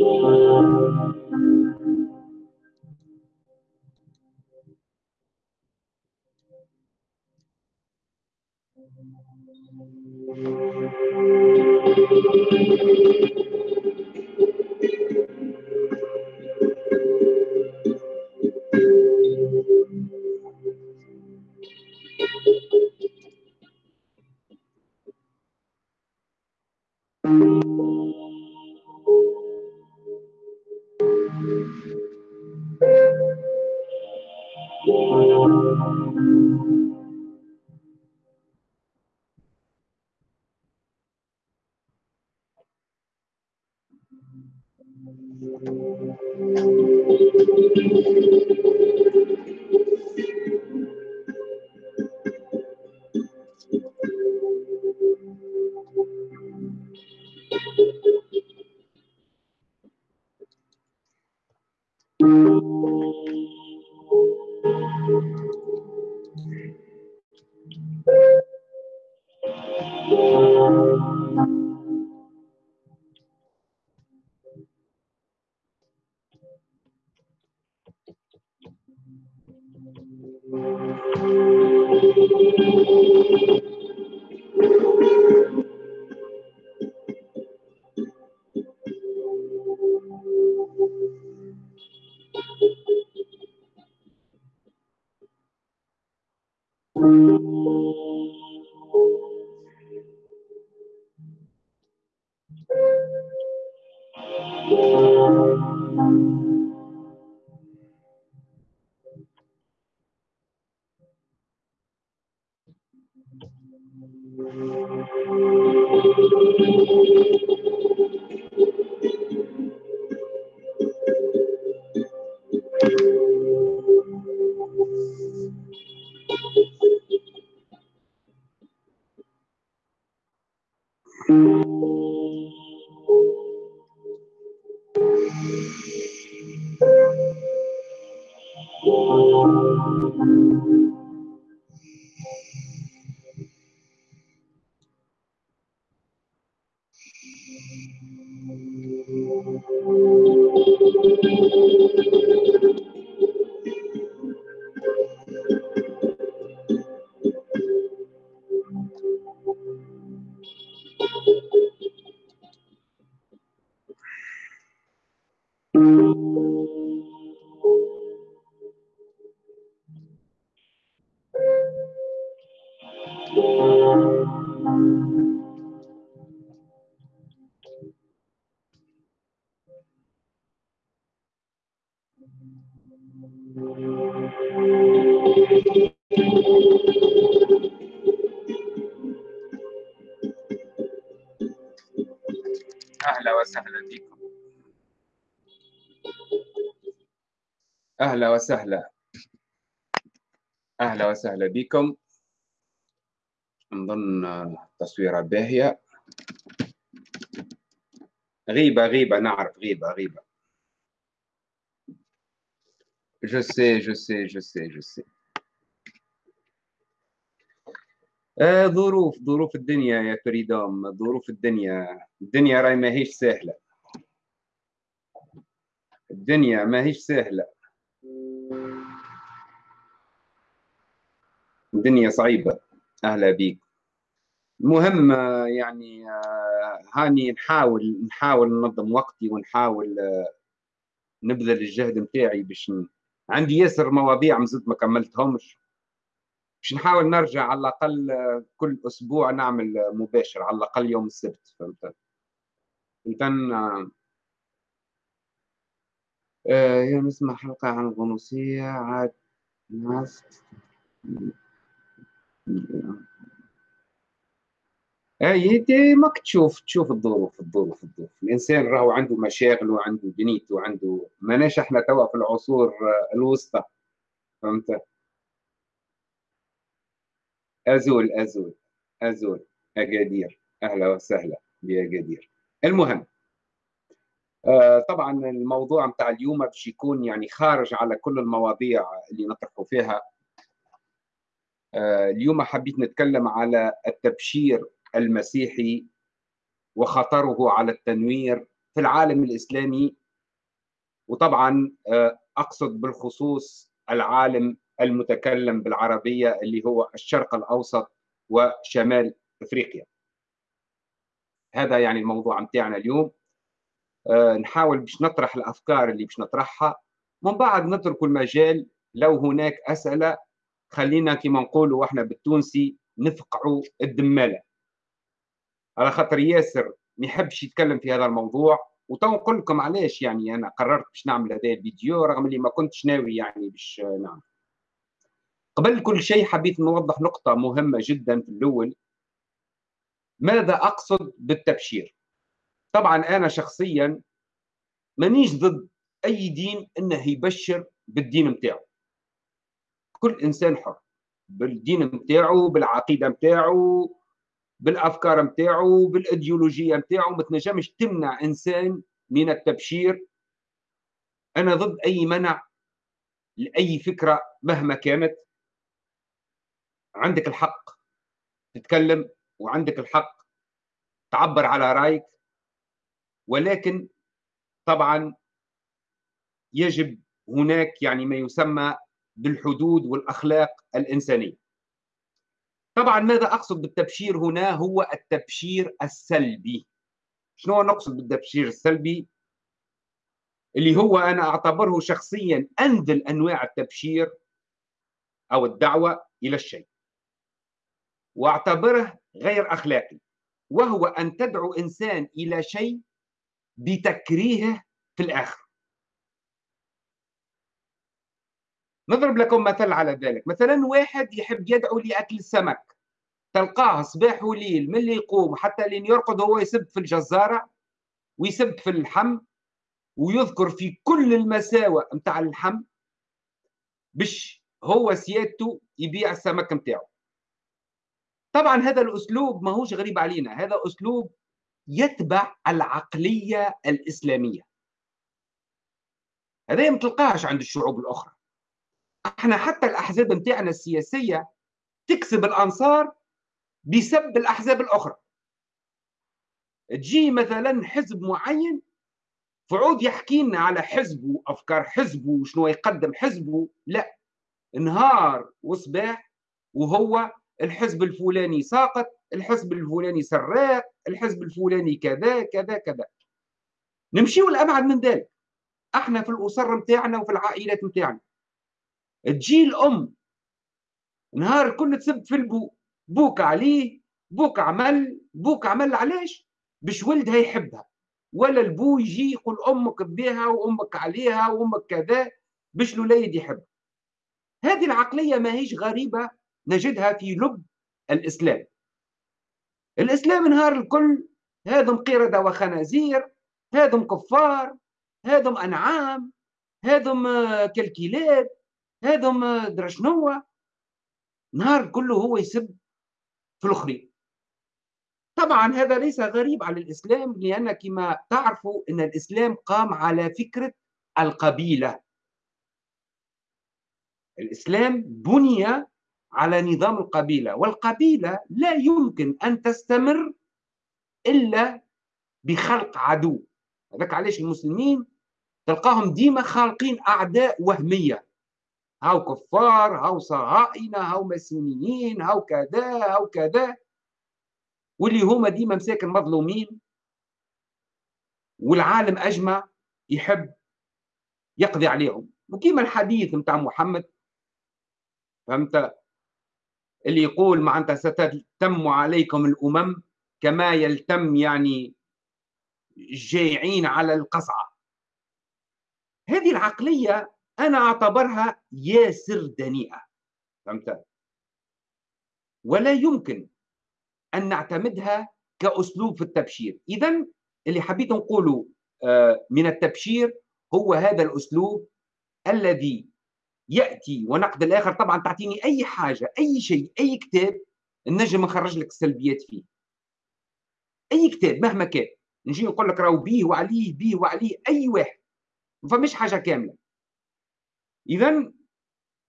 أهلا أهلا وسهلا. أهلا وسهلا بكم. نظن تصويرة باهية. غيبة غيبة نعرف غيبة غيبة. Je sais, je sais, je sais, je sais. آه ظروف ظروف الدنيا يا فريدوم ظروف الدنيا الدنيا راي ما هيش سهلة. الدنيا ما هيش الدنيا صعيبة. أهلا بيك. المهم يعني هاني نحاول نحاول ننظم وقتي ونحاول نبذل الجهد نتاعي باش عندي ياسر مواضيع مزد ما كملتهمش. باش نحاول نرجع على الأقل كل أسبوع نعمل مباشر على الأقل يوم السبت فهمت؟ إذا آه نسمع حلقة عن الغنوصية عاد ناس. اي ماك تشوف تشوف الظروف الظروف الظروف. الإنسان راهو عنده مشاغل وعنده دنيته وعنده ماناش إحنا توا في العصور الوسطى. فهمت؟ ازول ازول أزول. أكادير. أهلا وسهلا بأكادير. المهم آه طبعا الموضوع متاع اليوم باش يكون يعني خارج على كل المواضيع اللي نطرحوا فيها. آه اليوم حبيت نتكلم على التبشير المسيحي وخطره على التنوير في العالم الإسلامي. وطبعا آه، أقصد بالخصوص العالم المتكلم بالعربية اللي هو الشرق الأوسط وشمال أفريقيا. هذا يعني الموضوع متاعنا اليوم. آه، نحاول باش نطرح الأفكار اللي باش نطرحها. من بعد نترك المجال لو هناك أسئلة خلينا كما نقولوا إحنا بالتونسي نفقعوا الدمالة. على خاطر ياسر ما يحبش يتكلم في هذا الموضوع وتو نقول لكم علاش يعني أنا قررت باش نعمل هذا الفيديو رغم اللي ما كنتش ناوي يعني باش نعمل. قبل كل شيء حبيت نوضح نقطة مهمة جدا في الأول. ماذا أقصد بالتبشير؟ طبعا أنا شخصيا مانيش ضد أي دين أنه يبشر بالدين متاعه. كل إنسان حر بالدين متاعه بالعقيدة متاعه بالأفكار نتاعو بالإيديولوجية نتاعو ما تنجمش تمنع إنسان من التبشير. أنا ضد أي منع لأي فكرة مهما كانت. عندك الحق تتكلم وعندك الحق تعبر على رأيك ولكن طبعا يجب هناك يعني ما يسمى بالحدود والأخلاق الإنسانية. طبعا ماذا أقصد بالتبشير هنا؟ هو التبشير السلبي. شنو نقصد بالتبشير السلبي؟ اللي هو أنا أعتبره شخصيا أنزل أنواع التبشير أو الدعوة إلى الشيء وأعتبره غير أخلاقي وهو أن تدعو إنسان إلى شيء بتكريهه في الآخر. نضرب لكم مثل على ذلك. مثلا واحد يحب يدعو لأكل السمك. تلقاه صباح وليل من اللي يقوم؟ حتى لين يرقد هو يسب في الجزارة ويسب في اللحم ويذكر في كل المساوئ متاع اللحم باش هو سيادته يبيع السمك متاعه طبعا هذا الأسلوب ماهوش غريب علينا. هذا أسلوب يتبع العقلية الإسلامية. هذا ما تلقاهش عند الشعوب الأخرى. إحنا حتى الأحزاب متاعنا السياسية تكسب الأنصار بسب الأحزاب الأخرى. تجي مثلا حزب معين فعود يحكي لنا على حزبه وأفكار حزبه وشنو يقدم حزبه. لا نهار وصباح وهو الحزب الفلاني ساقط الحزب الفلاني سراق الحزب الفلاني كذا كذا كذا. نمشيو الأبعد من ذلك. إحنا في الأسر متاعنا وفي العائلات متاعنا تجي الأم نهار كل تسب في البو بوك عليه بوك عمل بوك عمل علاش؟ باش ولدها يحبها. ولا البو يجي يقول أمك بها وأمك عليها وأمك كذا باش الوليد يحب. هذه العقلية ما هيش غريبة نجدها في لب الإسلام. الإسلام نهار الكل هذم قردة وخنازير هذم كفار هذم أنعام هذم كالكلاب. هذم درشنوة نهار كله هو يسب في الأخرين. طبعا هذا ليس غريب على الإسلام لأن كما تعرفوا إن الإسلام قام على فكرة القبيلة. الإسلام بني على نظام القبيلة والقبيلة لا يمكن أن تستمر إلا بخلق عدو. هذاك علاش المسلمين تلقاهم ديما خالقين أعداء وهمية. هاو كفار هاو صهاينة هاو مسيحيين هاو كذا هاو كذا. واللي هما ديما مساكن مظلومين. والعالم أجمع يحب يقضي عليهم. وكيما الحديث متاع محمد. فهمت؟ اللي يقول معناتها ستتم عليكم الأمم كما يلتم يعني الجائعين على القصعة. هذه العقلية أنا أعتبرها ياسر دنيئة. فهمت؟ ولا يمكن أن نعتمدها كأسلوب في التبشير. اذا اللي حبيت نقوله آه، من التبشير هو هذا الأسلوب الذي يأتي ونقد الآخر. طبعا تعطيني أي حاجة أي شيء أي كتاب النجم نخرج لك السلبيات فيه. أي كتاب مهما كان. نجي نقول لك راهو بيه وعليه بيه وعليه أي واحد. ما فماش حاجة كاملة. اذا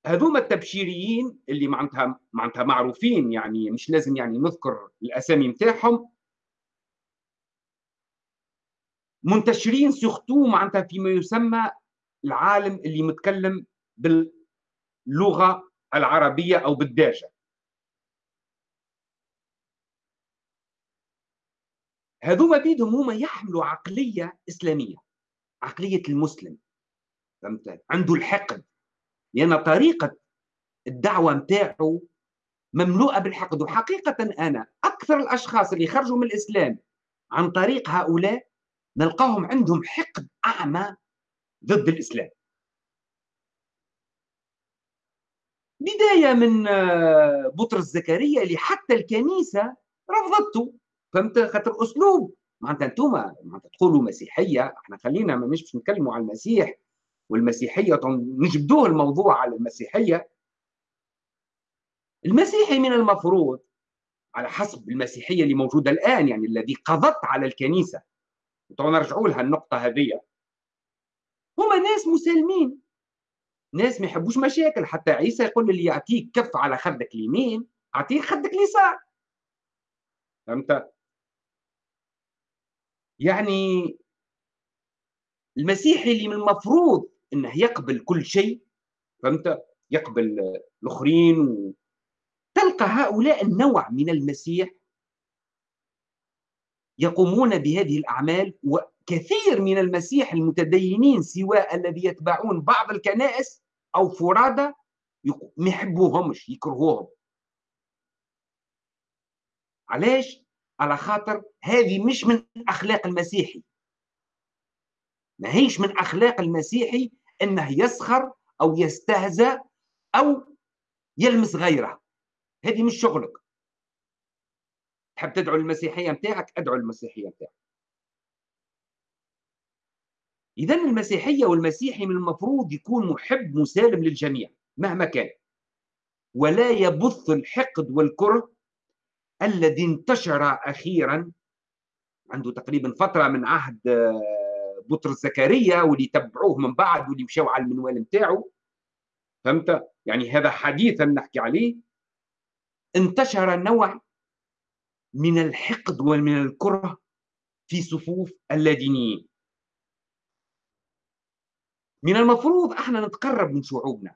هذوما التبشيريين اللي معناتها معناتها معروفين يعني مش لازم يعني نذكر الأسامي نتاعهم منتشرين سيختو معناتها فيما يسمى العالم اللي متكلم باللغة العربية أو بالدارجة. هذوما بيدهم هما يحملوا عقلية إسلامية عقلية المسلم فهمت؟ عنده الحقد. لأن طريقة الدعوة نتاعو مملوءة بالحقد وحقيقه أنا أكثر الأشخاص اللي خرجوا من الإسلام عن طريق هؤلاء نلقاهم عندهم حقد أعمى ضد الإسلام. بداية من آه، بطرس زكريا اللي حتى الكنيسة رفضته. فهمت؟ خاطر أسلوب. معناتها أنتم معناتها تقولوا مسيحية. إحنا خلينا ما مش نتكلموا على المسيح. والمسيحية نجبدوه الموضوع على المسيحية. المسيحي من المفروض على حسب المسيحية اللي موجودة الآن يعني الذي قضت على الكنيسة. نرجعوا لها النقطة هذه هما ناس مسالمين. ناس ما يحبوش مشاكل. حتى عيسى يقول اللي يعطيك كف على خدك اليمين اعطيه خدك اليسار. فهمت؟ يعني المسيحي اللي من المفروض انه يقبل كل شيء فهمت؟ يقبل الأخرين. تلقى هؤلاء النوع من المسيح يقومون بهذه الأعمال وكثير من المسيح المتدينين سواء الذي يتبعون بعض الكنائس أو فرادى ما يحبوهمش يكرهوهم. علاش؟ على خاطر هذه مش من أخلاق المسيحي. ما هيش من أخلاق المسيحي إنه يسخر أو يستهزأ أو يلمس غيره. هذه مش شغلك. تحب تدعو المسيحية نتاعك أدعو المسيحية نتاعك إذا المسيحية والمسيحي من المفروض يكون محب مسالم للجميع مهما كان. ولا يبث الحقد والكره الذي انتشر أخيرا عنده تقريبا فترة من عهد آه، بطرس زكريا واللي تبعوه من بعد واللي مشاو على المنوال نتاعو. فهمت؟ يعني هذا حديثا نحكي عليه. انتشر نوع من الحقد ومن الكره في صفوف اللادينيين. من المفروض إحنا نتقرب من شعوبنا.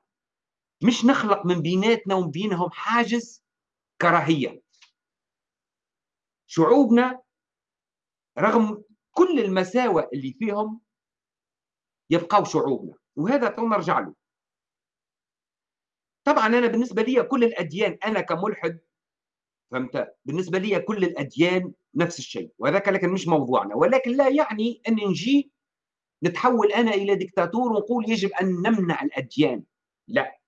مش نخلق من بيناتنا وبينهم حاجز كراهية. شعوبنا رغم كل المساوئ اللي فيهم يبقوا شعوبنا وهذا نرجع له. طبعا أنا بالنسبة لي كل الأديان أنا كملحد فهمت؟ بالنسبة لي كل الأديان نفس الشيء وهذاك لكن مش موضوعنا ولكن لا يعني أن نجي نتحول أنا إلى دكتاتور ونقول يجب أن نمنع الأديان. لا.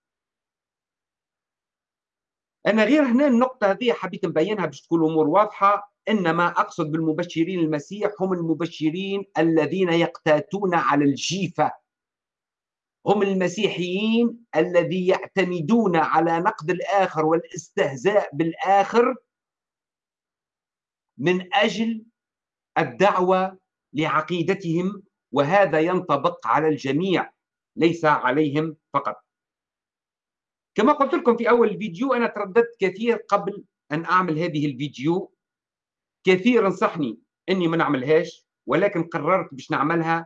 أنا غير هنا النقطة هذه حبيت نبينها باش تكون الأمور واضحة. إنما أقصد بالمبشرين المسيح هم المبشرين الذين يقتاتون على الجيفة. هم المسيحيين الذي يعتمدون على نقد الآخر والاستهزاء بالآخر من أجل الدعوة لعقيدتهم وهذا ينطبق على الجميع ليس عليهم فقط. كما قلت لكم في أول الفيديو أنا ترددت كثير قبل أن أعمل هذه الفيديو. كثير نصحني إني ما نعملهاش ولكن قررت باش نعملها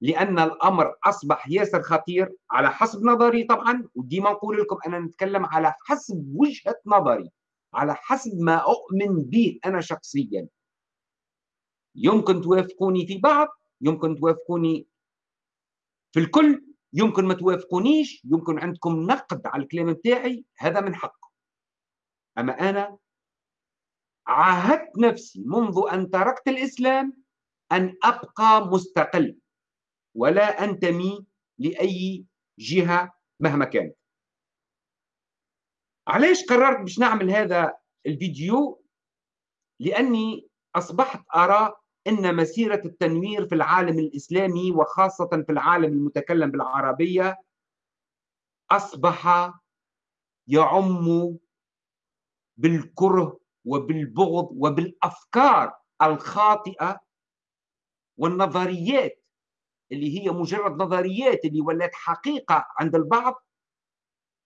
لأن الأمر أصبح ياسر خطير على حسب نظري طبعا وديما نقول لكم أنا نتكلم على حسب وجهة نظري على حسب ما أؤمن به أنا شخصيا. يمكن توافقوني في بعض يمكن توافقوني في الكل يمكن ما توافقونيش يمكن عندكم نقد على الكلام نتاعي هذا من حقكم أما أنا عاهدت نفسي منذ أن تركت الإسلام أن أبقى مستقل ولا أنتمي لأي جهة مهما كانت. علاش قررت باش نعمل هذا الفيديو؟ لأني أصبحت أرى إن مسيرة التنوير في العالم الإسلامي وخاصة في العالم المتكلم بالعربية أصبح يعم بالكره وبالبغض وبالأفكار الخاطئة والنظريات اللي هي مجرد نظريات اللي ولات حقيقة عند البعض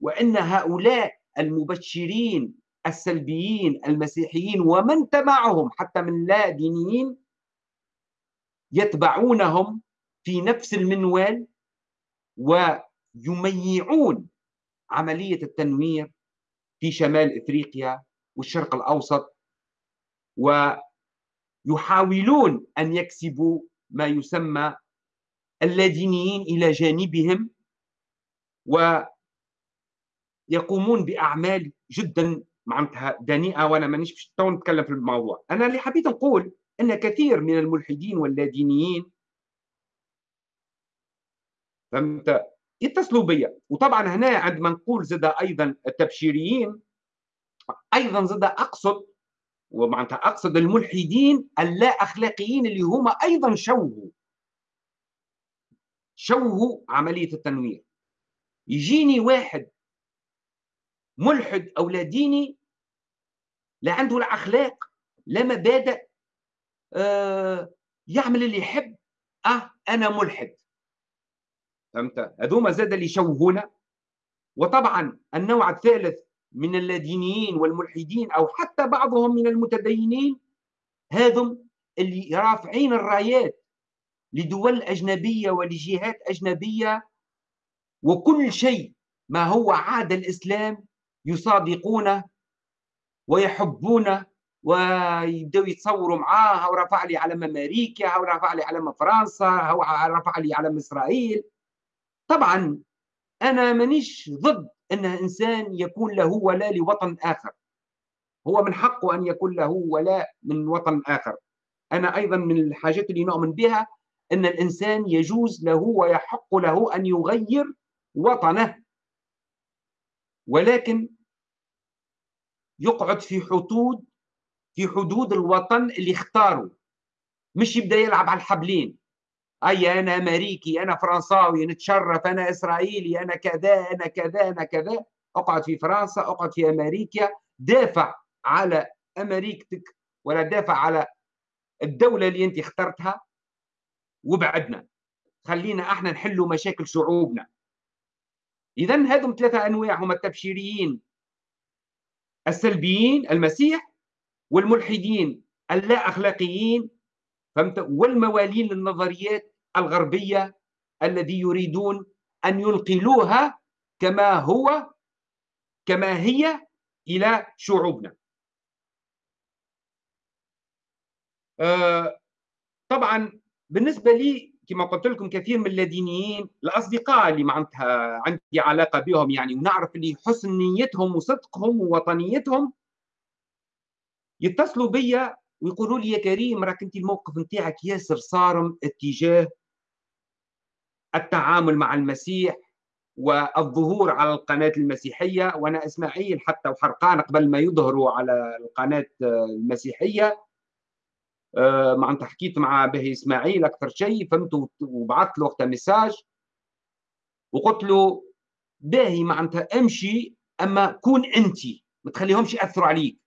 وإن هؤلاء المبشرين السلبيين المسيحيين ومن تبعهم حتى من لا دينيين يتبعونهم في نفس المنوال ويميعون عملية التنوير في شمال إفريقيا والشرق الأوسط ويحاولون أن يكسبوا ما يسمى اللادينيين إلى جانبهم ويقومون بأعمال جدا معناتها دنيئة وأنا مانيش باش نتكلم في الموضوع. أنا اللي حبيت نقول أن كثير من الملحدين واللادينيين فهمت؟ يتصلوا بيا. وطبعا هنا عندما نقول زاد أيضا التبشيريين أيضا زاد أقصد ومعناتها أقصد الملحدين اللا اخلاقيين اللي هما أيضا شوهوا شوهوا عملية التنوير. يجيني واحد ملحد أو لا ديني لا عنده لا اخلاق لا مبادئ آه يعمل اللي يحب آه أنا ملحد. فهمت؟ هذوما زاد اللي يشوهونا. وطبعا النوع الثالث من اللادينيين والملحدين أو حتى بعضهم من المتدينين هذم اللي رافعين الرايات لدول أجنبية ولجهات أجنبية وكل شيء ما هو عاد الإسلام يصادقونه ويحبونه ويبداو يتصوروا معاه هو رفع لي علم أمريكا هو رفع لي علم فرنسا هو رفع لي علم إسرائيل. طبعا أنا مانيش ضد إن إنسان يكون له ولاء لوطن آخر. هو من حقه أن يكون له ولاء من وطن آخر. أنا أيضا من الحاجات اللي نؤمن بها إن الإنسان يجوز له ويحق له أن يغير وطنه. ولكن يقعد في حدود في حدود الوطن اللي اختاره. مش يبدأ يلعب على الحبلين. أي أنا أمريكي أنا فرنساوي نتشرف أنا إسرائيلي أنا كذا أنا كذا أنا كذا. أقعد في فرنسا أقعد في أمريكا. دافع على أمريكتك ولا دافع على الدولة اللي أنت اخترتها وبعدنا. خلينا إحنا نحلوا مشاكل شعوبنا اذا هذم ثلاثة أنواع هم التبشيريين السلبيين المسيح والملحدين اللا اخلاقيين فهمت؟ والموالين للنظريات الغربية الذي يريدون أن ينقلوها كما هو كما هي إلى شعوبنا. آه طبعا بالنسبة لي كما قلت لكم كثير من اللادينيين الأصدقاء اللي معناتها عندي علاقة بهم يعني ونعرف اللي حسن نيتهم وصدقهم ووطنيتهم يتصلوا بيا ويقولوا لي يا كريم راك أنت الموقف نتاعك ياسر صارم اتجاه التعامل مع المسيح والظهور على القناة المسيحية. وأنا إسماعيل حتى وحرقان قبل ما يظهروا على القناة المسيحية. آه، معناتها حكيت مع به إسماعيل أكثر شيء فهمت وبعثت له وقتها ميساج وقلت له باهي معناتها أمشي أما كون أنت ما تخليهمش يأثروا عليك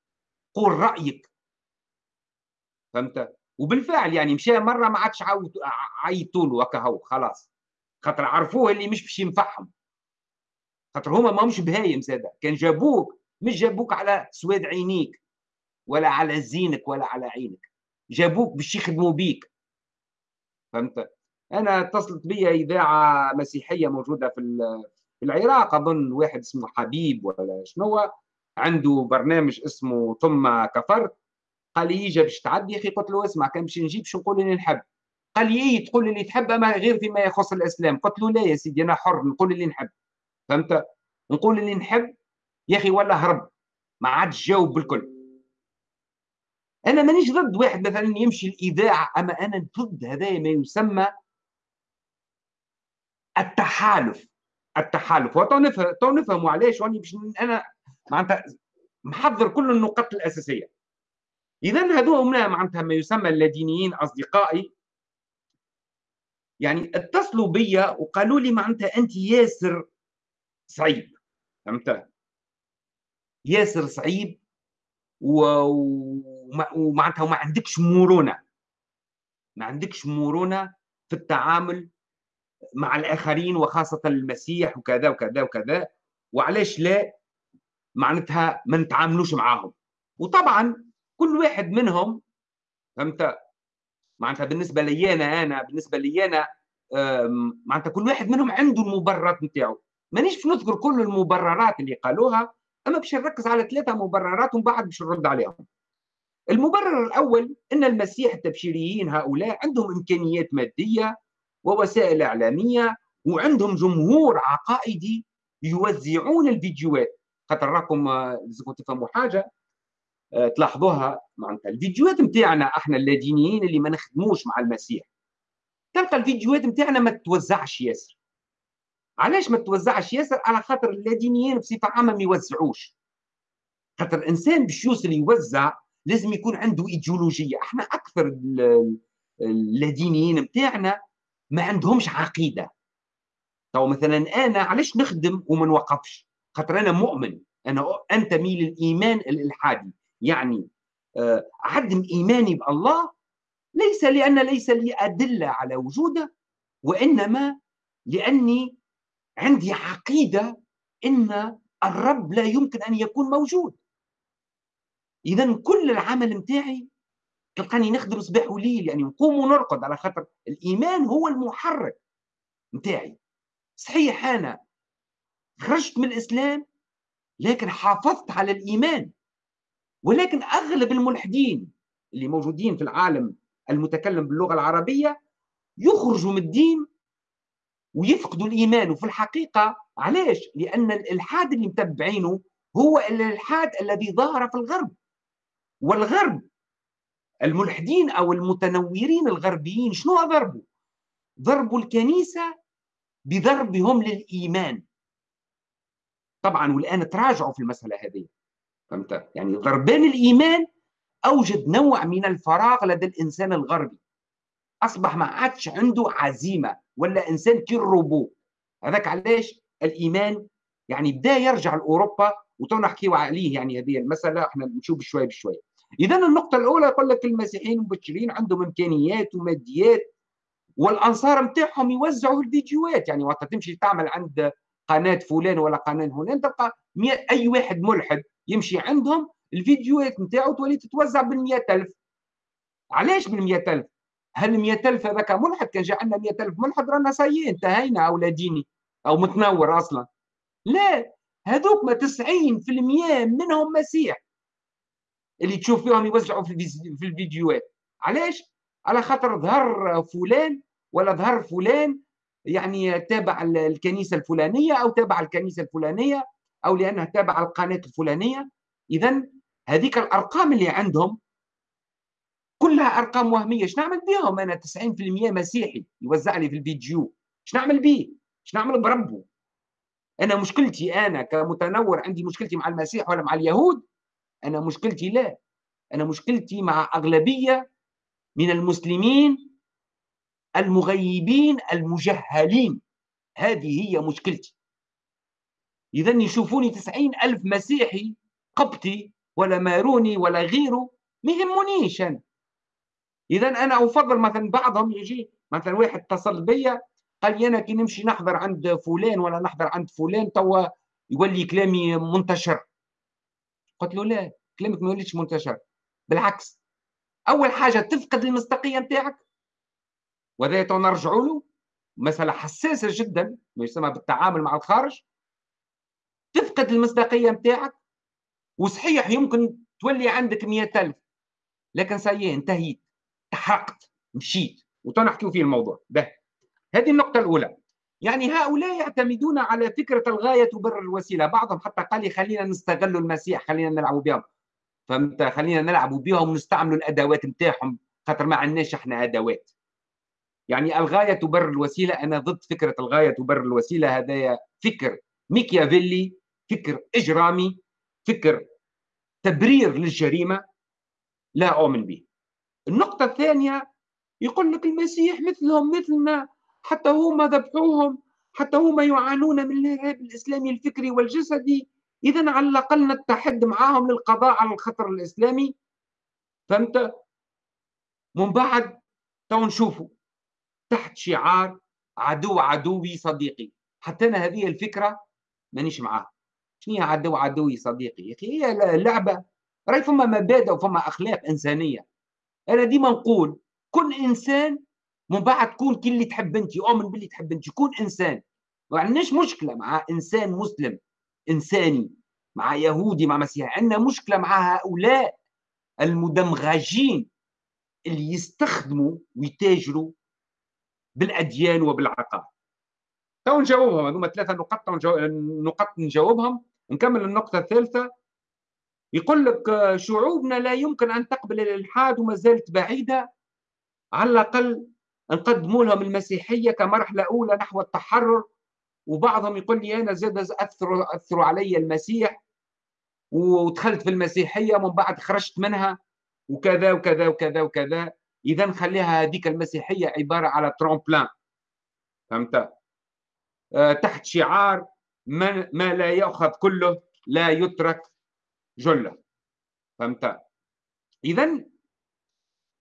قول رأيك. فهمت؟ وبالفعل يعني مشى مرة ما عادش عيطوا له هكا هو خلاص. خاطر عرفوه اللي مش باش ينفعهم. خاطر هما ما مش بهايم زاده. كان جابوك مش جابوك على سواد عينيك ولا على زينك ولا على عينك. جابوك باش يخدموا بيك. فهمت؟ أنا اتصلت بي إذاعة مسيحية موجودة في في العراق أظن واحد اسمه حبيب ولا شنو عنده برنامج اسمه ثم كفرت قال لي يجي باش تعدي يا أخي قلت له اسمع كان باش نجيب شو نقول اللي نحب. قال لي إيه تقول اللي تحب أما غير فيما يخص الإسلام. قلت له لا يا سيدي أنا حر نقول اللي نحب. فهمت؟ نقول اللي نحب. يا أخي ولا هرب ما عادش جاوب بالكل. أنا مانيش ضد واحد مثلا يمشي الإذاعة أما أنا ضد هذا ما يسمى التحالف. التحالف. وتو نفهم تو نفهموا علاش واني باش أنا معناتها محضر كل النقط الأساسية. اذا هذول معناتها ما يسمى اللادينيين أصدقائي يعني اتصلوا بيا وقالوا لي معناتها أنت ياسر صعيب. فهمت؟ ياسر صعيب ومعناتها وما عندكش مرونة. ما عندكش مرونة في التعامل مع الآخرين وخاصة المسيح وكذا وكذا وكذا. وعلاش لا؟ معناتها ما نتعاملوش معاهم. وطبعا كل واحد منهم فهمت؟ معناتها بالنسبة لي أنا أنا بالنسبة لي أنا معناتها كل واحد منهم عنده المبررات نتاعو. مانيش باش نذكر كل المبررات اللي قالوها أما باش نركز على ثلاثة مبررات ومن بعد باش نرد عليهم. المبرر الأول إن المسيح التبشيريين هؤلاء عندهم إمكانيات مادية ووسائل إعلامية وعندهم جمهور عقائدي يوزعون الفيديوهات. خاطر راكم لازمكم تفهموا حاجة آه، تلاحظوها معناتها. الفيديوهات نتاعنا إحنا اللادينيين اللي ما نخدموش مع المسيح. تلقى الفيديوهات نتاعنا ما تتوزعش ياسر. علاش ما تتوزعش ياسر؟ على خاطر اللادينيين بصفة عامة ما يوزعوش. خاطر الانسان باش يوصل يوزع لازم يكون عنده إيديولوجية. إحنا أكثر اللادينيين نتاعنا ما عندهمش عقيدة. تو مثلا أنا علاش نخدم وما نوقفش؟ خاطر أنا مؤمن. أنا انتمي للايمان الإلحادي. يعني آه، عدم إيماني بالله ليس لأن ليس لي أدلة على وجوده وإنما لأني عندي عقيدة إن الرب لا يمكن أن يكون موجود. اذا كل العمل نتاعي تلقاني نخدم صباح وليل يعني نقوم ونرقد على خاطر الإيمان هو المحرك نتاعي صحيح أنا خرجت من الإسلام لكن حافظت على الإيمان. ولكن أغلب الملحدين اللي موجودين في العالم المتكلم باللغة العربية يخرجوا من الدين ويفقدوا الإيمان وفي الحقيقة علاش؟ لأن الإلحاد اللي متبعينه هو الإلحاد الذي ظهر في الغرب والغرب الملحدين أو المتنورين الغربيين شنو ضربوا؟ ضربوا الكنيسة بضربهم للإيمان طبعا والآن تراجعوا في المسألة هذه فهمت؟ يعني ضربان الإيمان أوجد نوع من الفراغ لدى الإنسان الغربي. أصبح ما عادش عنده عزيمة ولا إنسان كالروبو هذاك علاش؟ الإيمان يعني بدا يرجع لأوروبا وتو نحكيو عليه يعني هذه المسألة إحنا نشوف بشوي بشوي اذا النقطة الأولى يقول لك المسيحيين المبشرين عندهم إمكانيات وماديات والأنصار نتاعهم يوزعوا الفيديوهات. يعني وقت تمشي تعمل عند قناة فلان ولا قناة هنا تلقى أي واحد ملحد يمشي عندهم الفيديوهات نتاعو تولي تتوزع بال ألف. علاش بال ألف؟ هل 100000 هذاك ملحد؟ كان جا عندنا 100000 ملحد رانا سي انتهينا أو ديني أو متنور أصلا. لا هذوك ما 90% منهم مسيح اللي تشوف فيهم يوزعوا في الفيديوهات. علاش؟ على خاطر ظهر فلان ولا ظهر فلان يعني تابع الكنيسة الفلانية أو تابع الكنيسة الفلانية أو لأنه تابع القناه الفلانية. اذا هذيك الأرقام اللي عندهم كلها أرقام وهمية. إيش نعمل بهم أنا 90% مسيحي. يوزع لي في الفيديو. إيش نعمل به إيش نعمل بربه؟ أنا مشكلتي أنا كمتنور عندي مشكلتي مع المسيح ولا مع اليهود؟ أنا مشكلتي لا. أنا مشكلتي مع أغلبية من المسلمين المغيبين المجهلين. هذه هي مشكلتي. إذا يشوفوني تسعين ألف مسيحي قبطي ولا ماروني ولا غيره ما يهمونيش أنا. إذا أنا أفضل مثلا بعضهم يجي مثلا واحد اتصل بيا قال لي أنا كي نمشي نحضر عند فلان ولا نحضر عند فلان توا يولي كلامي منتشر. قلت له لا كلامك ما يوليش منتشر. بالعكس أول حاجة تفقد المصداقية نتاعك. وهذا نرجعوا له مسألة حساسة جدا ما يسمى بالتعامل مع الخارج. تفقد المصداقية نتاعك وصحيح يمكن تولي عندك مئة ألف لكن سيئ انتهيت تحرقت مشيت وتنحكيو فيه الموضوع. ده هذه النقطة الأولى. يعني هؤلاء يعتمدون على فكرة الغاية تبرر الوسيلة. بعضهم حتى قال لي خلينا نستغل المسيح خلينا نلعبوا بهم. فهمت؟ خلينا نلعبوا بهم ونستعملوا الأدوات نتاعهم خاطر ما عندناش إحنا أدوات. يعني الغاية تبرر الوسيلة أنا ضد فكرة الغاية تبرر الوسيلة. هذا فكر. ميكيافيلي فكر إجرامي فكر تبرير للجريمة لا أؤمن به. النقطة الثانية يقول لك المسيح مثلهم مثلنا حتى هما ذبحوهم حتى هما يعانون من الإرهاب الإسلامي الفكري والجسدي. إذا على الأقل نتحد معهم للقضاء على الخطر الإسلامي. فهمت؟ من بعد تو نشوفوا تحت شعار عدو عدوي صديقي. حتى أنا هذه الفكرة مانيش معاها. شنو هي عدو عدوي صديقي؟ يا أخي هي لعبة رأي فما مبادئ وفما أخلاق إنسانية. أنا ديما نقول كن إنسان من بعد تكون كل اللي تحب أنت اؤمن باللي تحب أنت. كون إنسان ما عندناش مشكلة مع إنسان مسلم إنساني مع يهودي مع مسيحي. عندنا مشكلة مع هؤلاء المدمغجين اللي يستخدموا ويتاجروا بالأديان وبالعقائد. تو نجاوبهم هذوما ثلاثة نقط نقط نجاوبهم. نكمل النقطة الثالثة. يقول لك شعوبنا لا يمكن أن تقبل الإلحاد وما زالت بعيدة. على الأقل نقدموا لهم المسيحية كمرحلة أولى نحو التحرر. وبعضهم يقول لي أنا زاد اثروا أثروا علي المسيح. ودخلت في المسيحية ومن بعد خرجت منها. وكذا وكذا وكذا وكذا. اذا خليها هذيك المسيحية عبارة على ترومبلان فهمت؟ تحت شعار ما, لا ياخذ كله لا يترك جله. فهمت؟ اذا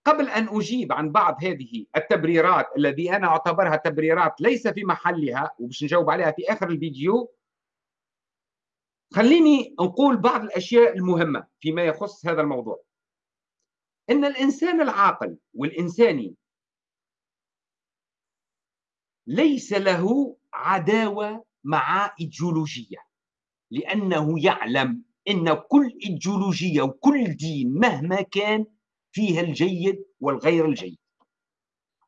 قبل أن أجيب عن بعض هذه التبريرات الذي أنا أعتبرها تبريرات ليس في محلها وباش نجاوب عليها في آخر الفيديو خليني نقول بعض الأشياء المهمة فيما يخص هذا الموضوع. إن الإنسان العاقل والإنساني ليس له عداوة مع إيديولوجية. لأنه يعلم إن كل إيديولوجية وكل دين مهما كان فيها الجيد والغير الجيد.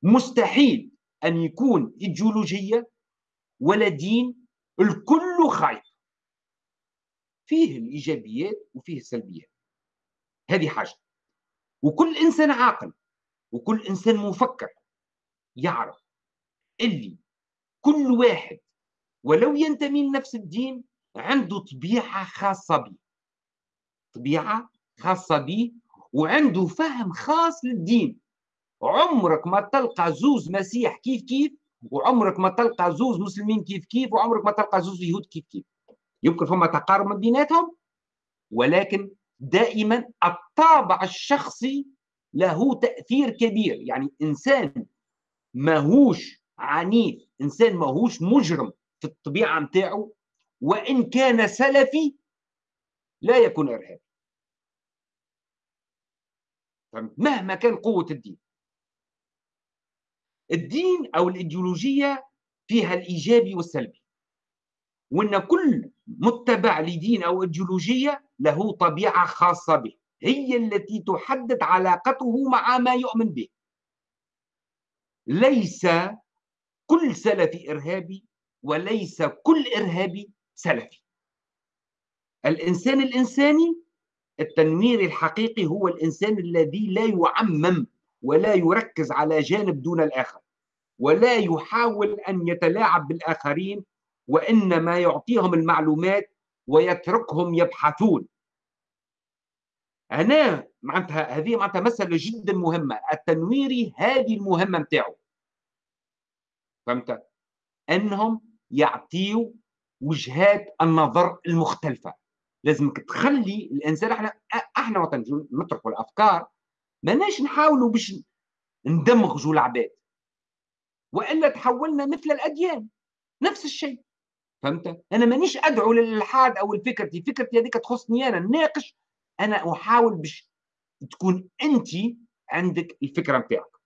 مستحيل أن يكون إيديولوجية ولا دين الكل خايف. فيه الإيجابيات وفيه السلبيات. هذه حاجة. وكل إنسان عاقل وكل إنسان مفكر يعرف اللي كل واحد ولو ينتمي لنفس الدين عنده طبيعة خاصة به طبيعة خاصة به وعنده فهم خاص للدين. عمرك ما تلقى زوز مسيح كيف كيف وعمرك ما تلقى زوز مسلمين كيف كيف وعمرك ما تلقى زوز يهود كيف كيف. يمكن فما تقارب من بيناتهم ولكن دائما الطابع الشخصي له تأثير كبير. يعني إنسان ماهوش عنيف إنسان ماهوش مجرم في الطبيعة متاعه وإن كان سلفي لا يكون إرهابي. مهما كان قوة الدين. الدين أو الإيديولوجية فيها الإيجابي والسلبي. وأن كل متبع لدين أو إيديولوجية له طبيعة خاصة به. هي التي تحدد علاقته مع ما يؤمن به. ليس كل سلفي إرهابي وليس كل إرهابي سلفي. الإنسان الإنساني التنوير الحقيقي هو الإنسان الذي لا يعمم ولا يركز على جانب دون الآخر ولا يحاول أن يتلاعب بالآخرين وإنما يعطيهم المعلومات ويتركهم يبحثون. أنا معناتها هذه معناتها مسألة جدا مهمة التنويري هذه المهمة نتاعو. فهمت؟ أنهم يعطيوا وجهات النظر المختلفة. لازمك تخلي الإنسان إحنا إحنا وقت نطرحوا الأفكار ماناش نحاولوا باش ندمغوا العباد. وإلا تحولنا مثل الأديان نفس الشيء. فهمت؟ أنا مانيش أدعو للالحاد أو الفكرتي فكرتي هذيك تخصني أنا نناقش أنا أحاول باش تكون انت عندك الفكرة نتاعك.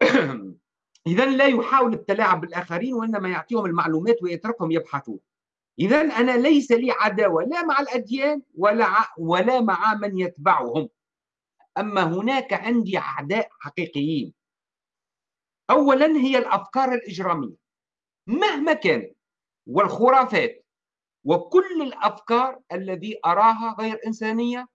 اذا لا يحاول التلاعب بالآخرين وإنما يعطيهم المعلومات ويتركهم يبحثون إذا أنا ليس لي عداوة لا مع الأديان ولا ولا مع من يتبعهم. أما هناك عندي أعداء حقيقيين. أولا هي الأفكار الإجرامية. مهما كانت والخرافات وكل الأفكار الذي أراها غير إنسانية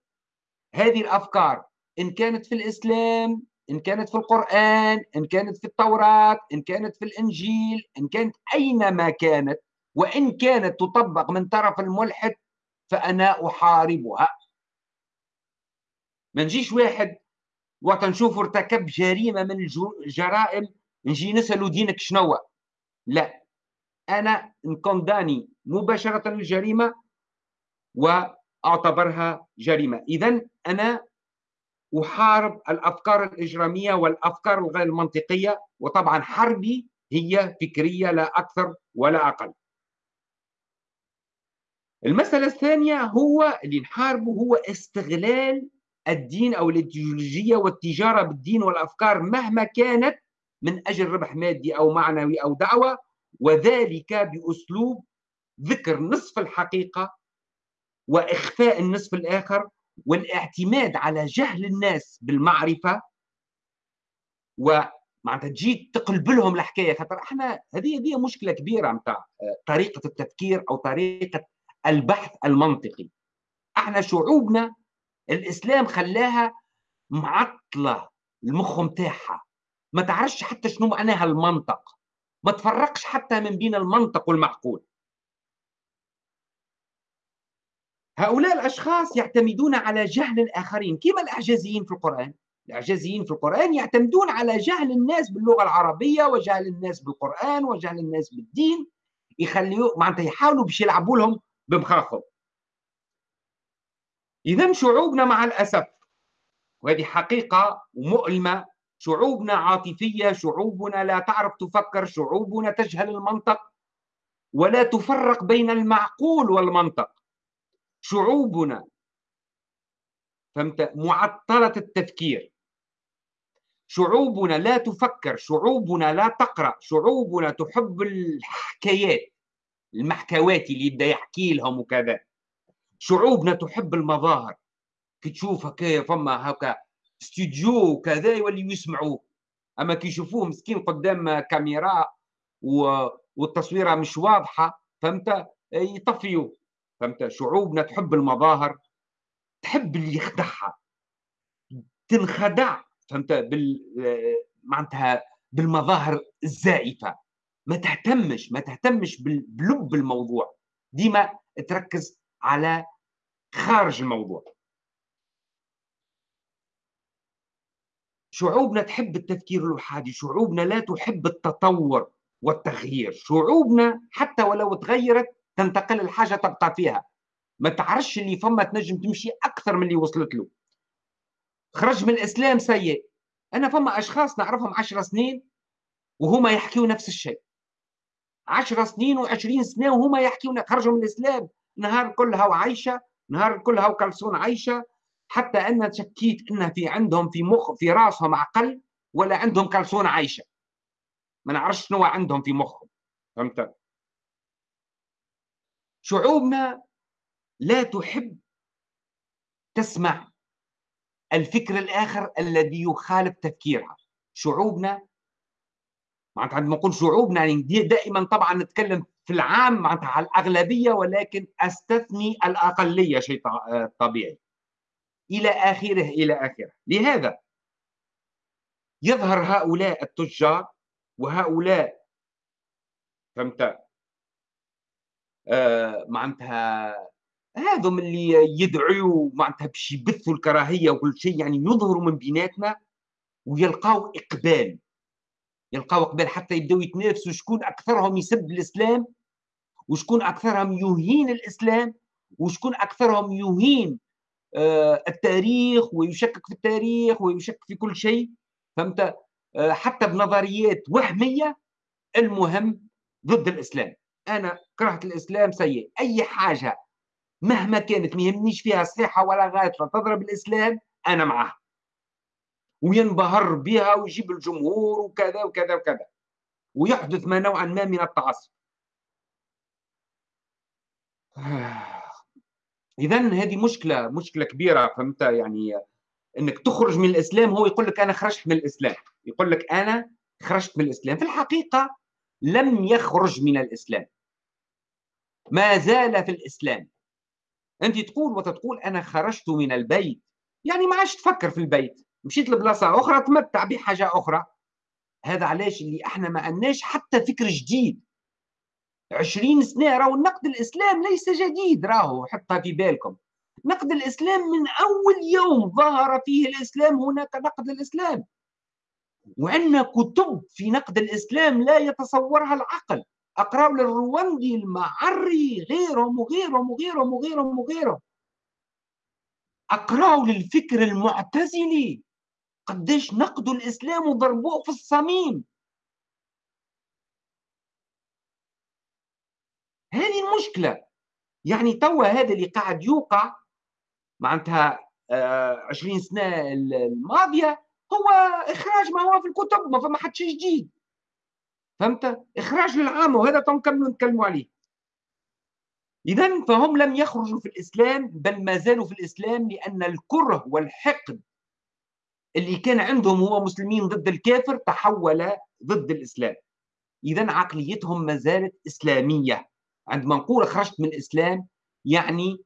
هذه الأفكار إن كانت في الإسلام إن كانت في القرآن إن كانت في التوراة إن كانت في الإنجيل إن كانت أينما كانت وإن كانت تطبق من طرف الملحد فأنا أحاربها. ما نجيش واحد وقت نشوف ارتكب جريمة من الجرائم نجي نسأله دينك شنو لا. أنا نكونداني مباشرة الجريمة وأعتبرها جريمة. إذا أنا أحارب الأفكار الإجرامية والأفكار الغير منطقية وطبعا حربي هي فكرية لا أكثر ولا أقل. المسألة الثانية هو اللي نحاربه هو استغلال الدين أو الإيديولوجية والتجارة بالدين والأفكار مهما كانت من أجل ربح مادي أو معنوي أو دعوة وذلك بأسلوب ذكر نصف الحقيقة وإخفاء النصف الآخر والاعتماد على جهل الناس بالمعرفة ومعناتها تجي تقلب لهم الحكاية خاطر إحنا هذه هذه مشكلة كبيرة نتاع طريقة التفكير أو طريقة البحث المنطقي. إحنا شعوبنا الإسلام خلاها معطلة المخ نتاعها ما تعرفش حتى شنو معناها المنطق. ما تفرقش حتى من بين المنطق والمعقول. هؤلاء الأشخاص يعتمدون على جهل الآخرين. كما الأعجازيين في القرآن. الأعجازيين في القرآن يعتمدون على جهل الناس باللغة العربية وجهل الناس بالقرآن وجهل الناس بالدين. يخليوا معناتها يحاولوا باش يلعبوا لهم بمخاخهم. اذا شعوبنا مع الأسف وهذه حقيقة مؤلمه شعوبنا عاطفية شعوبنا لا تعرف تفكر شعوبنا تجهل المنطق ولا تفرق بين المعقول والمنطق. شعوبنا. فهمت؟ معطلة التفكير. شعوبنا لا تفكر شعوبنا لا تقرأ شعوبنا تحب الحكايات المحكوات اللي يبدأ يحكي لهم وكذا. شعوبنا تحب المظاهر. كي تشوف هكا فما هكا استوديو وكذا يوليو يسمعوه. أما كي يشوفوه مسكين قدام كاميرا و... والتصويرة مش واضحة فهمت؟ يطفيوا فهمت؟ شعوبنا تحب المظاهر تحب اللي يخدعها. تنخدع فهمت؟ بال معناتها بالمظاهر الزائفة. ما تهتمش ما تهتمش بلب الموضوع. ديما تركز على خارج الموضوع. شعوبنا تحب التفكير الوحادي شعوبنا لا تحب التطور والتغيير. شعوبنا حتى ولو تغيرت تنتقل الحاجة تبقى فيها. ما تعرفش اللي فما تنجم تمشي أكثر من اللي وصلت له. خرج من الإسلام سيء. أنا فما أشخاص نعرفهم عشر سنين وهما يحكيوا نفس الشيء. عشر سنين وعشرين سنة وهما يحكيوا خرجوا من الإسلام. نهار كلها وعايشة نهار كلها وكلسون عايشة. حتى أن شكيت أن في عندهم في مخ في راسهم عقل ولا عندهم كلسون عايشة. ما نعرفش شنو عندهم في مخهم. فهمت؟ شعوبنا لا تحب تسمع الفكر الآخر الذي يخالف تفكيرها. شعوبنا معناتها عندما نقول شعوبنا يعني دائما طبعا نتكلم في العام معناتها على الأغلبية ولكن أستثني الأقلية شيء طبيعي. إلى آخره إلى آخره. لهذا يظهر هؤلاء التجار وهؤلاء فهمت؟ آه معناتها هذم اللي يدعوا معناتها باش يبثوا الكراهية وكل شيء يعني يظهروا من بيناتنا ويلقاو إقبال. يلقاو إقبال حتى يبداو يتنافسوا شكون أكثرهم يسب الإسلام وشكون أكثرهم يهين الإسلام وشكون أكثرهم يهين آه التاريخ ويشكك في التاريخ ويشكك في كل شيء. فهمت؟ آه حتى بنظريات وهمية المهم ضد الإسلام. أنا كرهت الإسلام سيء. أي حاجة مهما كانت ما يهمنيش فيها صحيحه ولا غايطه تضرب الإسلام أنا معها وينبهر بها ويجيب الجمهور وكذا وكذا وكذا. ويحدث ما نوعا ما من التعصب. اذا هذه مشكلة مشكلة كبيرة فهمت؟ يعني إنك تخرج من الإسلام هو يقول لك أنا خرجت من الإسلام. يقول لك أنا خرجت من الإسلام. في الحقيقة لم يخرج من الإسلام. ما زال في الإسلام. أنت تقول وتتقول أنا خرجت من البيت. يعني ما عادش تفكر في البيت. مشيت لبلاصة أخرى تمتع بحاجة أخرى. هذا علاش؟ اللي إحنا ما عندناش حتى فكر جديد. عشرين سنة راهو النقد الإسلام ليس جديد راهو حطها في بالكم. نقد الإسلام من أول يوم ظهر فيه الإسلام هناك نقد الإسلام. وعندنا كتب في نقد الإسلام لا يتصورها العقل. أقرأ للرواندي المعري غيرهم وغيرهم وغيرهم وغيرهم وغيرهم أقرأوا للفكر المعتزلي قديش نقدوا الإسلام وضربوه في الصميم. هذه المشكلة. يعني توا هذا اللي قاعد يوقع معناتها 20 سنة الماضية هو إخراج ما هو في الكتب ما فما حد شيء جديد. فهمت؟ إخراج للعامه وهذا تنكملوا نتكلموا عليه. اذا فهم لم يخرجوا في الإسلام بل ما زالوا في الإسلام لأن الكره والحقد اللي كان عندهم هو مسلمين ضد الكافر تحول ضد الإسلام. اذا عقليتهم ما زالت إسلامية. عندما نقول خرجت من الإسلام يعني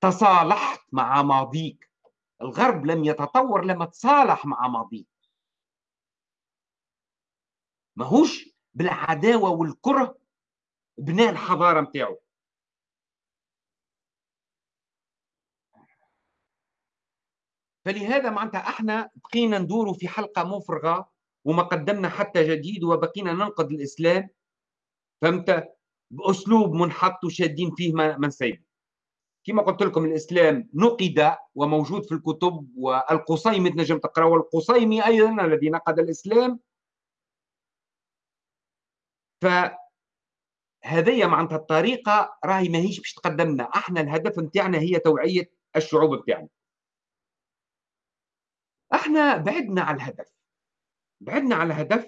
تصالحت مع ماضيك. الغرب لم يتطور لما تصالح مع ماضيه ماهوش بالعداوة والكره بناء الحضارة نتاعو فلهذا معناتها إحنا بقينا ندوروا في حلقة مفرغة وما قدمنا حتى جديد وبقينا ننقد الإسلام. فهمت؟ بأسلوب منحط وشادين فيه ما نسيب كما قلت لكم الإسلام نقد وموجود في الكتب والقصيمي تنجم تقرأ والقصيمي أيضا الذي نقد الإسلام. فهذه معناتها الطريقة راهي ماهيش باش تقدمنا. أحنا الهدف نتاعنا هي توعية الشعوب بتاعنا أحنا بعدنا على الهدف. بعدنا على الهدف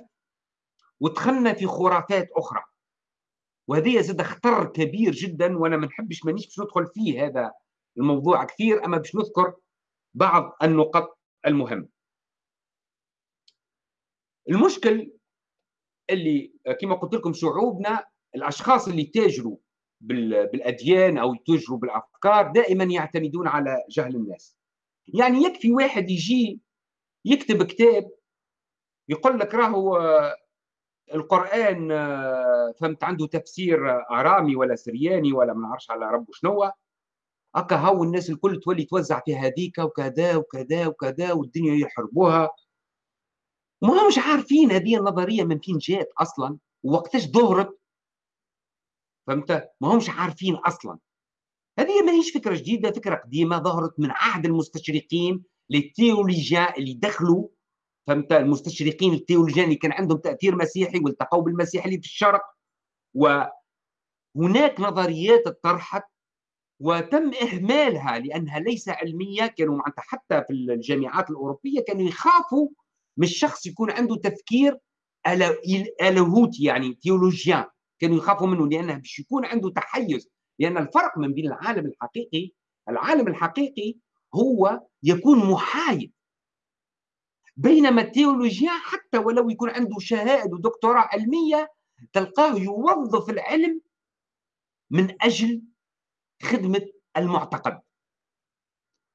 ودخلنا في خرافات أخرى. وهذه زاد خطر كبير جدا وأنا ما نحبش مانيش باش ندخل فيه هذا الموضوع كثير. أما باش نذكر بعض النقط المهمة. المشكل اللي كما قلت لكم شعوبنا الأشخاص اللي تاجروا بالأديان أو يتاجروا بالأفكار دائما يعتمدون على جهل الناس. يعني يكفي واحد يجي يكتب كتاب يقول لك راهو القرآن فهمت عنده تفسير أرامي ولا سرياني ولا ما نعرفش على ربه شنو هكا هاو الناس الكل تولي توزع في هذيك وكذا وكذا وكذا والدنيا يحربوها. ما همش عارفين هذه النظرية من فين جات أصلا ووقتاش ظهرت فهمت؟ ما همش عارفين أصلا. هذه ما هيش فكرة جديدة فكرة قديمة ظهرت من عهد المستشرقين للتيولوجيا اللي دخلوا فهمت؟ المستشرقين التيولوجيين اللي كان عندهم تأثير مسيحي والتقوا بالمسيح اللي في الشرق. وهناك نظريات طرحت وتم إهمالها لأنها ليس علمية. كانوا معناتها حتى في الجامعات الأوروبية كانوا يخافوا من الشخص يكون عنده تفكير لاهوتي يعني théologien. كانوا يخافوا منه لأنه باش يكون عنده تحيز. لأن الفرق من بين العالم الحقيقي العالم الحقيقي هو يكون محايد. بينما التيولوجيا حتى ولو يكون عنده شهائد ودكتوراه علمية تلقاه يوظف العلم من أجل خدمة المعتقد.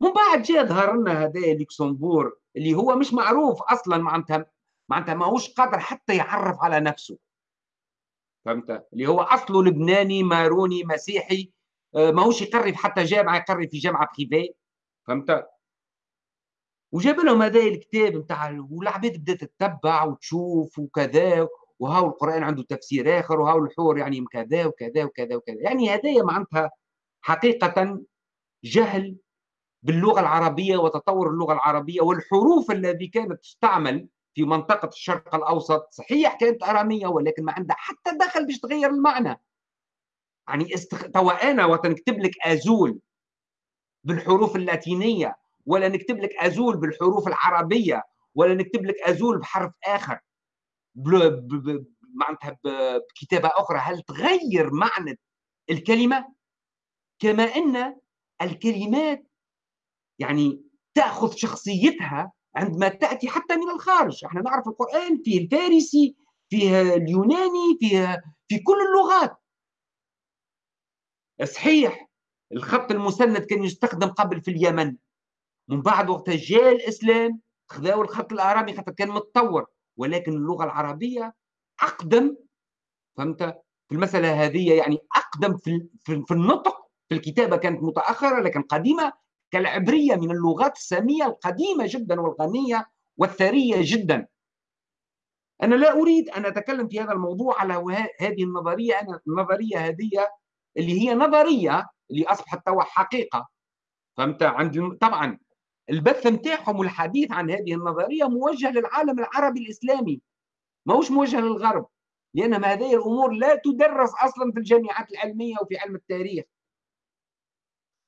من بعد جاء ظهر لنا هذا لوكسمبور اللي هو مش معروف أصلا معناتها معناتها ماهوش قادر حتى يعرف على نفسه. فهمت؟ اللي هو أصله لبناني ماروني مسيحي آه، ماهوش يقري حتى جامعة يقري في جامعة بريفي فهمت؟ وجاب لهم هذا الكتاب نتاع والعباد بدات تتبع وتشوف وكذا وهاو القرآن عنده تفسير آخر وهاو الحور يعني كذا وكذا وكذا وكذا. يعني هذايا معناتها حقيقة جهل باللغة العربية وتطور اللغة العربية والحروف التي كانت تستعمل في منطقة الشرق الأوسط. صحيح كانت أرامية ولكن ما عندها حتى دخل باش تغير المعنى. يعني استخ... توا أنا وقت نكتب لك أزول بالحروف اللاتينية. ولا نكتب لك أزول بالحروف العربية ولا نكتب لك أزول بحرف آخر. معناتها بكتابة أخرى. هل تغير معنى الكلمة؟ كما أن الكلمات يعني تأخذ شخصيتها عندما تأتي حتى من الخارج. إحنا نعرف القرآن فيه الفارسي فيه اليوناني فيه في كل اللغات. صحيح الخط المسند كان يستخدم قبل في اليمن. من بعد وقت جاء الإسلام خذاو الخط الأرامي خاطر كان متطور. ولكن اللغة العربية أقدم فهمت؟ في المسألة هذه يعني أقدم في في النطق. في الكتابة كانت متأخرة لكن قديمة كالعبرية من اللغات السامية القديمة جدا والغنية والثرية جدا. أنا لا أريد أن أتكلم في هذا الموضوع على هذه النظرية. أنا النظرية هذه اللي هي نظرية اللي اصبحت توا حقيقة فهمت؟ عند طبعا البث نتاعهم والحديث عن هذه النظرية موجه للعالم العربي الإسلامي ماهوش موجه للغرب. لأن هذه الأمور لا تدرس أصلا في الجامعات العلمية وفي علم التاريخ.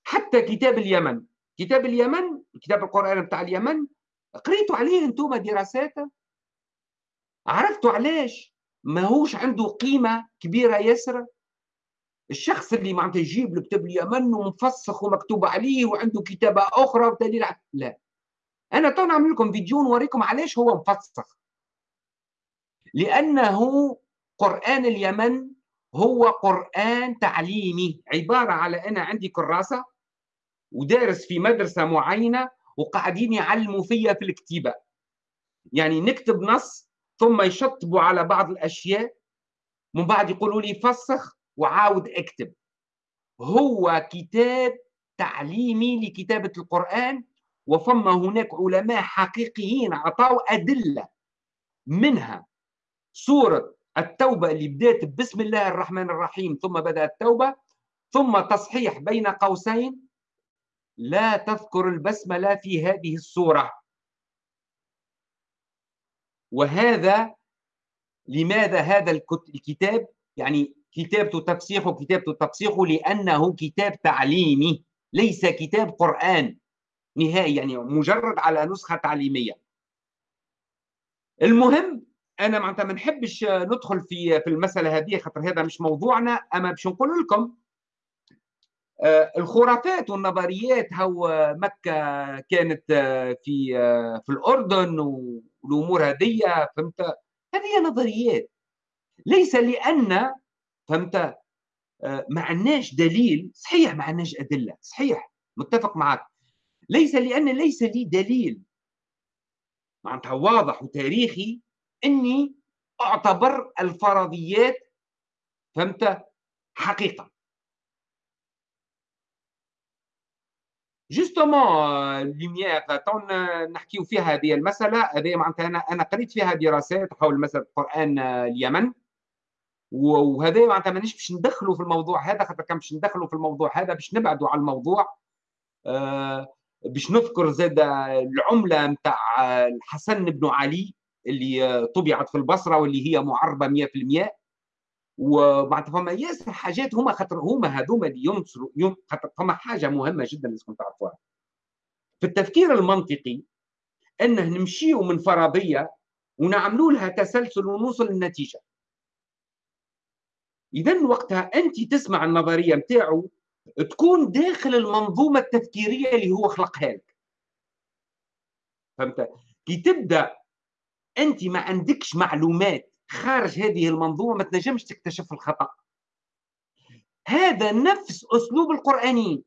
حتى كتاب اليمن كتاب اليمن كتاب القرآن بتاع اليمن قريتوا عليه أنتم دراسات عرفتوا علاش؟ ما هوش عنده قيمة كبيرة ياسر؟ الشخص اللي معناتها يجيب الكتاب اليمن ومفسخ ومكتوب عليه وعنده كتابة أخرى ودليل لا. أنا تو نعمل لكم فيديو نوريكم علاش هو مفسخ. لأنه قرآن اليمن هو قرآن تعليمي عبارة على أنا عندي كراسة ودارس في مدرسة معينة وقاعدين يعلموا فيا في الكتيبة. يعني نكتب نص ثم يشطبوا على بعض الأشياء من بعد يقولوا لي فسخ وعاود اكتب. هو كتاب تعليمي لكتابة القرآن وفما هناك علماء حقيقيين عطاوا أدلة منها. سورة التوبة اللي بدأت بسم الله الرحمن الرحيم ثم بدأ التوبة ثم تصحيح بين قوسين. لا تذكر البسملة في هذه السورة. وهذا لماذا هذا الكتاب؟ يعني كتابته تفسيخه كتابته تفسيخه لأنه كتاب تعليمي ليس كتاب قرآن نهائي يعني مجرد على نسخة تعليمية. المهم أنا معناتها ما نحبش ندخل في في المسألة هذه خاطر هذا مش موضوعنا أما باش نقول لكم آه، الخرافات والنظريات هو مكة كانت آه، في آه، في الأردن والأمور هذه فهمت؟ هذه نظريات. ليس لأن فهمت؟ ما عندناش دليل صحيح ما عندناش أدلة صحيح متفق معك ليس لأن ليس لي دليل. معناتها واضح وتاريخي إني أعتبر الفرضيات فهمت؟ حقيقة. justement لوميير تو نحكيو فيها هذه المسألة هذه معناتها أنا أنا قريت فيها دراسات حول مسألة القرآن اليمن. وهذا معناتها مانيش باش ندخلوا في الموضوع هذا خاطر كان باش ندخلوا في الموضوع هذا باش نبعدوا على الموضوع آه باش نذكر زاد العملة نتاع الحسن بن علي اللي طبعت في البصرة واللي هي معربة 100% ومعناتها فما ياسر حاجات هما خاطر هما هذوما اللي ينصروا يوم خاطر فما حاجة مهمة جدا لازم تعرفوها. في التفكير المنطقي أنه نمشيو من فرضية ونعملوا لها تسلسل ونوصل للنتيجة. اذا وقتها أنت تسمع النظرية نتاعو تكون داخل المنظومة التفكيرية اللي هو خلقها لك. فهمت؟ كي تبدأ أنت ما عندكش معلومات خارج هذه المنظومة ما تنجمش تكتشف الخطأ. هذا نفس أسلوب القرآنيين.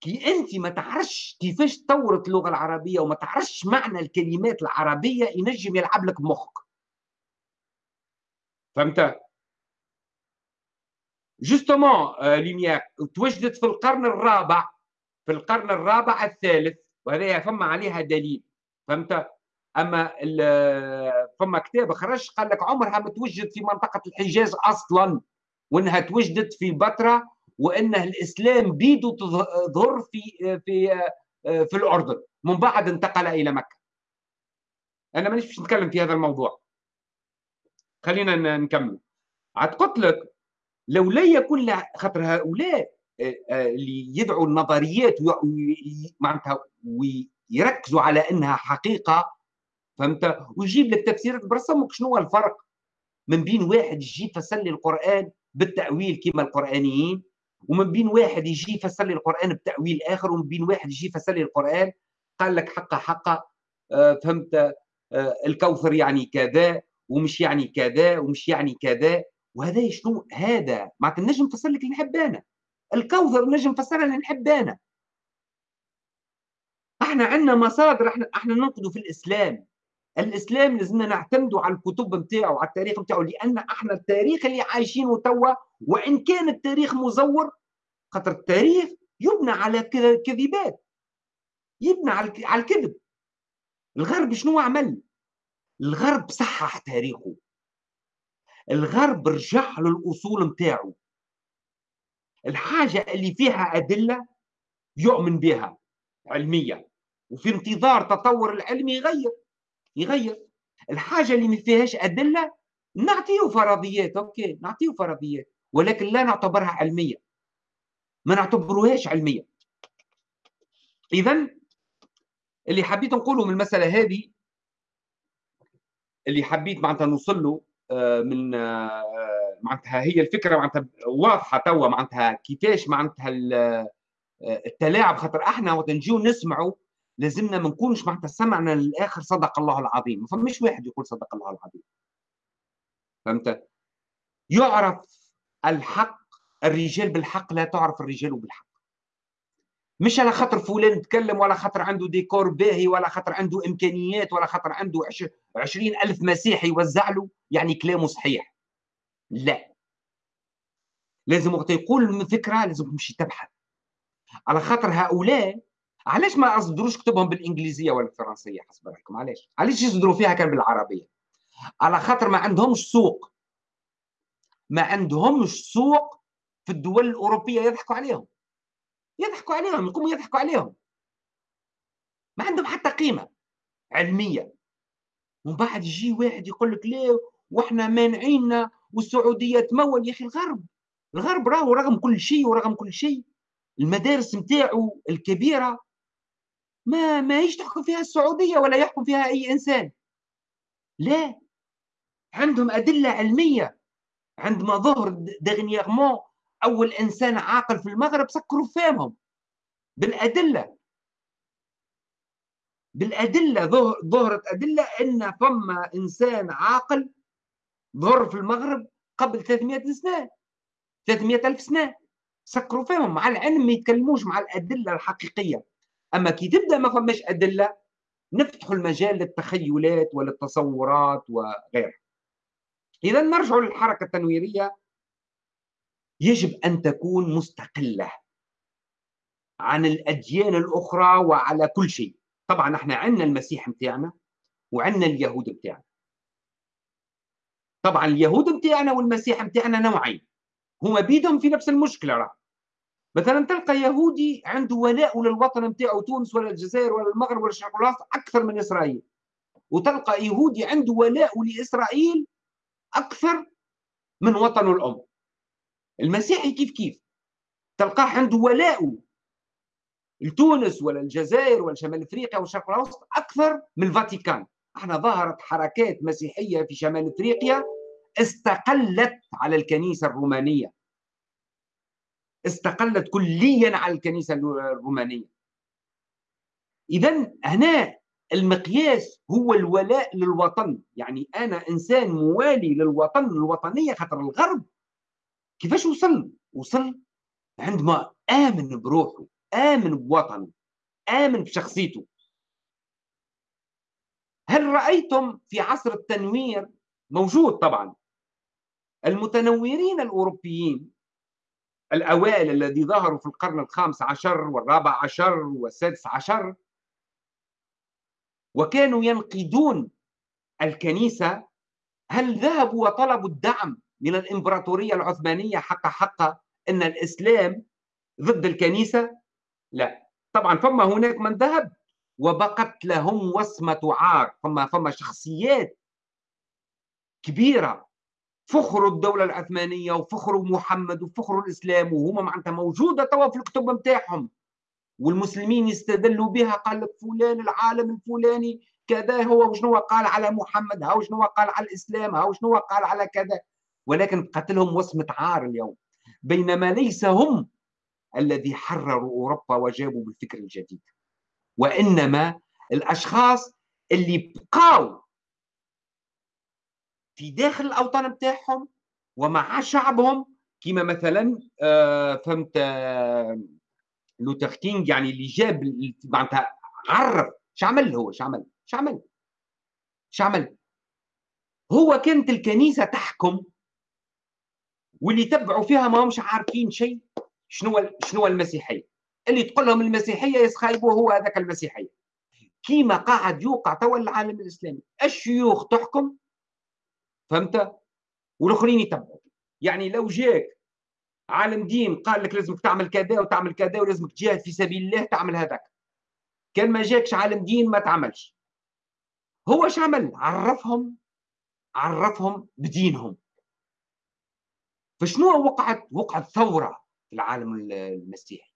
كي أنت ما تعرفش كيفاش تطورت اللغة العربية وما تعرفش معنى الكلمات العربية ينجم يلعب لك مخك فهمت؟ justement ليميير توجدت في القرن الرابع في القرن الرابع الثالث وهذا فما عليها دليل. فهمت؟ أما فما كتاب خرج قال لك عمرها ما توجد في منطقة الحجاز أصلا وإنها توجدت في بتراء وانه الإسلام بيدو تظهر في في في الأردن. من بعد انتقل إلى مكة. أنا مانيش باش نتكلم في هذا الموضوع. خلينا نكمل. عاد قلت لك لو لا يكون خاطر هؤلاء آه، آه، اللي يدعوا النظريات معناتها ويركزوا على إنها حقيقة فهمت؟ ويجيب لك تفسيرات برسمك شنو هو الفرق من بين واحد يجي يفسر لي القرآن بالتأويل كما القرآنيين ومن بين واحد يجي يفسر لي القرآن بتأويل آخر ومن بين واحد يجي يفسر لي القرآن قال لك حقه حقه آه فهمت؟ الكوثر يعني كذا ومش يعني كذا ومش يعني كذا. وهذا شنو؟ هذا معناتها نجم نفسر لك اللي نحب أنا الكوثر نجم نفسرها اللي نحب انا إحنا عندنا مصادر إحنا إحنا ننقدوا في الإسلام. الإسلام لازمنا نعتمدوا على الكتب نتاعو على التاريخ نتاعو لأن إحنا التاريخ اللي عايشينه توا وإن كان التاريخ مزور خاطر التاريخ يبنى على كذبات يبنى على الكذب. الغرب شنو عمل؟ الغرب صحح تاريخه. الغرب رجع للاصول نتاعو الحاجة اللي فيها أدلة يؤمن بها علميه وفي انتظار تطور العلم يغير يغير. الحاجة اللي ما فيهاش أدلة نعطيه فرضيات أوكي نعطيه فرضيات ولكن لا نعتبرها علمية. ما نعتبروهاش علمية. اذا اللي حبيت نقوله من المسألة هذه اللي حبيت معناتها نوصل له من آه، معناتها هي الفكرة معناتها واضحة توا معناتها كيفاش معناتها آه، التلاعب خاطر إحنا وقت نجيو نسمعوا لازمنا ما نكونش معناتها سمعنا للآخر صدق الله العظيم. ما فماش واحد يقول صدق الله العظيم. فهمت؟ يعرف الحق الرجال بالحق لا تعرف الرجال بالحق. مش على خاطر فلان تكلم ولا خاطر عنده ديكور باهي ولا خاطر عنده إمكانيات ولا خاطر عنده عشرين ألف مسيحي يوزع له يعني كلامه صحيح. لا. لازم وقت يقول فكره لازم تمشي تبحث. على خاطر هؤلاء علاش ما أصدروش كتبهم بالإنجليزية ولا الفرنسية؟ حسب رأيكم. علاش؟ علاش يصدروا فيها كان بالعربية؟ على خاطر ما عندهمش سوق. ما عندهمش سوق في الدول الأوروبية يضحكوا عليهم. يضحكوا عليهم يقوموا يضحكوا عليهم. ما عندهم حتى قيمة علمية. ومن بعد يجي واحد يقول لك ليه وإحنا مانعيننا والسعودية تمول يا أخي؟ الغرب الغرب راهو رغم كل شيء ورغم كل شيء. المدارس نتاعو الكبيرة ما ما تحكم فيها السعودية ولا يحكم فيها أي إنسان. لا. عندهم أدلة علمية. عندما ظهر دغنيغمون اول انسان عاقل في المغرب سكروا فهمهم بالأدلة. بالأدلة ظهرت أدلة إن فما إنسان عاقل ظهر في المغرب قبل 300 سنة. 300 ألف سنة. سكروا فيهم مع العلم ما يتكلموش مع الأدلة الحقيقية. أما كي تبدأ ما فماش أدلة نفتحوا المجال للتخيلات وللتصورات وغيرها. اذا نرجع للحركة التنويرية. يجب أن تكون مستقلة عن الأديان الأخرى وعلى كل شيء. طبعا إحنا عندنا المسيح متاعنا وعندنا اليهود متاعنا. طبعا اليهود متاعنا والمسيح متاعنا نوعين. هما بيدهم في نفس المشكلة راه. مثلا تلقى يهودي عنده ولاء للوطن نتاعو تونس ولا الجزائر ولا المغرب ولا الشرق الأوسط أكثر من إسرائيل. وتلقى يهودي عنده ولاء لإسرائيل أكثر من وطنه الأم. المسيحي كيف كيف؟ تلقاه عنده ولاء. لتونس ولا الجزائر ولا شمال إفريقيا والشرق الأوسط أكثر من الفاتيكان. أحنا ظهرت حركات مسيحية في شمال إفريقيا استقلت على الكنيسة الرومانية. استقلت كليا على الكنيسة الرومانية. اذا هنا المقياس هو الولاء للوطن. يعني أنا إنسان موالي للوطن الوطنية خاطر الغرب كيفاش وصل؟ وصل عندما آمن بروحه آمن بوطنه آمن بشخصيته. هل رأيتم في عصر التنوير؟ موجود طبعا. المتنورين الأوروبيين الأوائل الذي ظهروا في القرن الخامس عشر والرابع عشر والسادس عشر وكانوا ينقدون الكنيسة هل ذهبوا وطلبوا الدعم من الإمبراطورية العثمانية حق حق أن الإسلام ضد الكنيسة؟ لا. طبعا فما هناك من ذهب وبقت لهم وصمة عار فما فما شخصيات كبيرة. فخروا الدولة العثمانية وفخروا محمد وفخروا الإسلام وهما معناتها موجودة توا في الكتب نتاعهم والمسلمين يستدلوا بها قال لك فلان العالم الفلاني كذا هو وشنو قال على محمد هاو شنو قال على الإسلام هاو شنو قال على كذا. ولكن قتلهم وصمة عار اليوم. بينما ليس هم الذي حرروا أوروبا وجابوا بالفكر الجديد. وإنما الأشخاص اللي بقاو في داخل الأوطان نتاعهم ومع شعبهم كما مثلا آه، فهمت آه، لوثر كينج يعني اللي جاب معناتها عرف شو عمل هو شو عمل شو عمل شو عمل هو كانت الكنيسة تحكم واللي تبعوا فيها ما همش عارفين شيء. شنو شنو المسيحية؟ اللي تقول لهم المسيحية يسخايبوا هو هذاك المسيحية. كيما قاعد يوقع توا العالم الإسلامي. الشيوخ تحكم فهمت؟ والآخرين يتبعوا. يعني لو جاك عالم دين قال لك لازمك تعمل كذا وتعمل كذا ولازمك تجاهد في سبيل الله تعمل هذاك. كان ما جاكش عالم دين ما تعملش. هو إيش عمل عرفهم عرفهم بدينهم. فشنو وقعت؟ وقعت ثورة في العالم المسيحي.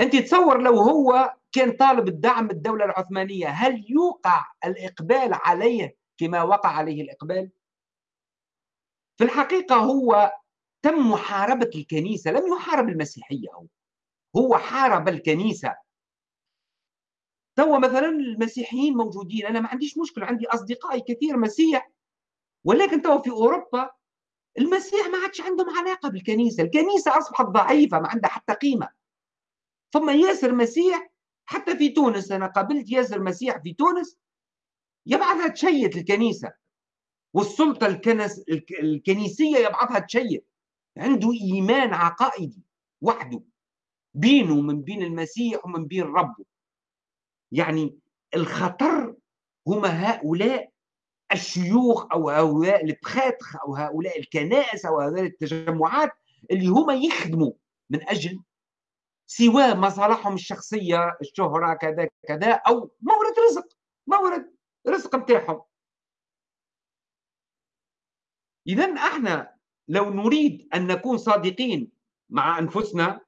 أنت تصور لو هو كان طالب الدعم الدولة العثمانية هل يوقع الإقبال عليه كما وقع عليه الإقبال؟ في الحقيقة هو تم محاربة الكنيسة لم يحارب المسيحية هو. هو حارب الكنيسة. توا مثلا المسيحيين موجودين أنا ما عنديش مشكلة عندي أصدقائي كثير مسيح ولكن توا في أوروبا المسيح ما عادش عندهم علاقة بالكنيسة الكنيسة أصبحت ضعيفة ما عندها حتى قيمة. ثم ياسر مسيح حتى في تونس أنا قابلت ياسر مسيح في تونس يبعثها تشيت الكنيسة. والسلطة الكنس الكنيسية يبعثها تشيت عنده إيمان عقائدي وحده بينه ومن بين المسيح ومن بين ربه. يعني الخطر هما هؤلاء الشيوخ أو هؤلاء البخاتخ أو هؤلاء الكنائس أو هؤلاء التجمعات اللي هما يخدموا من أجل سواء مصالحهم الشخصية الشهرة كذا كذا أو مورد رزق مورد رزق نتاعهم اذا إحنا لو نريد أن نكون صادقين مع أنفسنا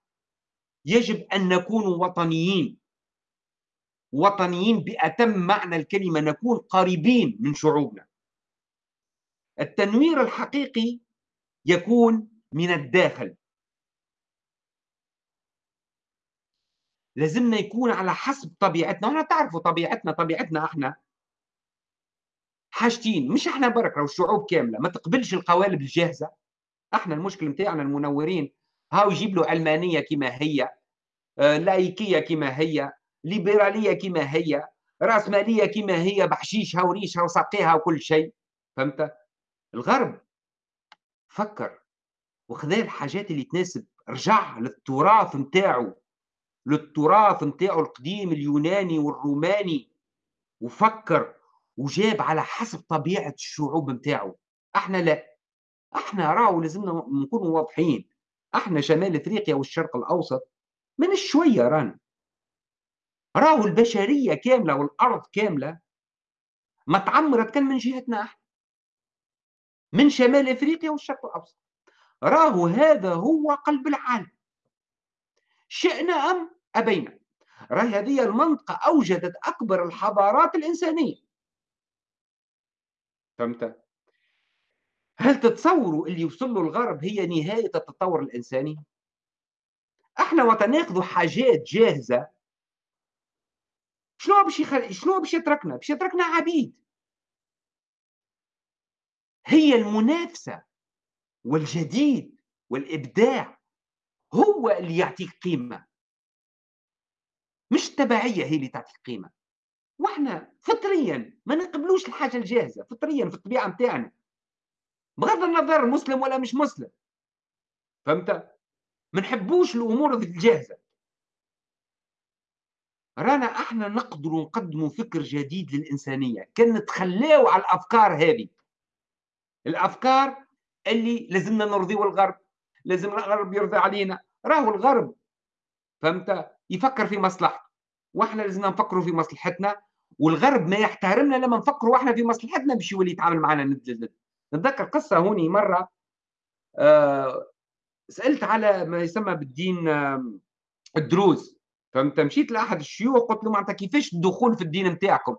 يجب أن نكون وطنيين. وطنيين بأتم معنى الكلمة نكون قريبين من شعوبنا. التنوير الحقيقي يكون من الداخل. لازمنا يكون على حسب طبيعتنا وأنا تعرفوا طبيعتنا طبيعتنا إحنا حاجتين. مش إحنا برك أو الشعوب كاملة. ما تقبلش القوالب الجاهزة. إحنا المشكل نتاعنا المنورين. هاو يجيب له علمانيه كما هي آه، لايكيه كما هي. ليبرالية كما هي رأسمالية كما هي بحشيشها وريشها وساقيها وكل شيء. فهمت؟ الغرب فكر وخذا الحاجات اللي تناسب رجع للتراث نتاعو للتراث نتاعو القديم اليوناني والروماني وفكر وجاب على حسب طبيعة الشعوب نتاعو. إحنا لا. إحنا راهو لازمنا نكونوا واضحين. إحنا شمال افريقيا والشرق الاوسط من شوية رانا. راهو البشرية كاملة والأرض كاملة ما تعمرت كان من جهتنا إحنا من شمال إفريقيا والشرق الأوسط. راهو هذا هو قلب العالم. شئنا أم أبينا. راهي هذه المنطقة أوجدت أكبر الحضارات الإنسانية. فهمت؟ هل تتصوروا اللي يوصل له الغرب هي نهاية التطور الإنساني؟ إحنا وتناخذوا حاجات جاهزة شنو باش يخل... شنو باش يتركنا؟ باش يتركنا عبيد. هي المنافسة والجديد والإبداع هو اللي يعطيك قيمة. مش التبعية هي اللي تعطيك قيمة. وإحنا فطريا ما نقبلوش الحاجة الجاهزة فطريا في الطبيعة متاعنا. بغض النظر مسلم ولا مش مسلم. فهمت؟ ما نحبوش الأمور الجاهزة. رانا إحنا نقدر نقدموا فكر جديد للإنسانية. كان نتخلاو على الأفكار هذه. الأفكار اللي لازمنا نرضيو الغرب لازم الغرب يرضي علينا. راهو الغرب. فهمت؟ يفكر في مصلحته. وإحنا لازمنا نفكروا في مصلحتنا. والغرب ما يحترمنا لما نفكروا إحنا في مصلحتنا باش يولي يتعامل معنا ند نتذكر قصة هوني مرة آه سألت على ما يسمى بالدين آه الدروز. فهمت مشيت لأحد الشيوخ قلت له معناتها كيفاش الدخول في الدين نتاعكم؟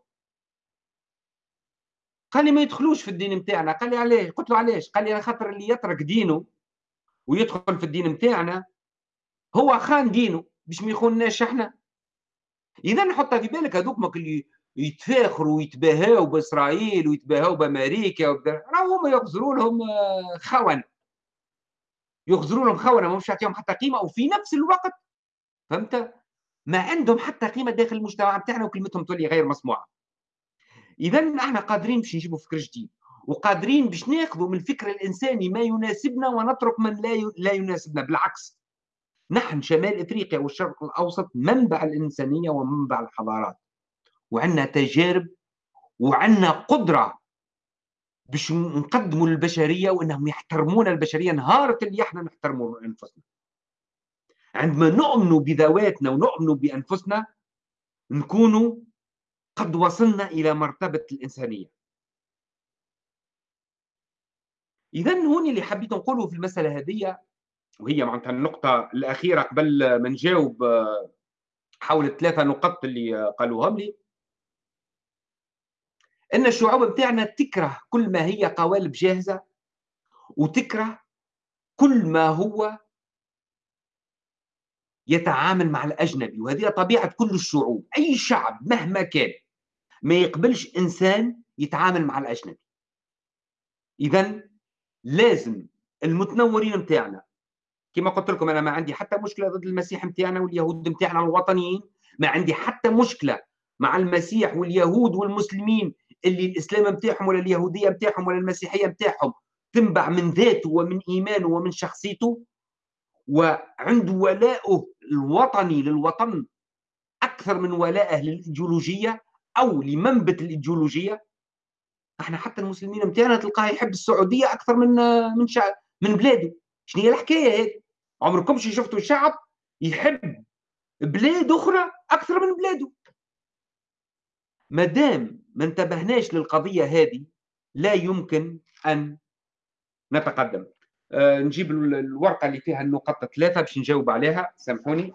قال لي ما يدخلوش في الدين نتاعنا. قال لي علاش؟ قلت له علاش؟ قال لي خاطر اللي يترك دينه ويدخل في الدين نتاعنا هو خان دينه باش ما يخونناش إحنا. إذا نحطها في بالك هذوك اللي يتفاخروا ويتباهاوا بإسرائيل ويتباهاوا بأمريكا راهو هما يغزروا لهم آه، خون. يغزروا لهم خونه مش يعطيهم حتى قيمة. وفي نفس الوقت فهمت؟ ما عندهم حتى قيمة داخل المجتمع بتاعنا وكلمتهم تولي غير مسموعة. اذا أحنا قادرين باش نجيبوا فكر جديد وقادرين باش ناخذوا من الفكر الإنساني ما يناسبنا ونترك من لا لا يناسبنا. بالعكس نحن شمال إفريقيا والشرق الأوسط منبع الإنسانية ومنبع الحضارات وعندنا تجارب وعندنا قدرة باش نقدموا للبشرية وإنهم يحترمون البشرية. نهار اللي إحنا نحترموا أنفسنا. عندما نؤمن بذواتنا ونؤمن بأنفسنا نكون قد وصلنا إلى مرتبة الإنسانية. اذا هون اللي حبيت نقوله في المسألة هذه وهي معناتها النقطة الأخيرة قبل ما نجاوب حول الثلاثة نقط اللي قالوهم لي. إن الشعوب بتاعنا تكره كل ما هي قوالب جاهزة وتكره كل ما هو يتعامل مع الأجنبي وهذه طبيعة كل الشعوب أي شعب مهما كان ما يقبلش إنسان يتعامل مع الأجنبي. اذا لازم المتنورين متاعنا كما قلت لكم أنا ما عندي حتى مشكلة ضد المسيح متاعنا واليهود متاعنا الوطنيين ما عندي حتى مشكلة مع المسيح واليهود والمسلمين اللي الإسلام متاعهم ولا اليهودية متاعهم ولا المسيحية متاعهم تنبع من ذاته ومن إيمانه ومن شخصيته وعنده ولاءه الوطني للوطن أكثر من ولائه للإيديولوجية أو لمنبت الإيديولوجية. إحنا حتى المسلمين متاعنا تلقاه يحب السعودية أكثر من من شعب من بلاده شنو هي الحكاية هذه عمركم شفتوا شعب يحب بلاد أخرى أكثر من بلاده ما دام ما انتبهناش للقضية هذه لا يمكن أن نتقدم. نجيب الورقة اللي فيها النقط ثلاثة باش نجاوب عليها. سامحوني.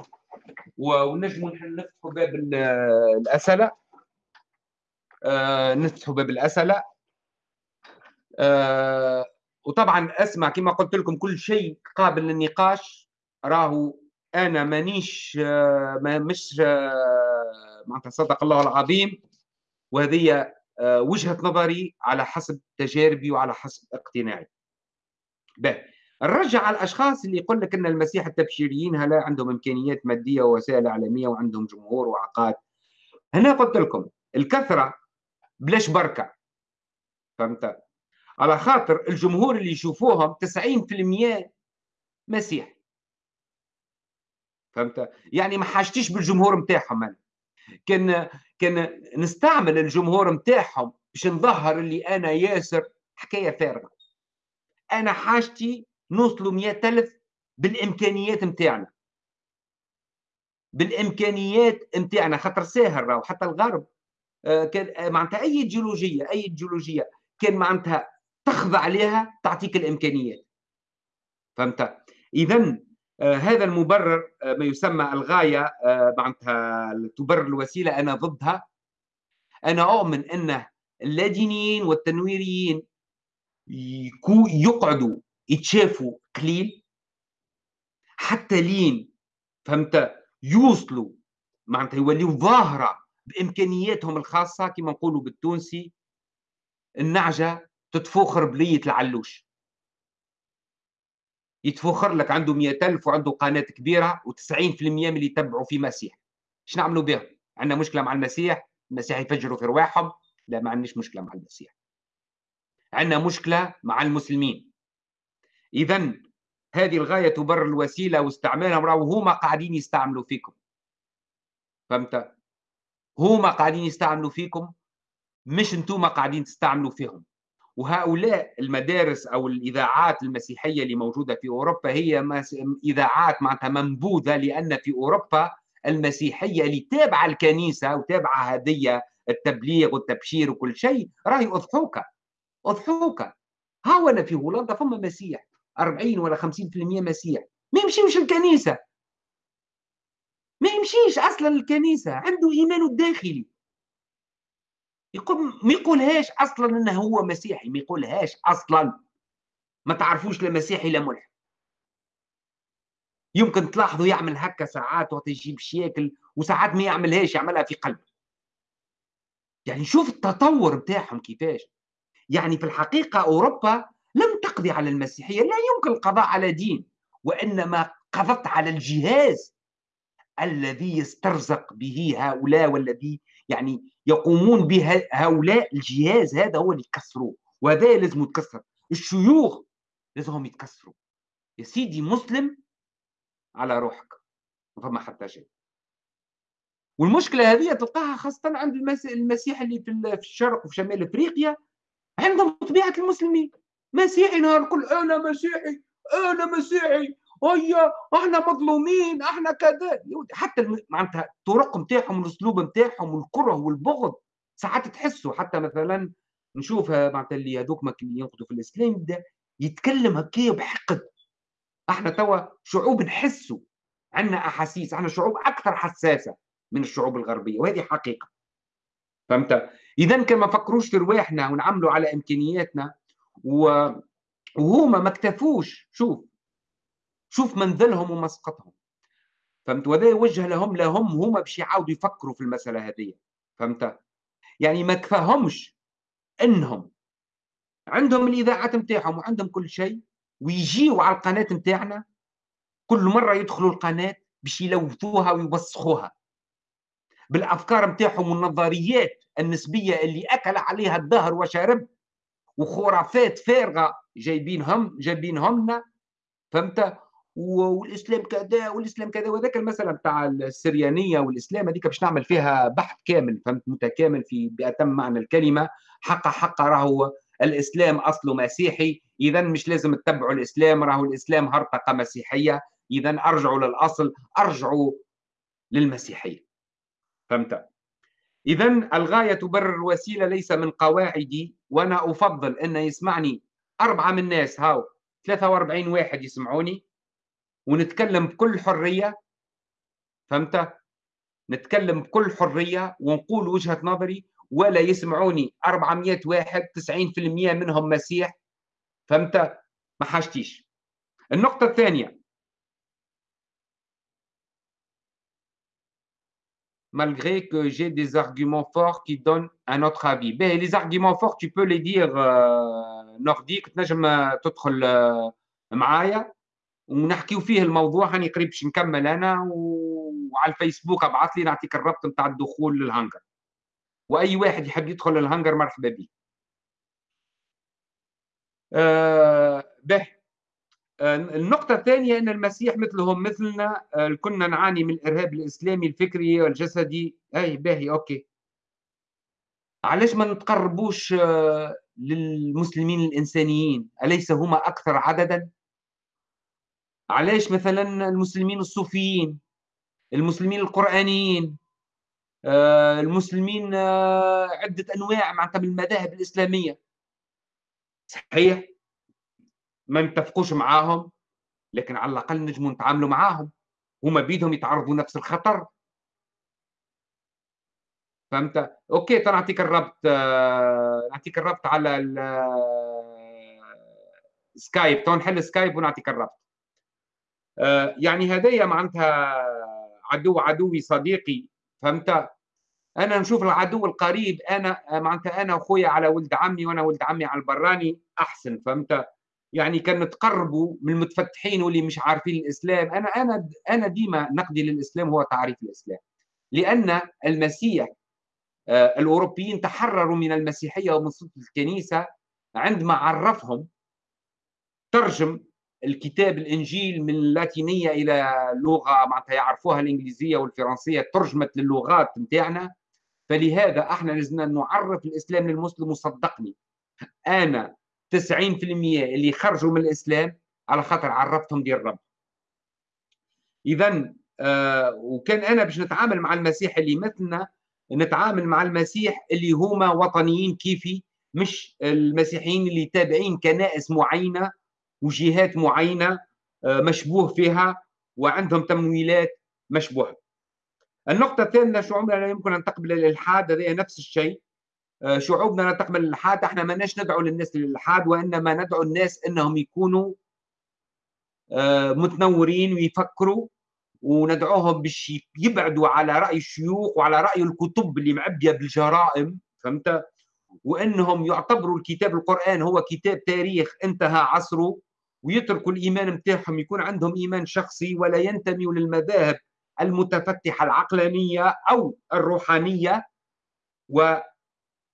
ونجموا نفتحوا باب الأسئلة. نفتحوا باب الأسئلة. وطبعا أسمع كما قلت لكم كل شيء قابل للنقاش. راهو أنا مانيش آه، مش آه، معناتها صدق الله العظيم. وهذه آه، وجهة نظري على حسب تجاربي وعلى حسب اقتناعي. به نرجع على الأشخاص اللي يقول لك إن المسيح التبشيريين هلا عندهم إمكانيات مادية ووسائل إعلامية وعندهم جمهور وعقاد. هنا قلت لكم الكثرة بلاش بركة. فهمت؟ على خاطر الجمهور اللي يشوفوهم 90% مسيح فهمت يعني ما حاجتيش بالجمهور نتاعهم أنا كان كان نستعمل الجمهور نتاعهم باش نظهر اللي أنا ياسر حكاية فارغة أنا حاجتي نوصلوا مئة ألف بالإمكانيات نتاعنا بالإمكانيات نتاعنا خاطر ساهر راهو حتى الغرب. آه، كان معناتها أي جيولوجية أي جيولوجية كان معناتها تخضع عليها تعطيك الإمكانيات. فهمت؟ اذا آه هذا المبرر آه ما يسمى الغاية آه معناتها تبرر الوسيلة أنا ضدها. أنا أؤمن ان اللادينيين والتنويريين يقعدوا يتشافوا قليل. حتى لين فهمت؟ يوصلوا معناتها يوليوا ظاهرة بإمكانياتهم الخاصة كما نقولوا بالتونسي النعجة تتفوخر بلية العلوش. يتفوخر لك عنده مئة ألف وعنده قناة كبيرة و90% من اللي يتبعوا في مسيح. إيش نعملوا بهم عندنا مشكلة مع المسيح المسيح يفجروا في رواحهم لا ما عندناش مشكلة مع المسيح. عندنا مشكلة مع المسلمين. إذا هذه الغاية تبرر الوسيلة واستعمالهم راهو هما قاعدين يستعملوا فيكم. فهمت؟ هما قاعدين يستعملوا فيكم مش أنتم قاعدين تستعملوا فيهم. وهؤلاء المدارس أو الإذاعات المسيحية اللي موجودة في أوروبا هي إذاعات معناتها منبوذة لأن في أوروبا المسيحية اللي تابعة الكنيسة وتابعة هديه التبليغ والتبشير وكل شيء راهي أضحوك. أضحوك. ها أنا في هولندا فما مسيح. 40 ولا 50% مسيح. ما يمشيوش الكنيسة. ما يمشيش أصلا الكنيسة. عنده ايمانه الداخلي. يقول ما يقولهاش أصلا إنه هو مسيحي. ما يقولهاش أصلا. ما تعرفوش لا مسيحي لا ملحد. يمكن تلاحظوا يعمل هكا ساعات وقت يجيب شياكل وساعات ما يعملهاش يعملها في قلبه. يعني شوف التطور بتاعهم كيفاش. يعني في الحقيقة أوروبا لم تقضي على المسيحية لا يمكن القضاء على دين وإنما قضت على الجهاز الذي يسترزق به هؤلاء والذي يعني يقومون بهؤلاء الجهاز هذا هو اللي يكسروه وهذا لازم يتكسر. الشيوخ لازمهم يتكسروا. يا سيدي مسلم على روحك ما فما حتى شيء. والمشكلة هذه تلقاها خاصة عند المسيح اللي في الشرق وفي شمال أفريقيا. عندهم طبيعة المسلمين. مسيحي نهار الكل أنا مسيحي أنا مسيحي. هيا إحنا مظلومين إحنا كذا. حتى معناتها الطرق نتاعهم الأسلوب نتاعهم والكرة والبغض ساعات تحسوا. حتى مثلا نشوف معناتها اللي هذوك اللي ينقدوا في الإسلام يبدا يتكلم هكايا بحقد. إحنا توا شعوب نحسوا عندنا أحاسيس. إحنا شعوب أكثر حساسة من الشعوب الغربية وهذه حقيقة. فهمت؟ اذا كان ما فكروش في رواحنا ونعملوا على إمكانياتنا و... وهما ما اكتفوش شوف شوف منزلهم ومسقطهم. فهمت؟ وهذا يوجه لهم لهم هما باش يعاودوا يفكروا في المسألة هذه. فهمت؟ يعني ما كفاهمش إنهم عندهم الاذاعات نتاعهم وعندهم كل شيء ويجيوا على القناة نتاعنا كل مرة يدخلوا القناة باش يلوثوها ويوسخوها بالأفكار نتاعهم والنظريات النسبية اللي أكل عليها الدهر وشرب وخرافات فارغة جايبينهم جايبينهم لنا فهمت؟ والإسلام كذا والإسلام كذا وذاك المساله بتاع السريانية والإسلام هذيك باش نعمل فيها بحث كامل فهمت؟ متكامل في بأتم معنى الكلمة. حق حق راهو الإسلام اصله مسيحي اذا مش لازم تتبعوا الإسلام راهو الإسلام هرطقة مسيحية. اذا أرجعوا للأصل أرجعوا للمسيحية. فهمت؟ اذا الغاية تبرر الوسيلة ليس من قواعدي وأنا أفضل أن يسمعني أربعة من الناس هاو 43 واحد يسمعوني ونتكلم بكل حرية فهمت؟ نتكلم بكل حرية ونقول وجهة نظري ولا يسمعوني 400 واحد 90% منهم مسيح فهمت؟ ما حاجتيش. النقطة الثانية malgré que j'ai des arguments forts qui donnent un autre avis. Ben, les arguments forts, tu peux les dire euh, nordique, تنجم تدخل معايا ونحكيو فيه الموضوع هاني قريب باش نكمل أنا وعلى الفيسبوك ابعث لي نعطيك الرابط نتاع الدخول للهانجر واي واحد يحب يدخل للهانجر مرحبا به آه به آه النقطة الثانية أن المسيح مثلهم مثلنا آه كنا نعاني من الإرهاب الإسلامي الفكري والجسدي. أي باهي أوكي. علاش ما نتقربوش آه للمسلمين الإنسانيين؟ أليس هما أكثر عددا؟ علاش مثلا المسلمين الصوفيين المسلمين القرآنيين آه، المسلمين آه، عدة أنواع معناتها من المذاهب الإسلامية؟ صحيح؟ ما نتفقوش معاهم لكن على الأقل نجموا نتعاملوا معاهم. هما بيدهم يتعرضوا نفس الخطر. فهمت؟ OK نعطيك الربط آه، نعطيك الربط على سكايب. تو نحل سكايب ونعطيك الربط. يعني هدايا معناتها عدو عدوي صديقي. فهمت؟ أنا نشوف العدو القريب أنا معناتها أنا اخويا على ولد عمي وأنا ولد عمي على البراني أحسن. فهمت؟ يعني كان نتقربوا من المتفتحين واللي مش عارفين الإسلام. أنا أنا أنا ديما نقدي للإسلام هو تعريف الإسلام. لأن المسيح آه، الأوروبيين تحرروا من المسيحية ومن سلطه الكنيسة عندما عرفهم ترجم الكتاب الإنجيل من اللاتينية إلى لغة معناتها يعرفوها الإنجليزية والفرنسية ترجمت للغات نتاعنا فلهذا إحنا لازمنا نعرف الإسلام للمسلم وصدقني. أنا 90% اللي خرجوا من الإسلام على خاطر عرفتهم ديال الرب. اذا آه وكان أنا باش نتعامل مع المسيح اللي مثلنا نتعامل مع المسيح اللي هما وطنيين كيفي مش المسيحيين اللي تابعين كنائس معينة وجهات معينة آه مشبوه فيها وعندهم تمويلات مشبوهة. النقطة الثانية شعوبنا لا يمكن أن تقبل الإلحاد؟ هذه نفس الشيء. شعوبنا لا تقبل الإلحاد إحنا ما ندعو للناس للإلحاد وإنما ندعو الناس أنهم يكونوا آه، متنورين ويفكروا وندعوهم باش يبعدوا على رأي الشيوخ وعلى رأي الكتب اللي معبية بالجرائم فهمت؟ وأنهم يعتبروا الكتاب القرآن هو كتاب تاريخ انتهى عصره ويتركوا الإيمان متاعهم يكون عندهم إيمان شخصي ولا ينتموا للمذاهب المتفتحة العقلانية أو الروحانية و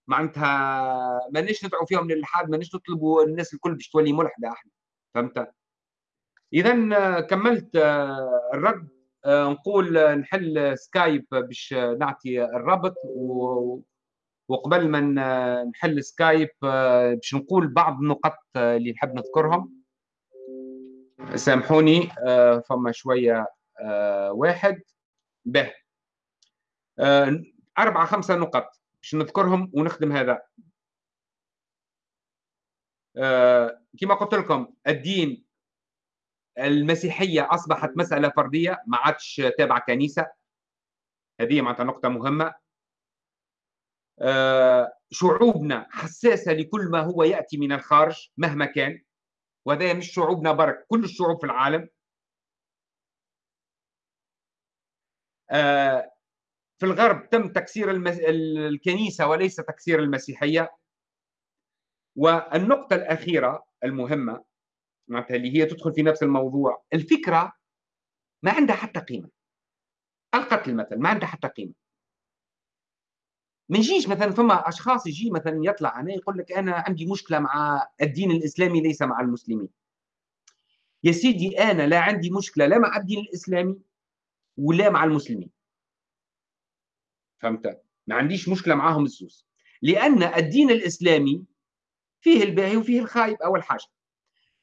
معناتها مانيش ندعو فيهم للالحاد مانيش نطلبوا الناس الكل باش تولي ملحده أحنا. فهمت؟ اذا كملت آه، الرد. آه، نقول نحل سكايب باش نعطي الرابط وقبل ما نحل سكايب آه، باش نقول بعض النقط اللي نحب نذكرهم. سامحوني فما شوية آه، واحد. به. آه، أربعة خمسة نقط. باش نذكرهم ونخدم هذا. آه، كما قلت لكم الدين المسيحية أصبحت مسألة فردية ما عادش تابعة كنيسة. هذه معناتها نقطة مهمة. آه، شعوبنا حساسة لكل ما هو يأتي من الخارج مهما كان وهذا مش شعوبنا برك كل الشعوب في العالم. آه، في الغرب تم تكسير المس... الكنيسة وليس تكسير المسيحية. والنقطة الأخيرة المهمة معناتها اللي هي تدخل في نفس الموضوع الفكرة ما عندها حتى قيمة. القتل مثلا ما عندها حتى قيمة. ما نجيش مثلا فما أشخاص يجي مثلا يطلع هنا يقول لك أنا عندي مشكلة مع الدين الإسلامي ليس مع المسلمين. يا سيدي أنا لا عندي مشكلة لا مع الدين الإسلامي ولا مع المسلمين. فهمت؟ ما عنديش مشكلة معاهم الزوز. لأن الدين الإسلامي فيه الباهي وفيه الخايب أول حاجة.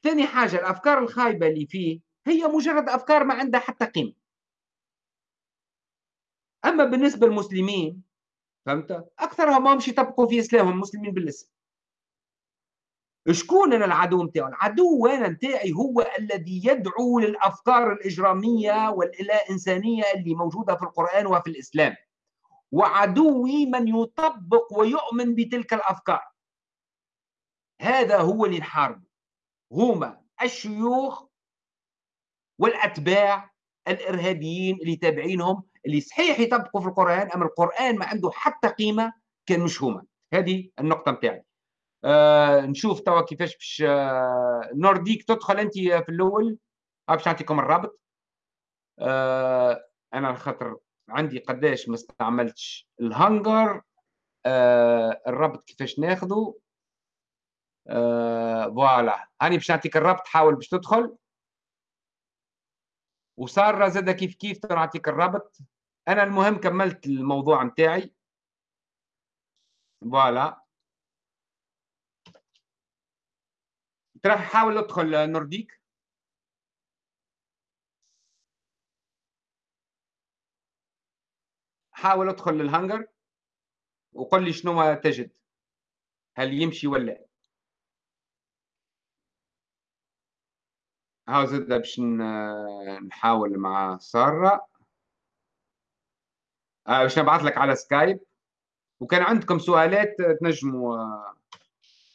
ثاني حاجة الأفكار الخايبة اللي فيه هي مجرد أفكار ما عندها حتى قيمة. أما بالنسبة للمسلمين فهمت؟ أكثرهم ما يطبقوا في إسلامهم مسلمين بالاسم. شكون أنا العدو نتاعو العدو أنا نتاعي هو الذي يدعو للأفكار الإجرامية واللا انسانيه اللي موجودة في القرآن وفي الإسلام. وعدوي من يطبق ويؤمن بتلك الأفكار. هذا هو اللي نحاربه هما الشيوخ والأتباع الإرهابيين اللي تابعينهم اللي صحيح يطبقوا في القرآن أما القرآن ما عنده حتى قيمة كان مش هما. هذه النقطة نتاعي آه نشوف توا كيفاش باش آه نورديك تدخل أنت في الأول. باش نعطيكم الرابط. آه أنا خاطر عندي قداش ما استعملتش. الهنجر آه الرابط كيفاش ناخذه آه voilà. هاني باش نعطيك الرابط حاول باش تدخل. وسارة زاد كيف كيف نعطيك الرابط أنا المهم كملت الموضوع نتاعي. voilà. ترى حاول ادخل نورديك. حاول ادخل للهنجر وقل لي شنو تجد هل يمشي ولا هاو زاد باش نحاول مع سارة. آه باش نبعث لك على سكايب. وكان عندكم سؤالات تنجموا آه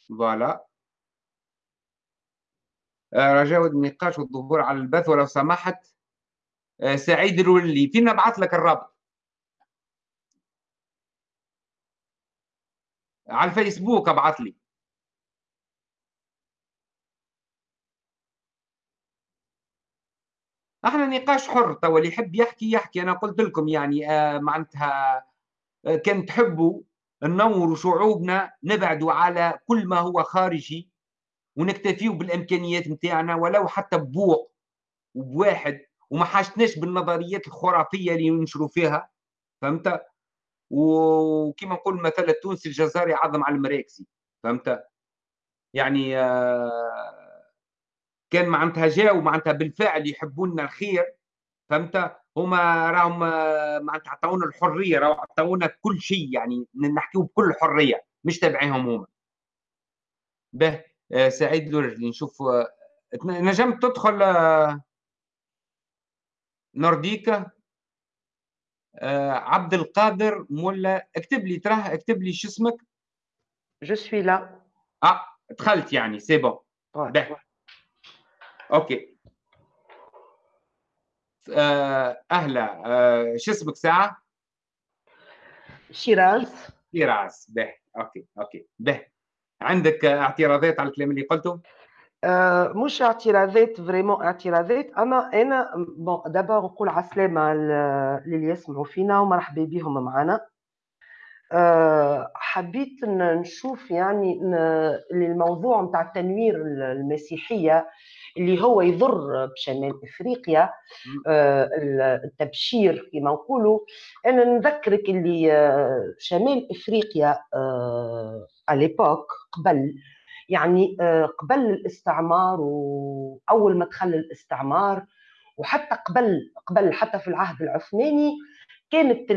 voilà. آه رجاء النقاش والظهور على البث ولو سمحت. سعيد الولي فينا نبعث لك الرابط. على الفيسبوك ابعث لي. إحنا نقاش حر تو اللي يحب يحكي يحكي. أنا قلت لكم يعني آه معناتها آه كان تحبوا ننوروا شعوبنا نبعدوا على كل ما هو خارجي ونكتفيوا بالامكانيات نتاعنا ولو حتى ببوق وبواحد وما حاجتناش بالنظريات الخرافية اللي ينشروا فيها. فهمت؟ وكما نقول مثل التونسي الجزائري عظم على المراكسي فهمت؟ يعني آه كان معناتها جاوا معناتها بالفعل يحبوا لنا الخير فهمت؟ هما راهم معناتها عطاونا الحرية راهو عطاونا كل شيء يعني نحكيو بكل حرية مش تبعهم هما. به آه سعيد لورجلي نشوف آه نجمت تدخل آه نورديكا؟ آه عبد القادر مولا اكتب لي تراه اكتب لي شو اسمك je suis là آه دخلت يعني c'est bon OK آه أهلا. آه شو اسمك ساعة؟ شيراز شيراز به OK OK به عندك اعتراضات على الكلام اللي قلته؟ آه مش اعتراضات vraiment اعتراضات. أنا أنا bon d'abord نقول عسلامة للي يسمعوا فينا ومرحبا بهم معنا. أه حبيت نشوف يعني الموضوع نتاع التنوير المسيحية اللي هو يضر بشمال إفريقيا. أه التبشير كما نقولوا. أنا نذكرك اللي آه، شمال إفريقيا اليبوك قبل يعني آه، قبل الاستعمار واول ما دخل الاستعمار وحتى قبل قبل حتى في العهد العثماني كانت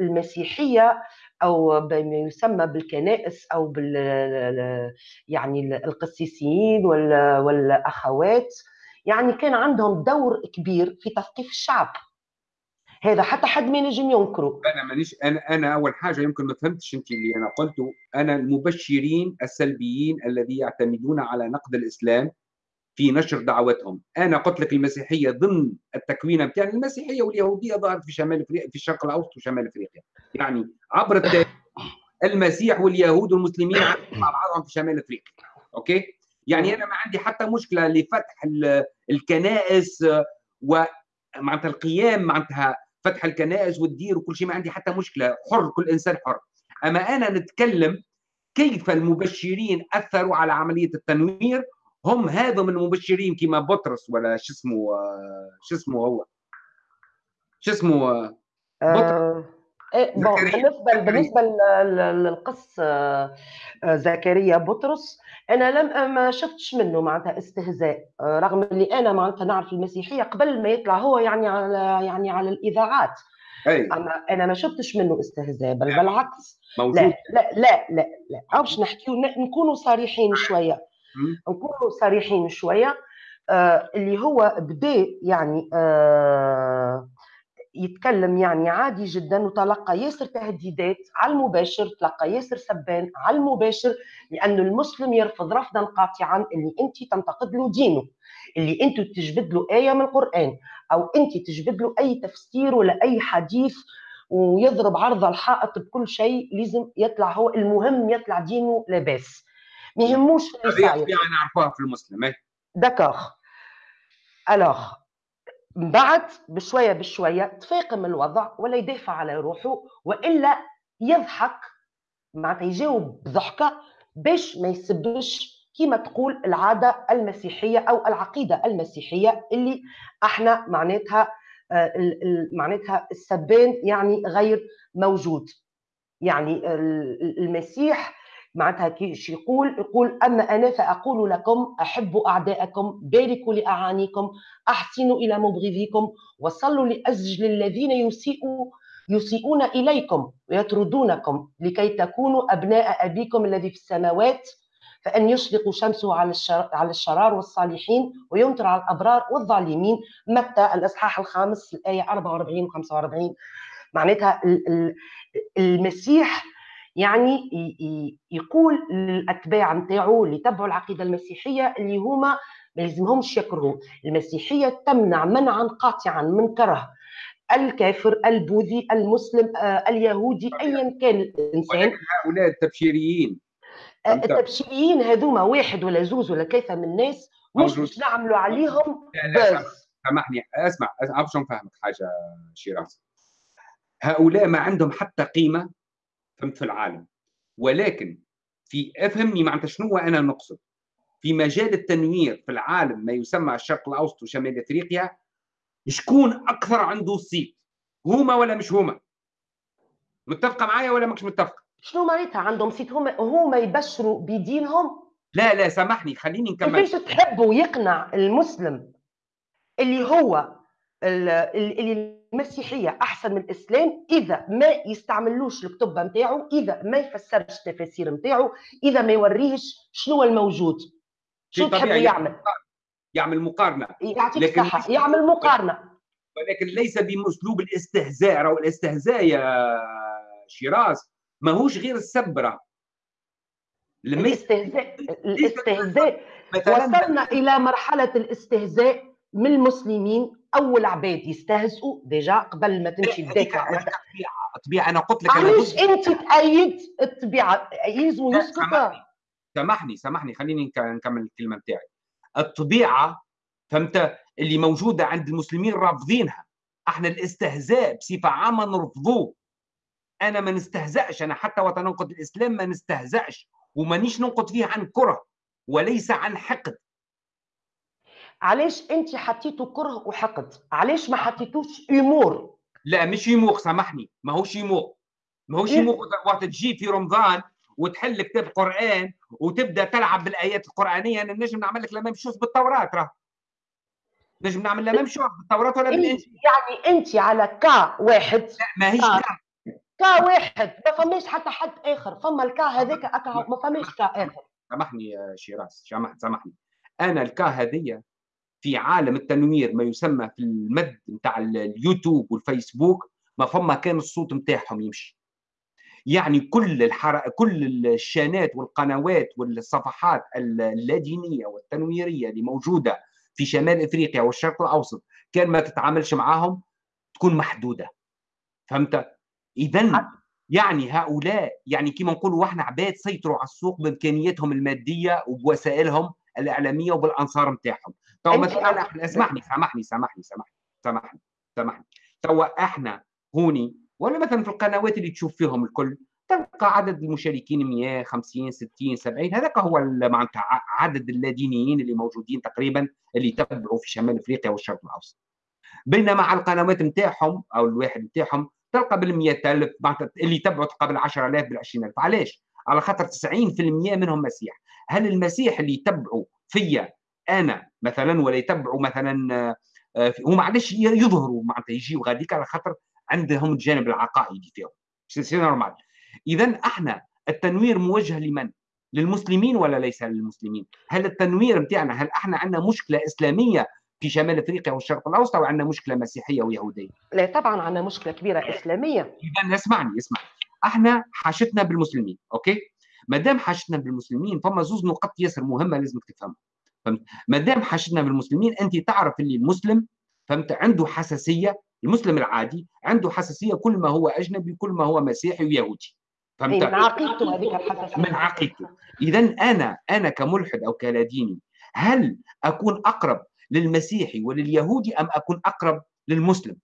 المسيحية أو بما يسمى بالكنائس أو بال يعني القسيسيين والأخوات يعني كان عندهم دور كبير في تثقيف الشعب. هذا حتى حد ما ينجم ينكره. أنا مانيش أنا أنا أول حاجة يمكن ما فهمتش أنت اللي أنا قلته أنا المبشرين السلبيين الذين يعتمدون على نقد الإسلام في نشر دعوتهم. أنا قلت لك المسيحية ضمن التكوين بتاع المسيحية واليهودية ظهرت في شمال إفريقيا في الشرق الأوسط وشمال إفريقيا. يعني عبر التاريخ المسيح واليهود والمسلمين مع بعضهم في شمال إفريقيا. أوكي؟ يعني أنا ما عندي حتى مشكلة لفتح الكنائس ومعناتها القيام معناتها فتح الكنائس والدير وكل شيء ما عندي حتى مشكلة. حر كل إنسان حر. أما أنا نتكلم كيف المبشرين أثروا على عملية التنوير هم هذا من المبشرين كما بطرس ولا شو اسمه شو اسمه هو؟ شو اسمه بطرس. إيه بالنسبة بالنسبة للقص آه، آه، زكريا بطرس أنا لم ما شفتش منه معناتها استهزاء آه، رغم اللي أنا معناتها نعرف المسيحية قبل ما يطلع هو يعني على يعني على الإذاعات. أي. أنا أنا ما شفتش منه استهزاء بل بالعكس. موجود. لا لا لا لا. لا باش نحكيو نكونوا صريحين شوية. نكونوا صريحين شوية آه اللي هو بدا يعني آه يتكلم يعني عادي جدا وتلقى ياسر تهديدات على المباشر تلقى ياسر سبان على المباشر لأن المسلم يرفض رفضا قاطعا اللي أنت تنتقد له دينه اللي أنت تجبد له آية من القرآن أو أنت تجبد له أي تفسير ولا أي حديث ويضرب عرض الحائط بكل شيء لازم يطلع هو المهم يطلع دينه لاباس. ما يهموش يعني نعرفوها في المسلم d'accord alors بعد بشوية بشوية تفاقم الوضع ولا يدافع على روحه وإلا يضحك معناتها يجاوب بضحكة باش ما يسبش كما تقول العادة المسيحية أو العقيدة المسيحية اللي إحنا معناتها آه، معناتها السبان يعني غير موجود. يعني المسيح معناتها يقول يقول اما أنا فأقول لكم احبوا اعداءكم باركوا لأعانيكم أحسنوا إلى مبغضيكم وصلوا لاجل الذين يسيئوا يسيئون إليكم ويطردونكم لكي تكونوا أبناء أبيكم الذي في السماوات. فأن يشرق شمسه على على الشرار والصالحين ويمطر على الأبرار والظالمين. متى؟ الإصحاح الخامس الآية 44 و 45 معناتها المسيح يعني يقول للأتباع نتاعو اللي تبعوا العقيدة المسيحية اللي هما ما يلزمهمش يكرهوا. المسيحية تمنع منعا قاطعا من كره الكافر البوذي المسلم آه، اليهودي ايا كان الإنسان. هؤلاء التبشيريين. آه، التبشيريين هذوما واحد ولا زوز ولا ثلاثة من الناس مش باش نعملوا عليهم بس سامحني. أسمع باش نفهمك حاجة شيراز هؤلاء ما عندهم حتى قيمة فهمت في العالم. ولكن في أفهمني معناتها شنو أنا نقصد. في مجال التنوير في العالم ما يسمى الشرق الأوسط وشمال إفريقيا شكون أكثر عنده صيت هما ولا مش هما؟ متفقة معايا ولا مش متفقة؟ شنو معناتها عندهم صيت هما هما يبشروا بدينهم؟ لا لا سامحني خليني نكمل. كيفاش تحبوا يقنع المسلم اللي هو اللي المسيحيه أحسن من الإسلام إذا ما يستعملوش الكتب نتاعو إذا ما يفسرش التفاسير نتاعو إذا ما يوريهش شنو الموجود. شو تحب يعمل؟ يعمل؟ مقارنة. يعطيك الصحة يعمل مقارنة. ولكن ليس باسلوب الاستهزاء. أو الاستهزاء يا شيراز ماهوش غير السبرة. الاستهزاء الاستهزاء وصلنا إلى مرحلة الاستهزاء. من المسلمين أول عباد يستهزئوا déjà قبل ما تمشي تدافع الطبيعه الطبيعه أنا قلت لك علاش أنت تأيد الطبيعه يلزم يسكت سامحني سامحني خليني نكمل الكلمة نتاعي الطبيعة فهمت؟ اللي موجودة عند المسلمين رافضينها. إحنا الاستهزاء بصفة عامة نرفضوه. أنا ما نستهزأش أنا حتى وقت ننقد الإسلام ما نستهزأش ومانيش ننقد فيه عن كره وليس عن حقد. علاش انت حطيتوا كره وحقد؟ علاش ما حطيتوش امور لا مش يموخ سامحني. ما هوش يموخ ما هوش يموخ وقت تجي في رمضان وتحل كتاب قرآن وتبدأ تلعب بالآيات القرآنية أنا نجم نعمل لك لما chose بالتوراة راه. نجم نعمل la même chose بالتوراة ولا بالإنجيل. يعني إنت على cas واحد. لا ما هيش كا. كا. واحد. ما فماش حتى حد آخر. فما الكا هذاك ما فماش كا آخر. سامحني يا شيراز. سامحني. أنا ال cas هذيا في عالم التنوير ما يسمى في المد نتاع اليوتيوب والفيسبوك ما فما كان الصوت نتاعهم يمشي. يعني كل الحر... كل الشانات والقنوات والصفحات اللادينية والتنويرية اللي موجودة في شمال إفريقيا والشرق الأوسط كان ما تتعاملش معاهم تكون محدودة. فهمت؟ اذا يعني هؤلاء يعني كما نقولوا إحنا عباد سيطروا على السوق بإمكانياتهم المادية وبوسائلهم الإعلامية وبالأنصار نتاعهم تو مثلا إحنا اسمحني سامحني سامحني سامحني سامحني سامحني. توا إحنا هوني ولا مثلا في القنوات اللي تشوف فيهم الكل تلقى عدد المشاركين 100 50 60 70 هذاك هو معناتها عدد اللادينيين اللي موجودين تقريبا اللي يتبعوا في شمال أفريقيا والشرق الأوسط. بينما على القنوات نتاعهم أو الواحد نتاعهم تلقى بال 100000 اللي يتبعوا تلقى بال 10000 بال 20000 علاش؟ على خاطر 90% منهم مسيح هل المسيح اللي يتبعوا فيا أنا مثلا ولا يتبعوا مثلا آه، هما علاش يظهروا معناتها يجيوا غاديك على خاطر عندهم الجانب العقائدي فيهم c'est normal اذا إحنا التنوير موجه لمن؟ للمسلمين ولا ليس للمسلمين؟ هل التنوير نتاعنا هل إحنا عندنا مشكلة إسلامية في شمال إفريقيا والشرق الأوسط أو عندنا مشكلة مسيحية ويهودية؟ لا طبعا عندنا مشكلة كبيرة إسلامية اذا اسمعني اسمعني إحنا حاجتنا بالمسلمين أوكي؟ ما دام حاجتنا بالمسلمين فما زوز نقط ياسر مهمة لازمك تفهمها. فهمت؟ ما دام حاجتنا بالمسلمين أنت تعرف اللي المسلم فهمت؟ عنده حساسية المسلم العادي عنده حساسية كل ما هو أجنبي كل ما هو مسيحي ويهودي. فهمت؟ من عقيدته هذيك الحساسية. من عقيدته. اذا أنا أنا كملحد أو كلاديني هل أكون أقرب للمسيحي ولليهودي أم أكون أقرب للمسلم؟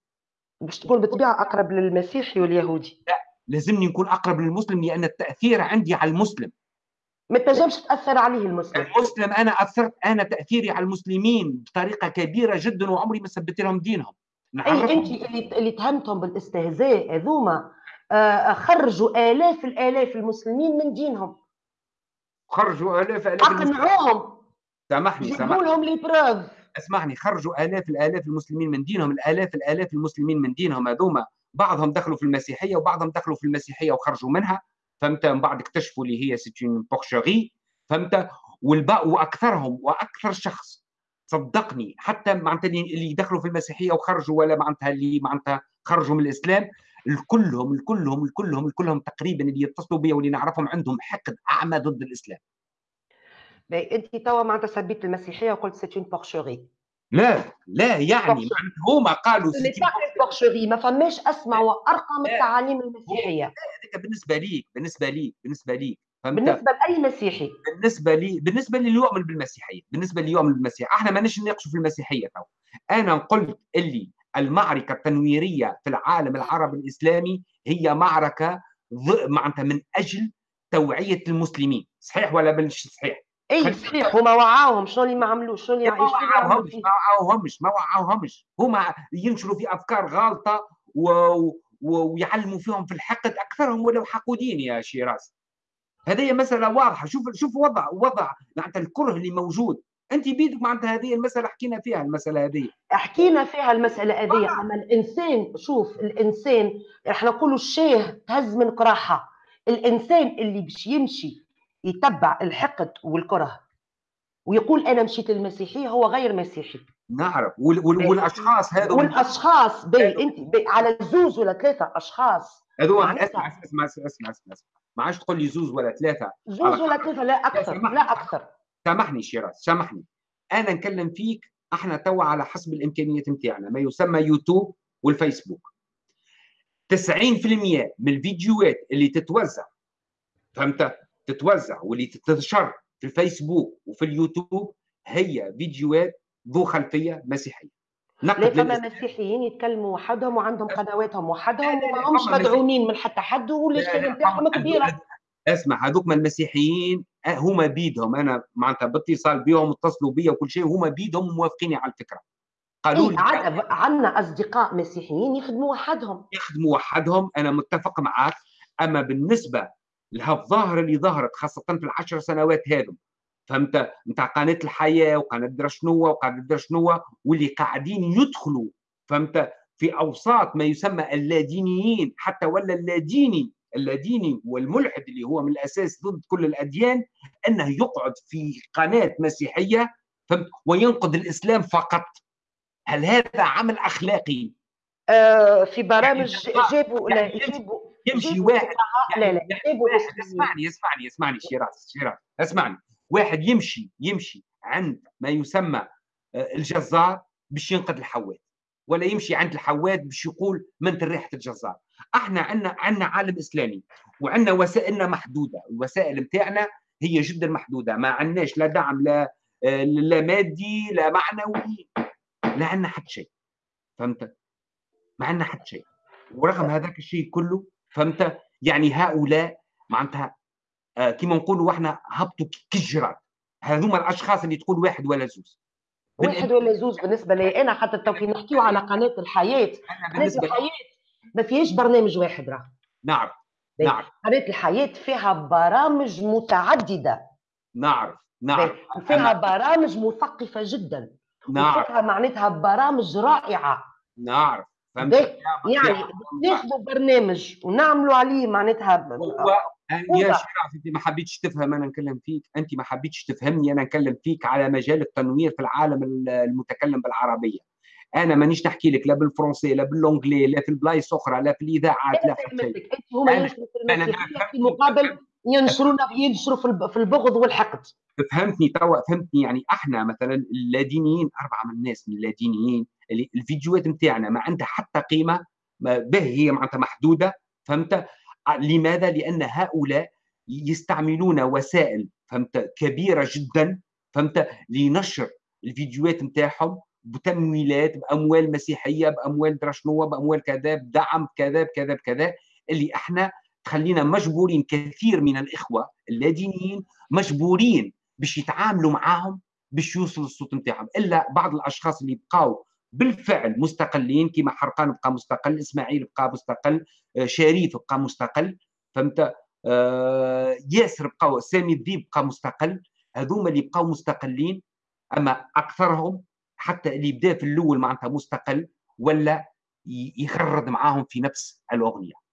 باش تكون بالطبيعة أقرب للمسيحي واليهودي. لا. لازمني نكون أقرب للمسلم لأن التأثير عندي على المسلم. ما تنجمش تأثر عليه المسلم. المسلم أنا اثرت أنا تأثيري على المسلمين بطريقة كبيرة جدا وعمري ما ثبت لهم دينهم. اي أنت اللي اللي تهمتهم بالاستهزاء هذوما آه، خرجوا آلاف الآلاف المسلمين من دينهم. خرجوا آلاف آلاف أقنعوهم. سامحني سامحني. لهم لي بروف اسمعني خرجوا آلاف الآلاف المسلمين من دينهم الآلاف الآلاف المسلمين من دينهم هذوما. بعضهم دخلوا في المسيحية وبعضهم دخلوا في المسيحية وخرجوا منها فهمت من بعد اكتشفوا اللي هي سيتين بورشغي فهمت والباء وأكثرهم وأكثر شخص صدقني حتى معناتها اللي دخلوا في المسيحية وخرجوا ولا معناتها اللي معناتها خرجوا من الإسلام الكلهم الكلهم الكلهم الكلهم تقريبا اللي يتصلوا بي واللي نعرفهم عندهم حقد أعمى ضد الإسلام. انت توا معناتها سبيت المسيحية وقلت c'est une porcherie. لا لا يعني هما قالوا porcherie ما فماش اسمى وأرقى من التعاليم المسيحية. هذاك بالنسبة ليك بالنسبة ليك بالنسبة ليك بالنسبة لأي مسيحي. بالنسبة لي بالنسبة للي يؤمن بالمسيحية بالنسبة اللي يؤمن بالمسيحية. إحنا ما نناقشوا في المسيحية تو أنا قلت اللي المعركة التنويرية في العالم العربي الإسلامي هي معركة معناتها من أجل توعية المسلمين. صحيح ولا مش صحيح؟ اي صحيح. هما وعاوهم شنو اللي ما عملوش؟ شنو اللي ما وعاوهمش ما وعاوهمش ما وعاوهمش هما ينشروا في أفكار غالطة و... و... ويعلموا فيهم في الحقد أكثرهم ولو حقودين يا شيراز. هذه مسألة واضحة. شوف شوف وضع وضع معناتها الكره اللي موجود. أنت بيدك معناتها هذه المسألة حكينا فيها المسألة هذه. حكينا فيها المسألة هذه. أما الإنسان شوف الإنسان إحنا نقولوا الشاه تهز من قراحة. الإنسان اللي باش يمشي يتبع الحقد والكره. ويقول أنا مشيت للمسيحية هو غير مسيحي. نعرف. والأشخاص هذو والأشخاص بي انت بي على زوز ولا ثلاثة أشخاص. هذو أسمع أسمع أسمع أسمع, أسمع. ما عادش تقول لي زوز ولا ثلاثة. زوز ولا ثلاثة لا أكثر لا أكثر. سامحني شيراز سامحني. أنا نكلم فيك إحنا توا على حسب الإمكانيات نتاعنا ما يسمى يوتيوب والفيسبوك. 90% من الفيديوهات اللي تتوزع. فهمت؟ تتوزع واللي تتنشر في الفيسبوك وفي اليوتيوب هي فيديوهات ذو خلفية مسيحية. لا فما مسيحيين يتكلموا وحدهم وعندهم قنواتهم وحدهم وما همش مدعومين من حتى حد والاشكال نتاعهم كبيرة. اسمع هذوك من المسيحيين هما بيدهم. أنا معناتها باتصال بهم اتصلوا بي وكل شيء هما بيدهم موافقيني على الفكرة. قالوا لي عندنا أصدقاء مسيحيين يخدموا وحدهم. يخدموا وحدهم. أنا متفق معك أما بالنسبة الظاهره اللي ظهرت خاصة في العشر سنوات هذم فهمت؟ نتاع قناة الحياة وقناة درا شنو وقناه درا شنو واللي قاعدين يدخلوا فهمت؟ في أوساط ما يسمى اللادينيين حتى ولا اللاديني اللاديني والملحد اللي هو من الأساس ضد كل الأديان أنه يقعد في قناة مسيحية فهمت؟ وينقد الإسلام فقط. هل هذا عمل أخلاقي؟ آه في برامج يعني جابوا يعني جابوا يمشي واحد. يعني لا لا اسمعني اسمعني اسمعني شيراز شيراز اسمعني. واحد يمشي يمشي عند ما يسمى آه، الجزار باش ينقذ الحواد ولا يمشي عند الحواد باش يقول من ريحة الجزار. إحنا عندنا عندنا عالم إسلامي وعندنا وسائلنا محدودة. الوسائل نتاعنا هي جدا محدودة. ما عندناش لا دعم لا آه، لا مادي لا معنوي لا عندنا حتى شيء. فهمت؟ ما عندنا حتى شيء. ورغم هذاك الشيء كله فهمت؟ يعني هؤلاء معناتها آه كما نقولوا إحنا هبطوا كالجراد هذوما الأشخاص اللي تقول واحد ولا زوز. واحد ولا زوز بالنسبة لي أنا حتى تو كي نحكيو على قناة الحياة. قناة الحياة ما فيهاش برنامج واحد راه. نعم نعم قناة الحياة فيها برامج متعددة. نعرف نعم وفيها برامج مثقفة جدا. نعم وفيها معناتها برامج رائعة. نعرف. فهمت يعني ناخذوا برنامج ونعملوا عليه معناتها هو يا شيخ أنت ما حبيتش تفهم أنا نكلم فيك؟ أنت ما حبيتش تفهمني أنا نكلم فيك على مجال التنوير في العالم المتكلم بالعربية. أنا مانيش نحكي لك لا بالفرنسي لا باللونجلي لا في البلايص أخرى لا في الإذاعات لا في هما في مقابل ينشرونا ينشروا في البغض والحقد. فهمتني توا فهمتني. يعني إحنا مثلا اللادينيين أربعة من الناس من اللادينيين الفيديوهات نتاعنا ما عندها حتى قيمة به هي معناتها محدودة فهمت؟ لماذا؟ لأن هؤلاء يستعملون وسائل فهمت؟ كبيرة جدا فهمت؟ لنشر الفيديوهات نتاعهم بتمويلات بأموال مسيحية بأموال درشنوه بأموال كذا بدعم كذا بكذا بكذا اللي إحنا تخلينا مجبورين كثير من الإخوة اللادينيين مجبورين باش يتعاملوا معاهم باش يوصل الصوت نتاعهم إلا بعض الأشخاص اللي بقاو بالفعل مستقلين كما حرقان بقى مستقل إسماعيل بقى مستقل آه، شريف بقى مستقل فهمت؟ آه ياسر بقى سامي الذيب بقى مستقل. هذوما اللي بقاو مستقلين أما أكثرهم حتى اللي بدا في الأول معناتها مستقل ولا يخرد معاهم في نفس الأغنية.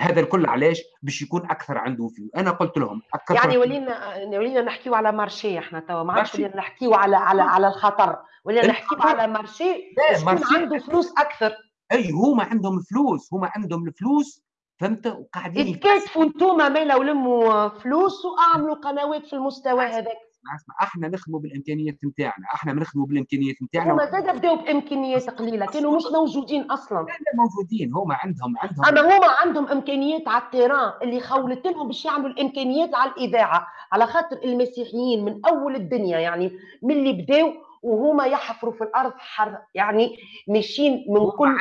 هذا الكل علاش باش يكون أكثر عنده فيه أنا قلت لهم أكثر يعني ولينا ولينا نحكيو على مارشي إحنا توا ما عادش ولينا نحكيو على على على الخطر. ولينا نحكيو على مارشي باش عنده فلوس أكثر. أي هما عندهم فلوس هما عندهم الفلوس فهمت؟ وقاعدين يتكاتفوا انتوما مالا ولموا فلوس وأعملوا قنوات في المستوى هذاك. اسمع إحنا نخدموا بالامكانيات نتاعنا إحنا بنخدموا بالامكانيات نتاعنا. هما زاد بداوا بامكانيات قليلة كانوا مش موجودين أصلا. لا موجودين هما عندهم عندهم أما هما عندهم امكانيات على التيران اللي خولت لهم باش يعملوا الامكانيات على الإذاعة. على خاطر المسيحيين من أول الدنيا يعني من اللي بداوا وهما يحفروا في الأرض حر يعني ماشيين من كل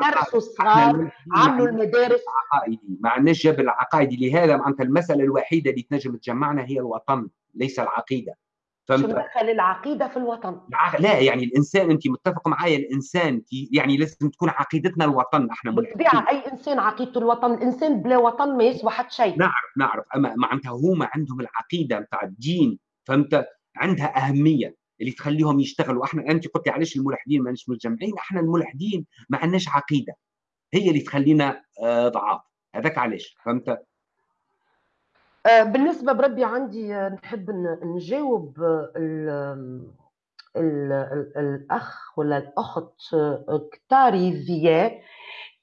درسوا الصغار عملوا المدارس. عقائدي. ما عندناش جبل عقائدي لهذا معناتها المسألة الوحيدة اللي تنجم تجمعنا هي الوطن. ليس العقيدة فهمت؟ شو دخل العقيدة في الوطن؟ لا يعني الإنسان أنت متفق معايا الإنسان يعني لازم تكون عقيدتنا الوطن إحنا بالطبيعه أي إنسان عقيدته الوطن، الإنسان بلا وطن ما يسوى حتى شيء نعرف نعرف أما معناتها هما عندهم العقيدة نتاع الدين فهمت؟ عندها أهمية اللي تخليهم يشتغلوا إحنا أنت قلتي علاش الملحدين ماناش متجمعين إحنا الملحدين ما عندناش عقيدة هي اللي تخلينا آه، ضعاف هذاك علاش فهمت؟ آه، بالنسبة بربي عندي آه، نحب نجاوب ال ال الأخ ولا الأخت آه، كتاري ذياء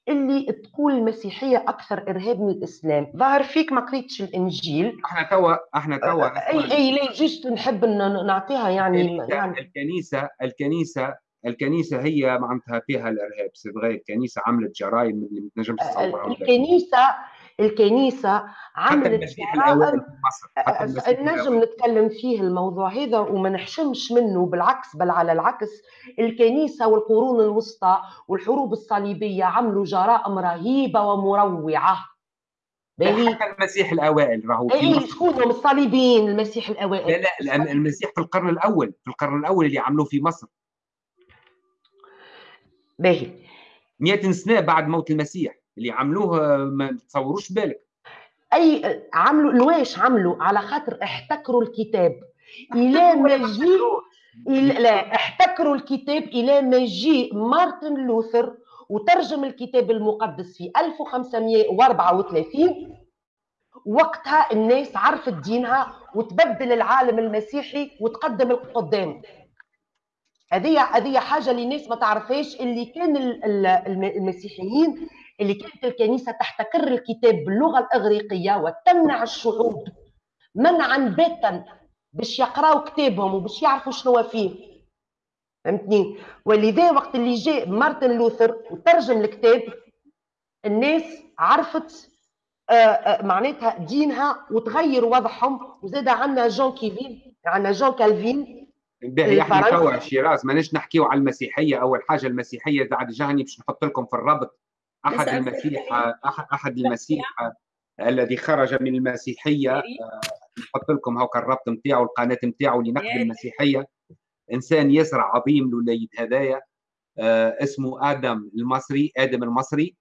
اللي تقول المسيحية أكثر إرهاب من الإسلام. ظهر فيك ما قريتش الإنجيل. إحنا توا إحنا توا أي أي لا juste نحب نعطيها يعني يعني. الكنيسة الكنيسة الكنيسة هي معناتها فيها الإرهاب c'est الكنيسة عملت جرائم اللي ما تنجمش تصورها الكنيسة الكنيسة عملت جرائم نجم نتكلم فيه الموضوع هذا وما نحشمش منه بالعكس بل على العكس الكنيسة والقرون الوسطى والحروب الصليبية عملوا جرائم رهيبة ومروعة. حتى المسيح الأوائل راهو اي شكون الصليبيين المسيح الأوائل. لا لا المسيح في القرن الأول في القرن الأول اللي عملوه في مصر. باهي. 100 سنة بعد موت المسيح. اللي عملوه ما تصوروش بالك. أي عملوا لواش عملوا على خاطر احتكروا الكتاب. إلى ما جي لا احتكروا الكتاب إلى ما جي مارتن لوثر وترجم الكتاب المقدس في 1534 وقتها الناس عرفت دينها وتبدل العالم المسيحي وتقدم القدام. هذه هذه حاجة اللي الناس ما تعرفهاش اللي كان المسيحيين اللي كانت الكنيسة تحتكر الكتاب باللغة الإغريقية وتمنع الشعوب منعا باتا باش يقراوا كتابهم وباش يعرفوا شنو فيه. فهمتني؟ ولذا وقت اللي جاء مارتن لوثر وترجم الكتاب الناس عرفت آه، آه، معناتها دينها وتغير وضعهم وزاد عندنا جون كيفين عندنا جون كالفين. باهي إحنا توا شيراز ماناش نحكيو على المسيحية. أول حاجة المسيحية بعد جاني باش نحط لكم في الربط. أحد المسيح أحد المسيح الذي خرج من المسيحية آه، نحط لكم هاكا الربط نتاعو القناه نتاعو اللي نحكي المسيحية. إنسان يسرع عظيم الوليد هذايا آه اسمه آدم المصري آدم المصري.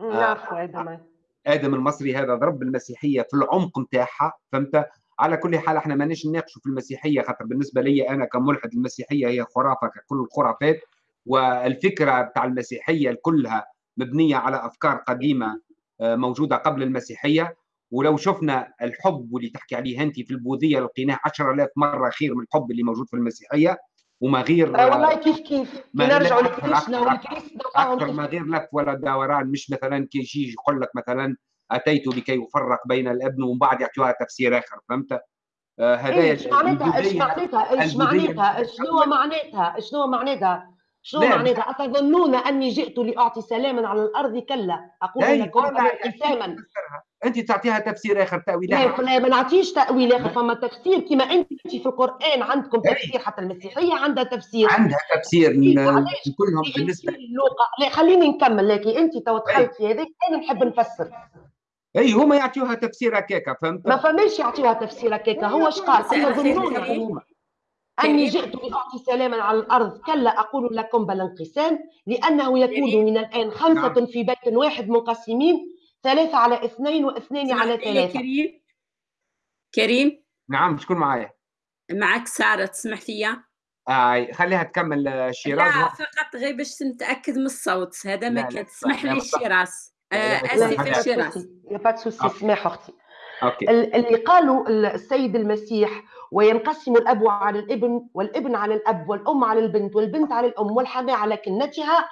نعرفه آدم. آدم المصري هذا ضرب المسيحية في العمق نتاعها فهمت؟ على كل حال إحنا ماناش نناقشوا في المسيحية خاطر بالنسبة لي أنا كملحد المسيحية هي خرافة ككل الخرافات. والفكرة بتاع المسيحية كلها مبنية على أفكار قديمة آه، موجودة قبل المسيحية. ولو شفنا الحب واللي تحكي عليه أنت في البوذية لقيناه 10000 مرة خير من الحب اللي موجود في المسيحية. وما غير آه والله كيف كيف؟ نرجعوا لكريشنا ولكريشنا أكثر ما غير لف ولا دوران مش مثلا كي يجي يقول لك مثلا أتيت لكي يفرق بين الأبن ومن بعد يعطيوها تفسير آخر فهمت؟ آه هذا إيش معناتها؟ إيش معناتها؟ إيش معناتها؟ شنو معناتها؟ شنو معناتها؟ شنو معناتها أتظنون أني جئت لأعطي سلاما على الأرض كلا أقول لكم انتساما أنت تعطيها تفسير آخر تأويل آخر لا ما نعطيش تأويل آخر فما تفسير كما أنت في القرآن عندكم تفسير حتى المسيحية عندها تفسير عندها تفسير كلهم بالنسبة لا خليني نكمل لكن أنت تو دخلت في هذيك أنا نحب نفسر اي هما يعطيوها تفسير هكاكا فهمت ما فماش يعطيوها تفسير هكاكا هو اش قال هما أني جئت لأعطي سلاما على الأرض كلا أقول لكم بل انقسام لأنه يكون من الآن خمسة نعم. في بيت واحد منقسمين ثلاثة على اثنين واثنين على ثلاثة. كريم. كريم؟ نعم شكون معايا؟ معك سارة تسمح لي؟ آه خليها تكمل شيراز. لا فقط غير باش نتأكد من الصوت هذا ما كان. تسمح لي شيراز. اسف شيراز. y a pas souci اسمح أختي. OK. اللي قالوا السيد المسيح وينقسم الأب على الابن والابن على الأب والأم على البنت والبنت على الأم والحماة على كنتها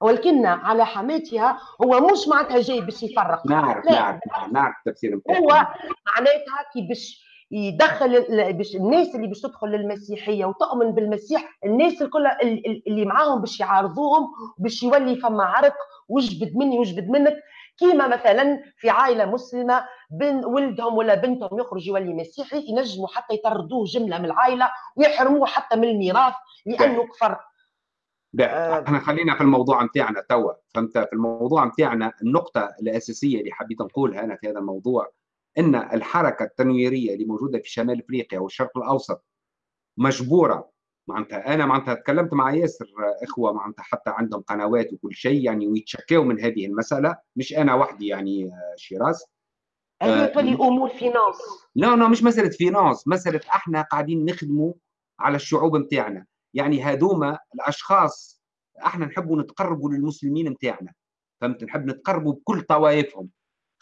والكنة على حماتها هو مش معناتها جاي باش يفرق. نعرف نعرف نعرف التفسير هو معناتها كي باش يدخل باش الناس اللي باش تدخل للمسيحية وتؤمن بالمسيح الناس الكل اللي معاهم باش يعارضوهم باش يولي فما عرق وجبد مني وجبد منك. كيما مثلا في عائلة مسلمة بن ولدهم ولا بنتهم يخرج يولي مسيحي ينجموا حتى يطردوه جملة من العائلة ويحرموه حتى من الميراث لأنه كفر. آه. إحنا خلينا في الموضوع نتاعنا توا. فهمت؟ في الموضوع نتاعنا النقطة الأساسية اللي حبيت نقولها أنا في هذا الموضوع إن الحركة التنويرية اللي موجودة في شمال إفريقيا والشرق الأوسط مجبورة. معناتها أنا معناتها تكلمت مع ياسر إخوة معناتها حتى عندهم قنوات وكل شيء يعني ويتشكوا من هذه المسألة. مش أنا وحدي يعني شيراز. هي آه أمور فينانس. لا لا مش مسألة فينانس مسألة إحنا قاعدين نخدموا على الشعوب نتاعنا يعني هذوما الأشخاص إحنا نحبوا نتقربوا للمسلمين نتاعنا فهمت؟ نحب نتقربوا بكل طوائفهم.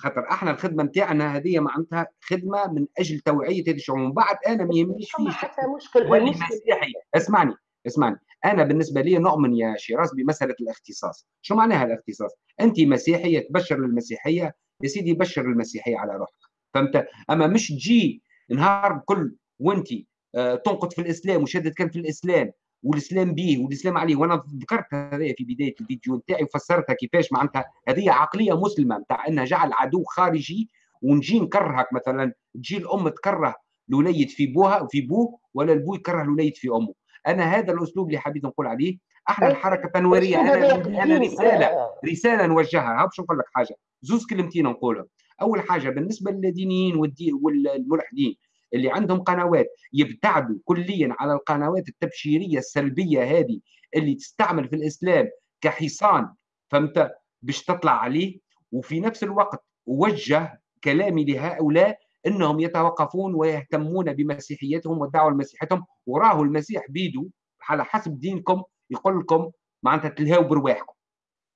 خاطر إحنا الخدمة نتاعنا هذه معناتها خدمة من أجل توعية هذه الشعوب. من بعد أنا ما يهمنيش فيه حتى مشكل مسيحي اسمعني اسمعني. أنا بالنسبة لي نؤمن يا شيراز بمسألة الاختصاص. شو معناها الاختصاص؟ أنت مسيحية تبشر للمسيحية يا سيدي بشر المسيحية على روحك. فهمت؟ أما مش تجي نهار كل وانت آه تنقد في الإسلام وشدت كان في الإسلام والإسلام به والإسلام عليه. وأنا ذكرت هذا في بداية الفيديو نتاعي وفسرتها كيفاش معناتها هذه عقلية مسلمة نتاع إنها جعل عدو خارجي ونجي نكرهك. مثلا تجي الأم تكره الوليد في بوها وفي بوه ولا البو يكره الوليد في أمه. أنا هذا الأسلوب اللي حبيت نقول عليه. إحنا الحركة التنويريه أنا أنا رسالة رسالة نوجهها. باش نقول لك حاجة؟ زوز كلمتين نقولهم. أول حاجة بالنسبة للدينيين والملحدين اللي عندهم قنوات يبتعدوا كليا على القنوات التبشيرية السلبية هذه اللي تستعمل في الإسلام كحصان فهمت؟ باش تطلع عليه. وفي نفس الوقت وجه كلامي لهؤلاء إنهم يتوقفون ويهتمون بمسيحيتهم والدعوه لمسيحيتهم. وراه المسيح بيدو على حسب دينكم يقول لكم معناتها تلهاو برواحكم.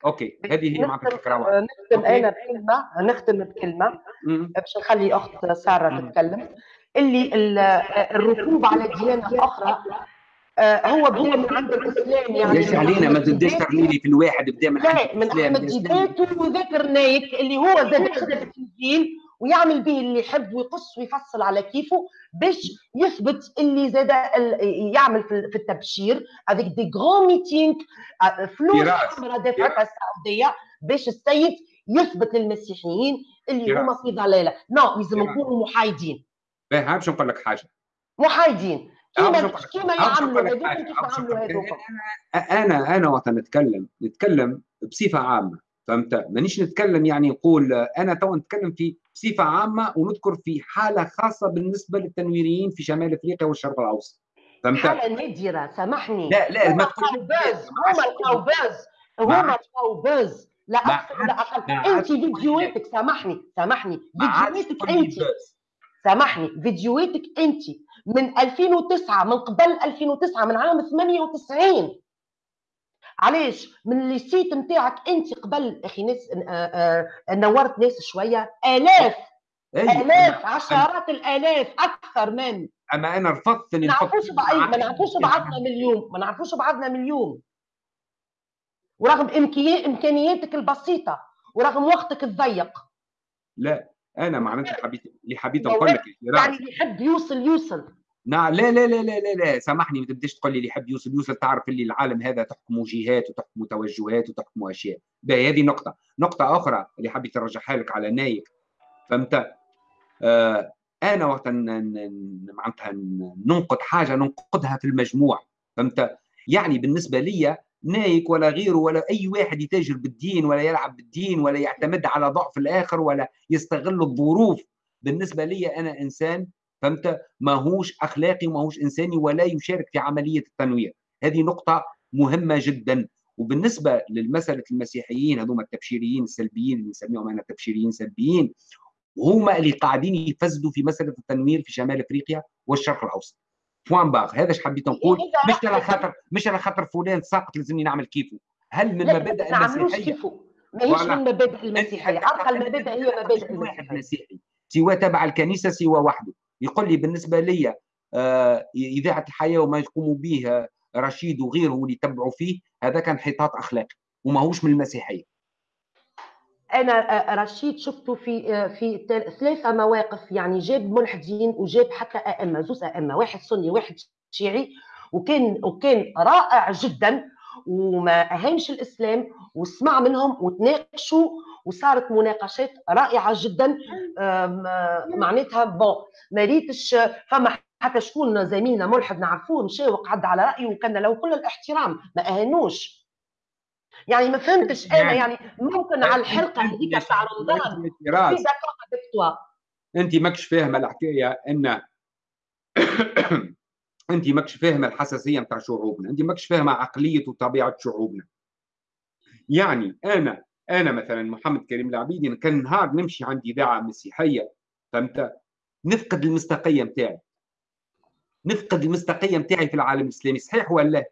أوكي هذه هي معناتها الفكرة نختم أنا بكلمة نختم بكلمة. باش نخلي أخت سارة تتكلم. اللي الركوب على ديانه أخرى آه، هو بدا من عند الإسلام يعني. ليش علينا ما تبداش لي في الواحد بدا من لا من احمد ديدات وذاكر نايك اللي هو زاد في الانجيل ويعمل به اللي يحب ويقص ويفصل على كيفه باش يثبت اللي زاد يعمل في التبشير. avec des grands meetings فلوس حمراء دفعتها السعودية باش السيد يثبت للمسيحيين اللي هما في ضلاله نو لازم نكونوا محايدين. باهي باش نقول لك حاجة. محايدين. كيما كيما يعملوا هذوك كيف يعملوا هذوك أنا أنا وقت نتكلم نتكلم بصفة عامة. فهمت؟ مانيش نتكلم يعني نقول أنا تو نتكلم في بصفة عامة ونذكر في حالة خاصة بالنسبة للتنويريين في شمال إفريقيا والشرق الأوسط. فهمت؟ حالة نادرة سامحني. لا لا ما تقولش هما القوباز هما القوباز. لا أكثر لا أقل أنت فيديوهاتك سامحني سامحني. فيديوهاتك أنت سامحني. فيديوهاتك أنت من 2009 من قبل 2009 من عام 98 علاش؟ من السيت نتاعك انت قبل أخي ناس آه، آه، نورت ناس شوية آلاف آلاف عشرات الآلاف أكثر من. أما أنا رفضت إني نعرفوش ما نعرفوش بعضنا من اليوم ما نعرفوش بعضنا من اليوم ورغم إمكانياتك البسيطة ورغم وقتك الضيق. لا أنا معناتها حبيت اللي حبيت نقول لك يعني اللي يحب يوصل يوصل. لا لا لا لا لا, لا. سامحني ما تبداش تقول لي اللي يحب يوصل يوصل تعرف اللي العالم هذا تحكم جهات وتحكم توجهات وتحكم أشياء. هذه نقطة. نقطة أخرى اللي حبيت ارجعها لك على نايك. فهمت؟ آه أنا وقت معناتها ننقد حاجة ننقدها في المجموع. فهمت؟ يعني بالنسبة لي نايك ولا غيره ولا أي واحد يتاجر بالدين ولا يلعب بالدين ولا يعتمد على ضعف الآخر ولا يستغل الظروف. بالنسبة لي أنا إنسان فهمت؟ ماهوش أخلاقي وماهوش إنساني ولا يشارك في عملية التنوير هذه نقطة مهمة جدا. وبالنسبة للمساله المسيحيين هذوما التبشيريين السلبيين اللي نسميهم أنا تبشيريين سلبيين هما اللي قاعدين يفسدوا في مسألة التنوير في شمال أفريقيا والشرق الأوسط. بوان باغ. هذا إيش حبيت نقول؟ مش على خاطر مش على خاطر فلان ساقط لازمني نعمل كيفه. هل من مبادئ المسيحية؟ ماهيش من مبادئ المسيحية. أرقى المبادئ هي مبادئ واحد مسيحي. سواء تبع الكنيسة سواء وحده. يقول لي بالنسبة لي آه إذاعة الحياة وما يقوم به رشيد وغيره اللي يتبعوا فيه هذا كان انحطاط أخلاقي وماهوش من المسيحية. أنا آه، رشيد شفته في آه، في ثلاثة مواقف يعني جاب ملحدين وجاب حتى أئمة زوز أئمة واحد سني واحد شيعي وكان وكان رائع جدا وما اهانش الإسلام وسمع منهم وتناقشوا وصارت مناقشات رائعة جدا. معناتها بون ما ريتش فما حتى شكون زميلنا ملحد نعرفوه مشى وقعد على رأيه وكان له كل الاحترام ما أهانوش. يعني ما فهمتش أنا يعني, يعني ممكن على الحلقة هذيك تاع رمضان أنت ماكش فاهمة الحكاية إن أنت ماكش فاهمة الحساسية نتاع شعوبنا أنت ماكش فاهمة عقلية وطبيعة شعوبنا. يعني أنا أنا مثلا محمد كريم العبيدي كان نهار نمشي عندي إذاعة مسيحية فهمت؟ نفقد المصداقية نتاعي نفقد المصداقية نتاعي في العالم الإسلامي صحيح ولا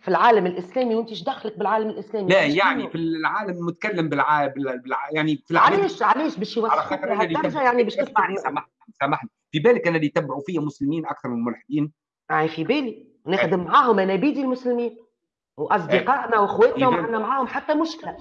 في العالم الإسلامي وأنت إيش دخلك بالعالم الإسلامي؟ لا يعني في العالم المتكلم بالع... بالع... يعني في العالم علاش علاش باش يوصفك لهالدرجه يعني باش تسمعني. سامحني سامحني. في بالك أنا اللي يتبعوا فيا مسلمين أكثر من ملحدين؟ يعني في بالي. نخدم معاهم أنا بيدي المسلمين. وأصدقائنا واخواتنا وما عندنا معاهم حتى مشكلة.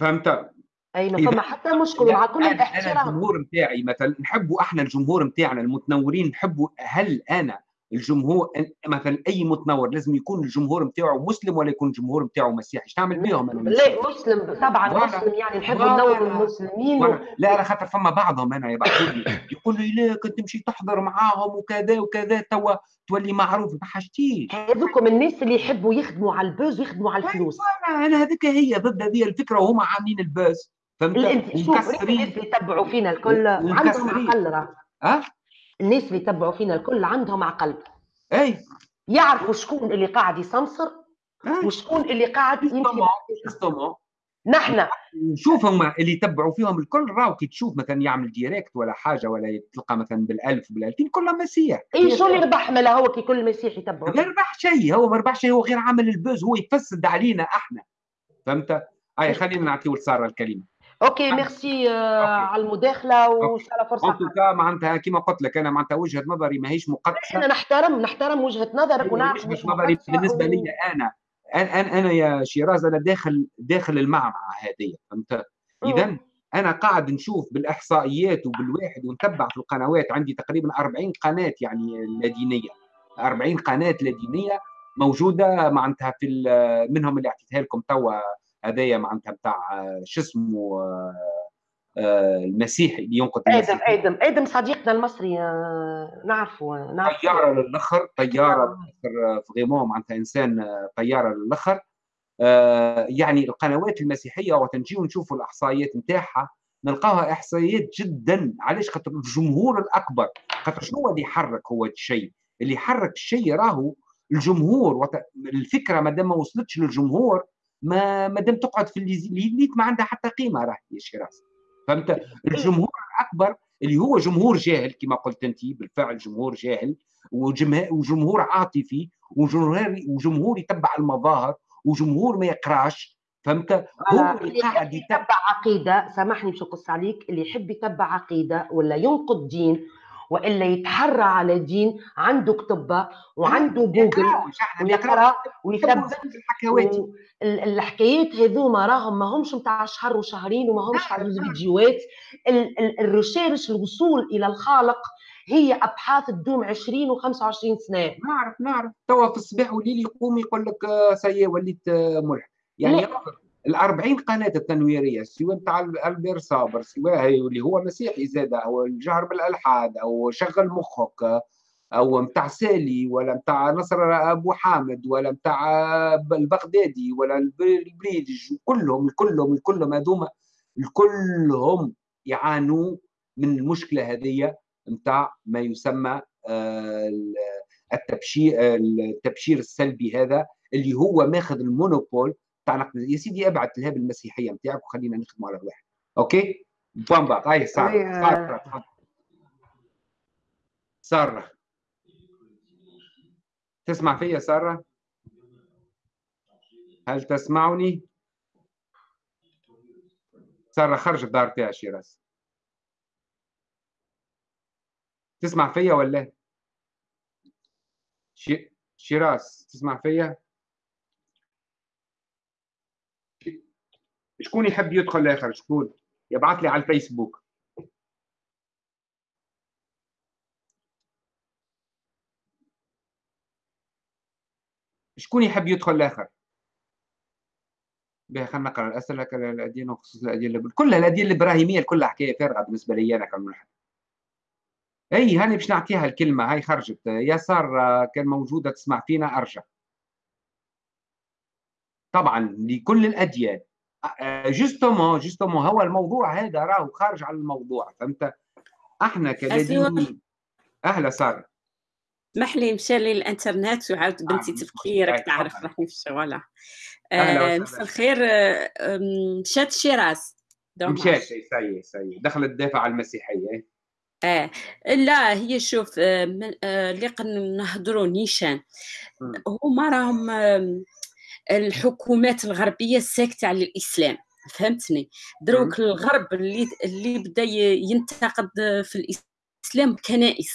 فهمت؟ اي ما فما حتى مشكلة مع كل الاحترام. الجمهور نتاعي مثلا نحبوا أحنا الجمهور نتاعنا المتنورين نحبوا هل أنا الجمهور مثلا أي متنور لازم يكون الجمهور نتاعو مسلم ولا يكون الجمهور نتاعو مسيحي؟ إيش تعمل بيهم أنا لا مسلم طبعا مسلم يعني نحب ننور المسلمين و... لا أنا خاطر فما بعضهم أنا يبعثوا لي يقول لي لا كنت تمشي تحضر معاهم وكذا وكذا توا تولي معروف. ما حاجتيش هذوكم الناس اللي يحبوا يخدموا على البوز ويخدموا على الفلوس. أنا هذيك هي ضد هذه الفكرة وهم عاملين البوز فهمت؟ الناس اللي يتبعوا فينا الكل. عندهم عقل راه. أه؟ الناس اللي يتبعوا فينا الكل عندهم عقل. أي. يعرفوا شكون اللي قاعد يسمسر وشكون اللي قاعد يمشي نحن. نشوف هما اللي يتبعوا فيهم الكل راهو كي تشوف مثلا يعمل direct ولا حاجة ولا تلقى مثلا بالألف بالالفين كلها مسيح. اي شو اللي ربح ملا هو كي كل مسيح يتبعوا ما ربح شيء هو ما ربح شيء هو غير عامل ال buzz هو يفسد علينا إحنا. فهمت؟ أي خلينا نعطيو لساره الكلمة. OK merci على المداخلة وان شاء الله فرصه ان معناتها كما قلت لك أنا معناتها وجهة نظري ماهيش مقدسة. إحنا نحترم نحترم وجهة نظرك ونعرف وجهة نظري بالنسبة لي أنا. أنا أنا يا شيراز أنا داخل داخل المعمعة هذه فهمت؟ اذا أنا قاعد نشوف بالإحصائيات وبالواحد ونتبع في القنوات. عندي تقريبا 40 قناة يعني لادينية. 40 قناة لادينية موجودة معناتها في منهم اللي أعطيتها لكم توا هذايا معناتها بتاع شو اسمه آه، المسيحي اللي ينقد آدم آدم آدم صديقنا المصري آه، نعرفه نعرف طيارة للآخر طيارة آه. فريمون معناتها إنسان طيارة للآخر. يعني القنوات المسيحية وقت نجيو نشوفوا الإحصائيات نتاعها نلقاها إحصائيات جدا. علاش؟ خاطر الجمهور الأكبر خاطر شنو اللي يحرك هو الشيء؟ اللي يحرك الشيء راهو الجمهور الفكرة ما دام ما وصلتش للجمهور ما ما دام تقعد في الليت ما عندها حتى قيمة راهي يا شيراز فهمت؟ الجمهور الأكبر اللي هو جمهور جاهل كما قلت أنت بالفعل جمهور جاهل وجمهور عاطفي وجمهور وجمهور يتبع المظاهر وجمهور ما يقراش. فهمت؟ هو اللي قاعد يتبع عقيدة سامحني باش نقص عليك اللي يحب يتبع عقيدة ولا ينقد دين وإلا يتحرى على دين عنده كتبة وعنده جوجل ويقرأ ويثبت. الحكايات هذوما راهم ما همش نتاع شهر وشهرين وما همش على فيديوهات ال recherche الوصول إلى الخالق هي أبحاث تدوم 20 و25 سنة. نعرف نعرف. توا في الصباح والليل يقوم يقول لك آه، سي وليت آه، ملحد يعني ال 40 قناة التنويرية سواء نتاع ألبير صابر سواء اللي هو مسيحي زاد أو الجهر بالألحاد أو شغل مخك أو نتاع سالي ولا نتاع نصر أبو حامد ولا نتاع البغدادي ولا البريدج كلهم كلهم كلهم هذوما كلهم يعانوا من المشكلة هذه نتاع ما يسمى آه، التبشير التبشير السلبي هذا اللي هو ماخذ ال monopole تاع يا سيدي ابعت لها بالمسيحية نتاعك وخلينا نخدموا على الواحد. OK؟ بوان باق هاي سارة سارة. تسمع فيا سارة؟ هل تسمعني؟ سارة خرجت دار فيها شيراز. تسمع فيا ولا؟ شيراز تسمع فيا؟ شكون يحب يدخل لآخر؟ شكون؟ يبعث لي على الفيسبوك. شكون يحب يدخل لآخر؟ بها خلينا نقرأ. الأسئلة الأديان وخصوص الأديان كلها الأديان الإبراهيمية كلها حكاية فارغه بالنسبة لي أنا كملحد أي هاني باش نعطيها الكلمة. هاي خرجت. يسار كان موجودة تسمع فينا ارجع طبعا لكل الأديان. justement justement هو الموضوع هذا راهو خارج عن الموضوع فهمت؟ إحنا كلادينيين أهلا سارة. اسمح لي مشى لي الانترنت وعاود آه، بنتي تفكيرك تعرف راني في الشغل آه مساء الخير آه، مشات شيراز. مشات si si دخلت على المسيحية. آه لا هي شوف آه، اللي نهضروا نيشان. هما راهم الحكومات الغربية الساكته على الإسلام فهمتني؟ دروك الغرب اللي اللي بدا ينتقد في الإسلام كنائس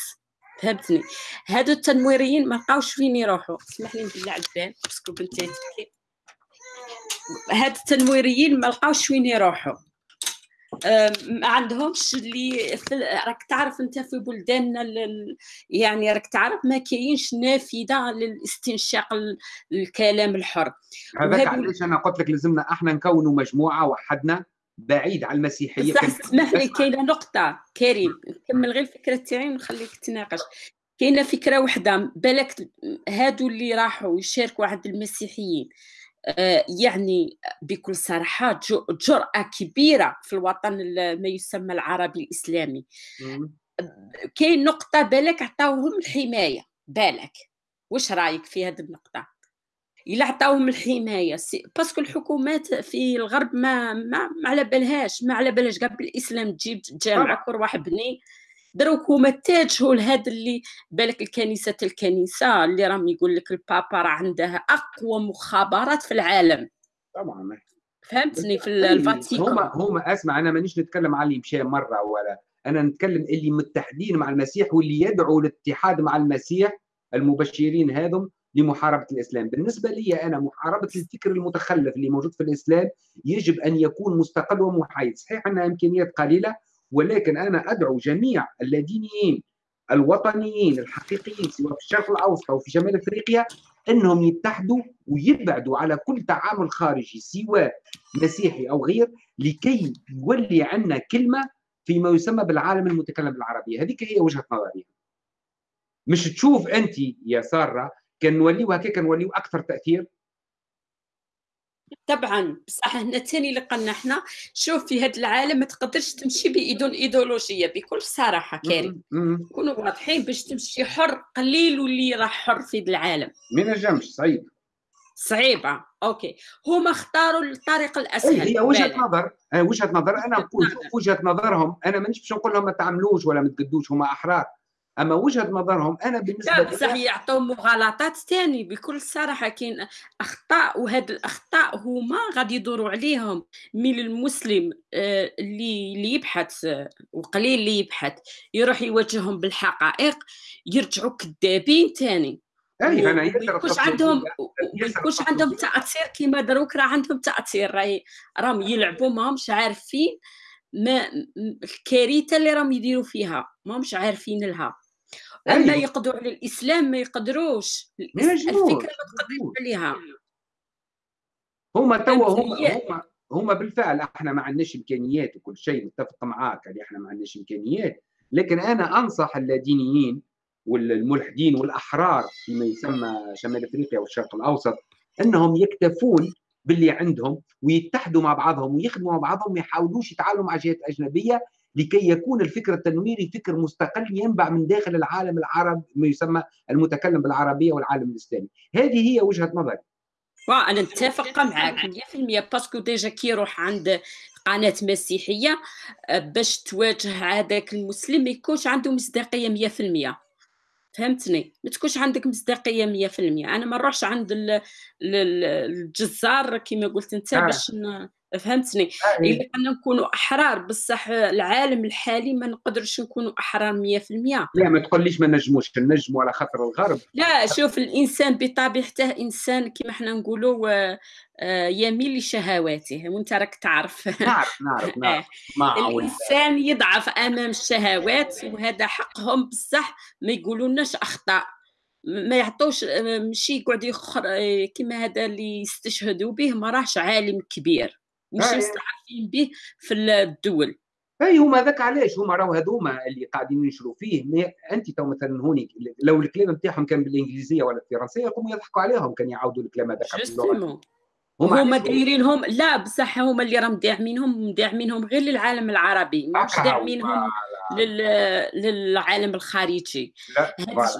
فهمتني؟ هادو التنويريين ما لقاوش فين يروحوا. اسمح لي نبلع الباب parce que بنتي هاد التنويريين ما لقاوش وين يروحوا. ما عندهمش اللي راك تعرف انت في بلداننا يعني راك تعرف ما كاينش نافذة للاستنشاق الكلام الحر. هذاك علاش أنا قلت لك لازمنا أحنا نكونوا مجموعة وحدنا بعيد على المسيحية صح اسمح لي كاينة نقطة كريم نكمل غير الفكرة تاعي ونخليك تناقش. كاينة فكرة وحدة بالك هادو اللي راحوا يشاركوا عند المسيحيين. يعني بكل صراحة جرأة كبيرة في الوطن ما يسمى العربي الإسلامي. كاين نقطة بالك عطاوهم الحماية. بالك. واش رأيك في هذه النقطة؟ إلا عطاوهم الحماية باسكو الحكومات في الغرب ما ما, ما على بالهاش ما على بالهاش. قبل الإسلام تجيب جامعة كل واحد بني دروك هما اتجهوا لهذا اللي بالك الكنيسة الكنيسة اللي راهم يقول لك البابا راه عنده أقوى مخابرات في العالم. طبعا. فهمتني؟ في الفاتيكان. هما هما أسمع أنا مانيش نتكلم على اللي مشى مرة ولا أنا نتكلم اللي متحدين مع المسيح واللي يدعوا للاتحاد مع المسيح المبشرين هذم لمحاربة الإسلام، بالنسبة لي أنا محاربة الفكر المتخلف اللي موجود في الإسلام يجب أن يكون مستقل ومحايد، صحيح أنها إمكانيات قليلة ولكن أنا أدعو جميع اللادينيين الوطنيين الحقيقيين سواء في الشرق الأوسط أو في شمال أفريقيا إنهم يتحدوا ويبعدوا على كل تعامل خارجي سواء مسيحي أو غير لكي يولي عندنا كلمة فيما يسمى بالعالم المتكلم بالعربية. هذيك هي وجهة نظري. مش تشوف أنت يا سارة كان نوليو هكاك نوليو أكثر تأثير؟ طبعا بصح هنا ثاني لقنا إحنا شوف في هذا العالم ما تقدرش تمشي بدون إيديولوجية بكل صراحة كريم. كونوا واضحين باش تمشي حر قليل واللي راح حر في العالم. ما نجمش صعيب. صعيبة. OK. هما اختاروا الطريق الأسهل. هي وجهة نظر. وجهة نظر. أنا نقول وجهة نظرهم أنا مانيش باش نقول لهم ما تعملوش ولا ما تقدوش هما أحرار. أما وجهة نظرهم أنا بالنسبة لا بصح يعطوا مغالطات ثاني بكل صراحة كاين أخطاء وهاد الأخطاء هما غادي يدوروا عليهم من المسلم آه، اللي اللي يبحث وقليل اللي يبحث يروح يواجههم بالحقائق يرجعوا كذابين ثاني أي أنا يكونش عندهم يكونش عندهم تأثير كيما دروك راه عندهم تأثير راهي راهم يلعبوا ماهمش عارفين ما الكارثة اللي راهم يديروا فيها ماهمش عارفين لها. اما يقضوا على الإسلام ما يقدروش. الفكرة ما تقدرش عليها. هما توا هما هما هما بالفعل إحنا ما عندناش إمكانيات وكل شيء متفق معاك اللي إحنا ما عندناش إمكانيات. لكن أنا أنصح اللادينيين والملحدين والأحرار فيما يسمى شمال إفريقيا والشرق الأوسط إنهم يكتفون باللي عندهم ويتحدوا مع بعضهم ويخدموا مع بعضهم ما يحاولوش يتعاملوا مع جهات أجنبية لكي يكون الفكر التنويري فكر مستقل ينبع من داخل العالم العربي ما يسمى المتكلم بالعربية والعالم الإسلامي. هذه هي وجهة نظري. أنا نتفق معك 100% parce que déjà كي يروح عند قناة مسيحية باش تواجه هذاك المسلم ما يكونش عنده مصداقية 100% فهمتني؟ ما تكونش عندك مصداقية 100% أنا ما نروحش عند الجزار كما قلت أنت آه. باش فهمتني؟ آه. الا كنا نكونوا أحرار بصح العالم الحالي ما نقدرش نكونوا أحرار 100% لا ما تقوليش ما نجموش نجموا على خاطر الغرب. لا شوف الإنسان بطبيعته إنسان كما إحنا نقولوا آه، يميل لشهواته. وأنت راك تعرف. نعرف نعرف نعرف. الإنسان يضعف أمام الشهوات وهذا حقهم بصح ما يقولوناش أخطاء. ما يعطوش ماشي يقعد يخر كما هذا اللي يستشهدوا به ما راهش عالم كبير. مش مستعرفين به في الدول. أي هما ذاك علاش؟ هما راهو هذوما اللي قاعدين ينشروا فيه. أنت تو مثلا هوني لو الكلام نتاعهم كان بالإنجليزية ولا الفرنسيه يقوموا يضحكوا عليهم كان يعاودوا الكلام هذاك باللغة هما دايرينهم لا بصح هما اللي راهم داعمينهم داعمينهم غير للعالم العربي. مش داعمينهم لل... للعالم الخارجي.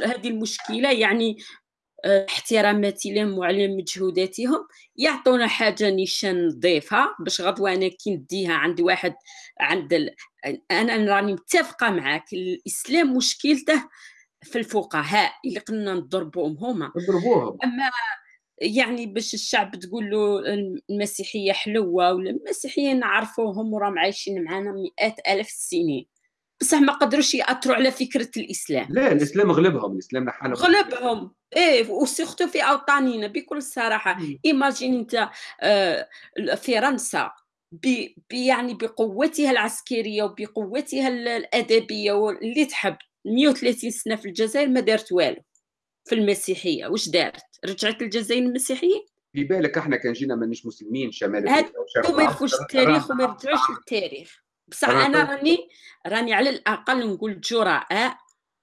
هذه المشكلة يعني احتراماتي لهم وعلى مجهوداتهم يعطونا حاجة نيشان نضيفها باش غدوة أنا كي نديها عند واحد عند ال... أنا راني متفقة معاك الإسلام مشكلته في الفقهاء اللي قلنا نضربوهم هما. نضربوهم. أما يعني باش الشعب تقول له المسيحية حلوة ولا المسيحيين نعرفوهم وراهم عايشين معنا مئات الاف السنين بصح ما قدروش يأثروا على فكرة الإسلام. لا الإسلام غلبهم الإسلام نحن غلبهم. إيه و surtout في اوطاننا بكل صراحة. imagine أنت آه، فرنسا يعني بقوتها العسكرية وبقوتها الأدبية واللي تحب. 130 سنة في الجزائر ما دارت والو في المسيحية. واش دارت؟ رجعت الجزائر المسيحية؟ في بالك إحنا كان جينا مانيش مسلمين شمال هادو ما يفوش التاريخ وما يرجعوش للتاريخ. بصح أنا راني راني على الأقل نقول جراء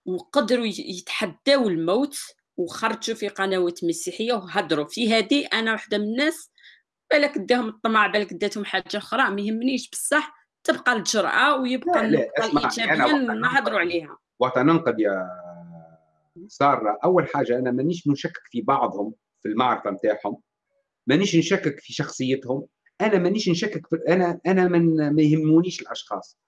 وقدروا يتحداو الموت وخرجوا في قنوات مسيحية وهضروا في هذه أنا واحدة من الناس بالك اداهم الطمع بالك اداتهم حاجة أخرى ما يهمنيش. بصح تبقى الجرأة ويبقى الإيجابية نهضروا عليها. وقت ننقد يا سارة أول حاجة أنا مانيش نشكك في بعضهم في المعرفة نتاعهم مانيش نشكك في شخصيتهم. أنا مانيش نشكك في أنا أنا من ما يهمونيش الأشخاص.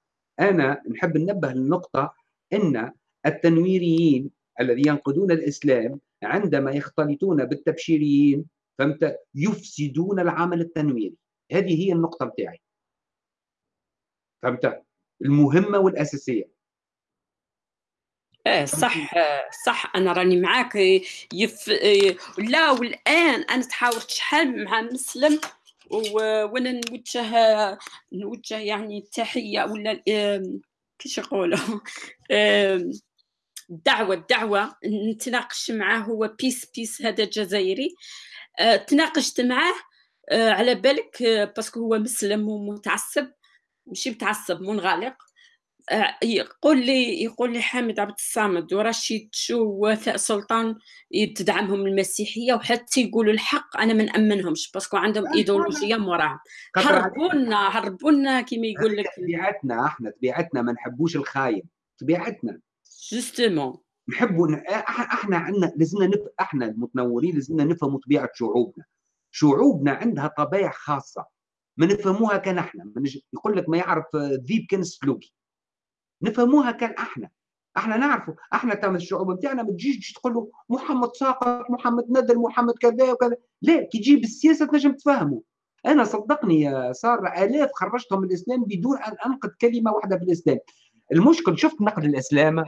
أنا نحب ننبه للنقطة أن التنويريين الذي ينقدون الإسلام عندما يختلطون بالتبشيريين فهمت؟ يفسدون العمل التنويري. هذه هي النقطة بتاعي. فهمت؟ المهمة والأساسية. إيه صح صح. أنا راني معاك. يف لا والآن أنا تحاورت شحال مع مسلم؟ وأنا نوجه نوجه يعني التحية ولا كيش يقولوا؟ الدعوه الدعوه نتناقش معاه هو بيس بيس هذا جزائري. أه، تناقشت معاه أه، على بالك أه، parce que هو مسلم ومتعصب ماشي متعصب منغلق. يقول لي يقول لي حامد عبد الصمد ورشيد شو ووفاء سلطان تدعمهم المسيحية وحتى يقولوا الحق أنا ما نأمنهمش parce que عندهم إيديولوجية موراهم هربونا هربونا كيما يقول لك طبيعتنا إحنا طبيعتنا ما نحبوش الخاين طبيعتنا. جوستومون نحبوا إحنا عندنا لازمنا نف... إحنا المتنورين لازمنا نفهموا طبيعة شعوبنا. شعوبنا عندها طبائع خاصة ما نفهموها كان إحنا يقول لك ما يعرف ذيب كان سلوكي. نفهموها كان أحنا. أحنا نعرفوا أحنا تم الشعوب نتاعنا ما تجيش تقول له محمد ساقط محمد ندل محمد كذا وكذا. لا كي تجيب السياسة تنجم تفهموا أنا صدقني يا سارة آلاف خرجتهم من الإسلام بدون أن أنقد كلمة واحدة في الإسلام. المشكل شفت نقد الإسلام؟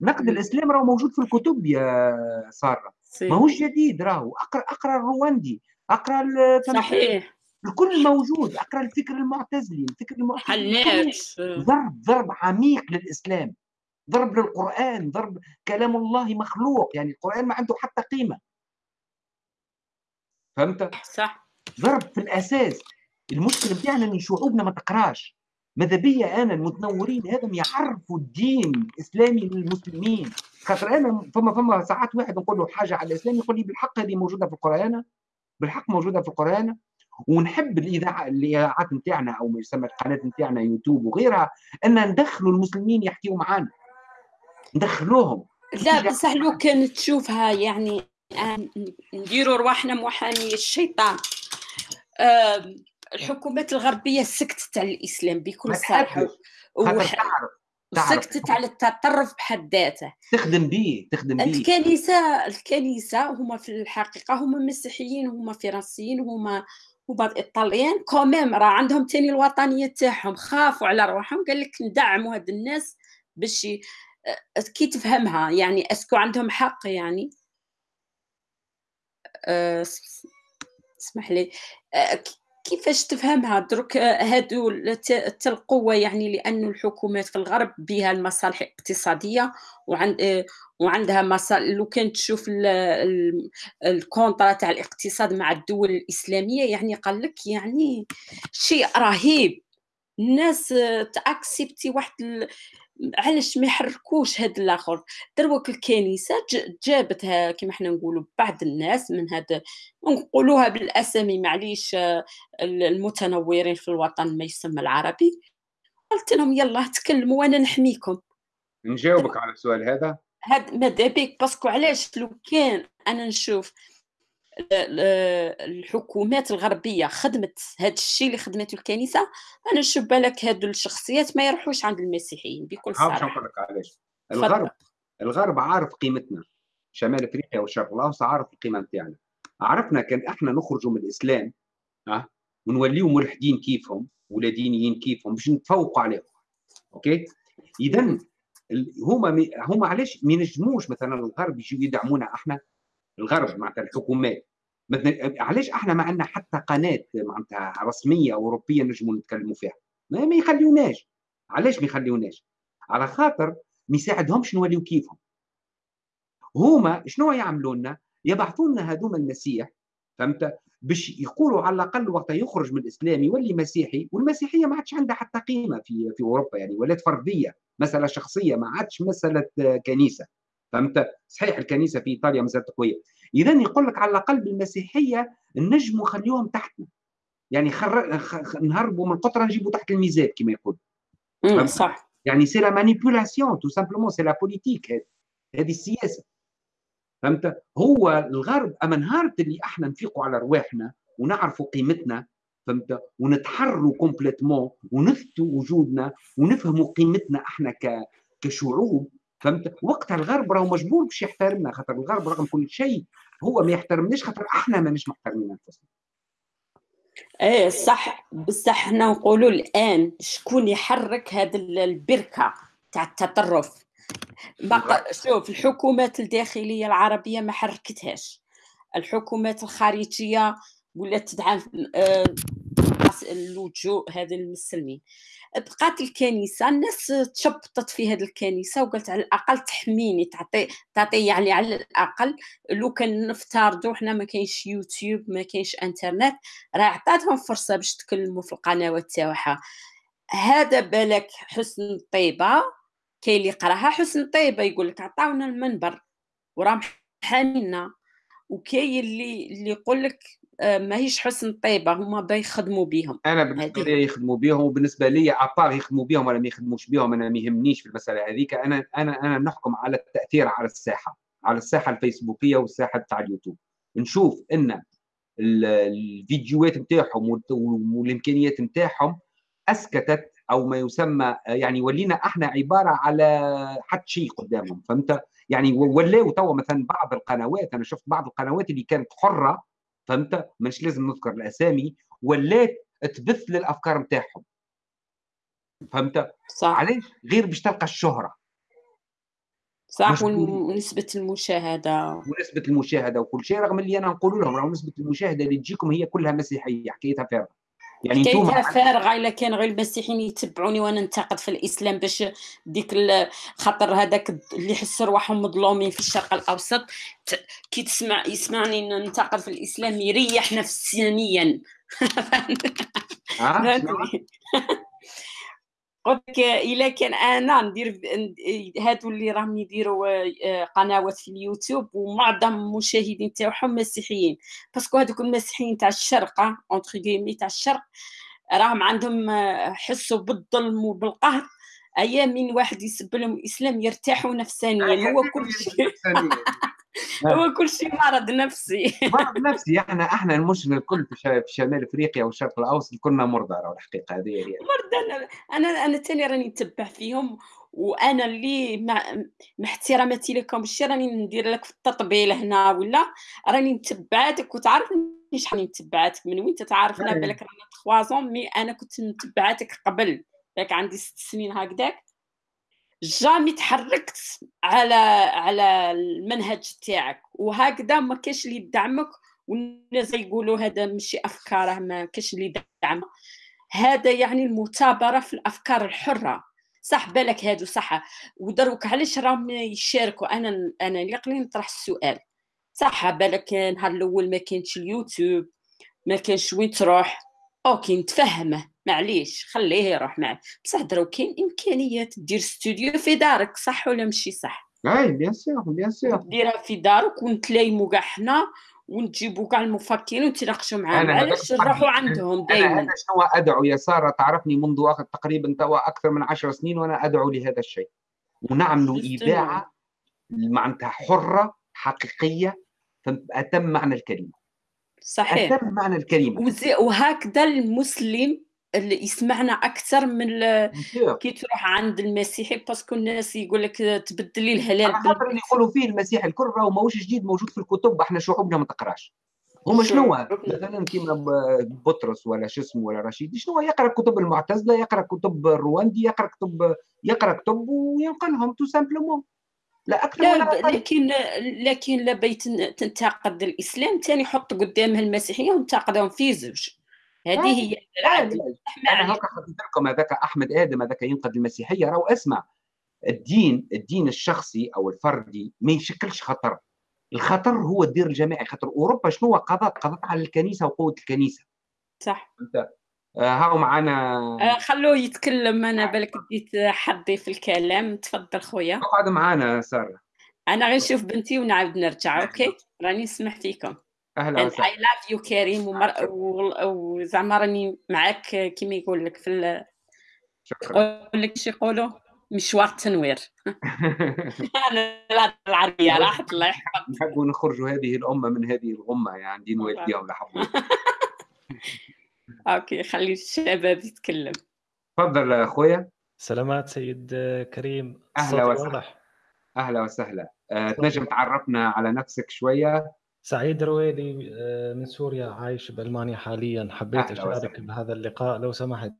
نقد الإسلام راهو موجود في الكتب يا سارة. ماهوش جديد راهو. أقرأ أقرأ الرواندي أقرأ صحيح. الكل موجود أقرأ الفكر المعتزلي الفكر المعتزلي. ضرب ضرب عميق للإسلام. ضرب للقرآن ضرب كلام الله مخلوق يعني القرآن ما عنده حتى قيمة. فهمت؟ صح. ضرب في الأساس. المشكلة بتاعنا ان شعوبنا ما تقراش. ماذا بيا أنا؟ المتنورين هذم يعرفوا الدين الإسلامي للمسلمين. خاطر أنا فما فما ساعات واحد نقول له حاجة على الإسلام يقول لي بالحق هذه موجودة في القرآن. بالحق موجودة في القرآن. ونحب الإذاعة الاذاعات نتاعنا أو ما يسمى القناة نتاعنا يوتيوب وغيرها أن ندخلوا المسلمين يحكيوا معنا ندخلوهم. لا بصح لو كان تشوفها يعني نديروا رواحنا محامي الشيطان. الحكومات الغربية سكتت على الإسلام بكل صراحة. سكتت على التطرف بحد ذاته. تخدم به تخدم به. الكنيسة الكنيسة هما في الحقيقة هما مسيحيين هما فرنسيين هما وبعض الإيطاليين quand même راه عندهم تاني الوطنية تاعهم خافوا على روحهم قال لك ندعموا هاد الناس باش كي تفهمها يعني est-ce que عندهم حق يعني. أه اسمح لي. أه كيفاش تفهمها درك هادو القوة يعني لأن الحكومات في الغرب بها المصالح الاقتصادية وعند وعندها مصالح لو كان تشوف الكونترا تاع الاقتصاد مع الدول الإسلامية يعني قال لك يعني شيء رهيب. الناس تأكسبتي واحد علاش ما يحركوش هاد الآخر؟ دروك الكنيسة جابتها كما حنا نقولوا بعض الناس من هذا نقولوها بالأسامي معليش المتنورين في الوطن ما يسمى العربي. قلت لهم يلا تكلموا وأنا نحميكم. نجاوبك على السؤال هذا؟ هاد ماذا بك باسكو علاش لو كان أنا نشوف الحكومات الغربية خدمت هذا الشيء اللي خدمته الكنيسة أنا نشوف بالك هادو الشخصيات ما يروحوش عند المسيحيين بكل صراحة. نقول لك؟ علاش؟ الغرب الغرب عارف قيمتنا. شمال أفريقيا والشرق الأوسط عارف القيمة نتاعنا. عرفنا كان إحنا نخرجوا من الإسلام ها؟ ونوليو ملحدين كيفهم ولا دينيين كيفهم باش نتفوقوا عليهم. OK؟ اذا هما هما علاش ما ينجموش مثلا الغرب يجوا يدعمونا إحنا؟ الغرب معناتها الحكومات. مثلا علاش إحنا ما عندنا حتى قناة معناتها رسمية أوروبية نجموا نتكلموا فيها؟ ما, ما يخليوناش. علاش ما يخليوناش؟ على خاطر ما يساعدهمش نوليو كيفهم. هما شنو يعملوا لنا؟ يبعثوا لنا هذوما المسيح فهمت؟ باش يقولوا على الأقل وقت يخرج من الإسلام يولي مسيحي والمسيحية ما عادش عندها حتى قيمة في في أوروبا يعني ولات فردية مسألة شخصية ما عادش مسألة كنيسة. فهمت؟ صحيح الكنيسة في إيطاليا مازالت قوية. إذا يقول لك على الأقل بالمسيحية نجموا خليهم تحتنا يعني خر... خ... نهربوا من القطره نجيو تحت الميزاب كما يقول صح. يعني c'est la manipulation tout simplement c'est la politique هذه السياسة. فهمت؟ هو الغرب أما نهار اللي إحنا نفيقوا على رواحنا ونعرفوا قيمتنا فهمت؟ ونتحروا complètement ونثبتوا وجودنا ونفهموا قيمتنا إحنا ك... كشعوب. فهمت؟ وقتها الغرب راهو مجبور باش يحترمنا خاطر الغرب رغم كل شيء هو ما يحترمناش خاطر إحنا ماناش محترمين انفسنا. إيه صح بصح حنا نقولوا الآن شكون يحرك هذه البركة تاع التطرف؟ شوف الحكومات الداخلية العربية ما حركتهاش. الحكومات الخارجية ولات تدعم اللجوء هذا المسلمين. بقات الكنيسة الناس تشبطت في هذه الكنيسة وقالت على الأقل تحميني تعطي تعطي يعني على الأقل لو كان نفترضوا حنا ما كاينش يوتيوب ما كاينش إنترنت راه عطاتهم فرصة باش تكلموا في القنوات تاعها هذا بالك حسن طيبه كاين اللي يقراها حسن طيبه يقول لك عطاونا المنبر وراه حامينا وكاين اللي اللي يقول لك ماهيش حسن طيبه هما بيخدموا بهم أنا بالنسبة لي يخدموا بهم وبالنسبة لي ابار يخدموا بهم ولا ما يخدموش بهم أنا ما يهمنيش في المسألة هذيك. أنا أنا أنا نحكم على التأثير على الساحة على الساحة الفيسبوكية والساحة تاع اليوتيوب. نشوف إن الفيديوهات نتاعهم والإمكانيات نتاعهم أسكتت أو ما يسمى يعني ولينا إحنا عبارة على حد شيء قدامهم فهمت؟ يعني ولاو توا مثلا بعض القنوات أنا شفت بعض القنوات اللي كانت حرة فهمت؟ مش لازم نذكر الأسامي ولات تبث للافكار نتاعهم فهمت؟ صح. علاش؟ غير باش تلقى الشهرة. صح ونسبة المشاهدة. ونسبة المشاهدة وكل شيء رغم اللي أنا نقول لهم رغم نسبة المشاهدة اللي تجيكم هي كلها مسيحية حكايتها فارغة. يعني حكايتها فارغه الا كان غير المسيحيين يتبعوني وأنا ننتقد في الإسلام باش ديك خاطر هذاك اللي يحس رواحهم مظلومين في الشرق الأوسط. كي تسمع يسمعني ننتقد في الإسلام يريح نفسيا آه، قلت إلا كان أنا ندير هادو اللي راهم يديروا آه، قنوات في اليوتيوب ومعظم المشاهدين تاعهم مسيحيين. parce que هذوك المسيحيين تاع الشرق entre guillemets تاع الشرق راهم عندهم آه، حسوا بالظلم وبالقهر. أيام من واحد يسب لهم الاسلام يرتاحوا نفسانيا هو كل شيء. هو كل شيء مرض نفسي. مرض نفسي إحنا إحنا المشكلة الكل في شمال إفريقيا والشرق الأوسط كنا مرضى راه الحقيقة هذه هي. مرضى أنا أنا ثاني راني نتبع فيهم وأنا اللي مع, مع احتراماتي لكم. الشيء راني ندير لك في التطبيل هنا ولا؟ راني نتبعاتك وتعرفني شحال نتبعاتك. من وين تعرفنا بالك رانا تخوازون مي أنا كنت متبعاتك قبل. عندي ست سنين هكذاك. jamais تحركت على على المنهج تاعك. وهكذا ما كاش اللي يدعمك والناس يقولوا هذا ماشي افكاره ما كاش اللي يدعم. هذا يعني المثابرة في الأفكار الحرة. صح بالك هادو صح. ودروك علاش راهم يشاركوا؟ أنا أنا اللي نطرح السؤال. صح بالك نهار الأول ما كانش اليوتيوب ما كانش وين تروح. OK نتفهمه معليش خليه يروح معك. بصح درك كاين إمكانيات دير ستوديو في دارك صح ولا ماشي صح؟ أي bien sûr bien sûr. ديرها في دارك ونتلايمو كاع حنا ونجيبوا كاع المفكرين ونتناقشوا معاهم. علاش؟ نروحوا عندهم دائما أنا شنو أدعو يا سارة؟ تعرفني منذ تقريبا توا أكثر من عشر سنين وأنا أدعو لهذا الشيء. ونعملوا اذاعه معناتها حرة حقيقية أتم معنى الكلمة. صحيح. أتم معنى الكلمة. وهكذا المسلم اللي يسمعنا أكثر من كي تروح عند المسيحي parce que الناس يقول لك تبدلي الهلال خاطر اللي يقولوا فيه المسيح الكل راهو ماهوش جديد موجود في الكتب إحنا شعوبنا ما تقراش. هما شنو؟ مثلا كيما بطرس ولا شو اسمه ولا رشيد شنو؟ يقرأ كتب المعتزلة يقرأ كتب الراوندي يقرأ كتب يقرأ كتب وينقلهم tout simplement لا أكثر لا لكن لكن لبيت تنتقد الإسلام ثاني حط قدامها المسيحية وانتقدهم في زوج. هذه هي العدل أنا هكا حطيت لكم هذاك أحمد آدم هذاك ينقد المسيحية. راهو اسمع الدين الدين الشخصي أو الفردي ما يشكلش خطر. الخطر هو الدير الجماعي. خاطر أوروبا شنو قضت قضت على الكنيسة وقوه الكنيسة. صح. انت آه، هاو معنا آه خلوه يتكلم. أنا بالك بديت حظي في الكلام. تفضل خويا. اقعد معنا سارة. أنا غير نشوف بنتي ونعاود نرجع أوكي؟ راني نسمح فيكم. أهلا وسهلا. I love you كريم وزعما راني معاك كيما يقول لك في شكرا. يقول لك شي يقولوا؟ مشوار التنوير أنا العربية راحت الله يحفظك نحبوا نخرجوا هذه الأمة من هذه الغمة يعني دين والديهم لحبوا OK خلي الشباب يتكلم. تفضل أخويا. سلامات سيد كريم. أهلا وسهلا. أهلا وسهلا. أه، تنجم تعرفنا على نفسك شوية. سعيد رويلي آه، من سوريا عايش بألمانيا حاليا. حبيت اشارك. بهذا اللقاء لو سمحت.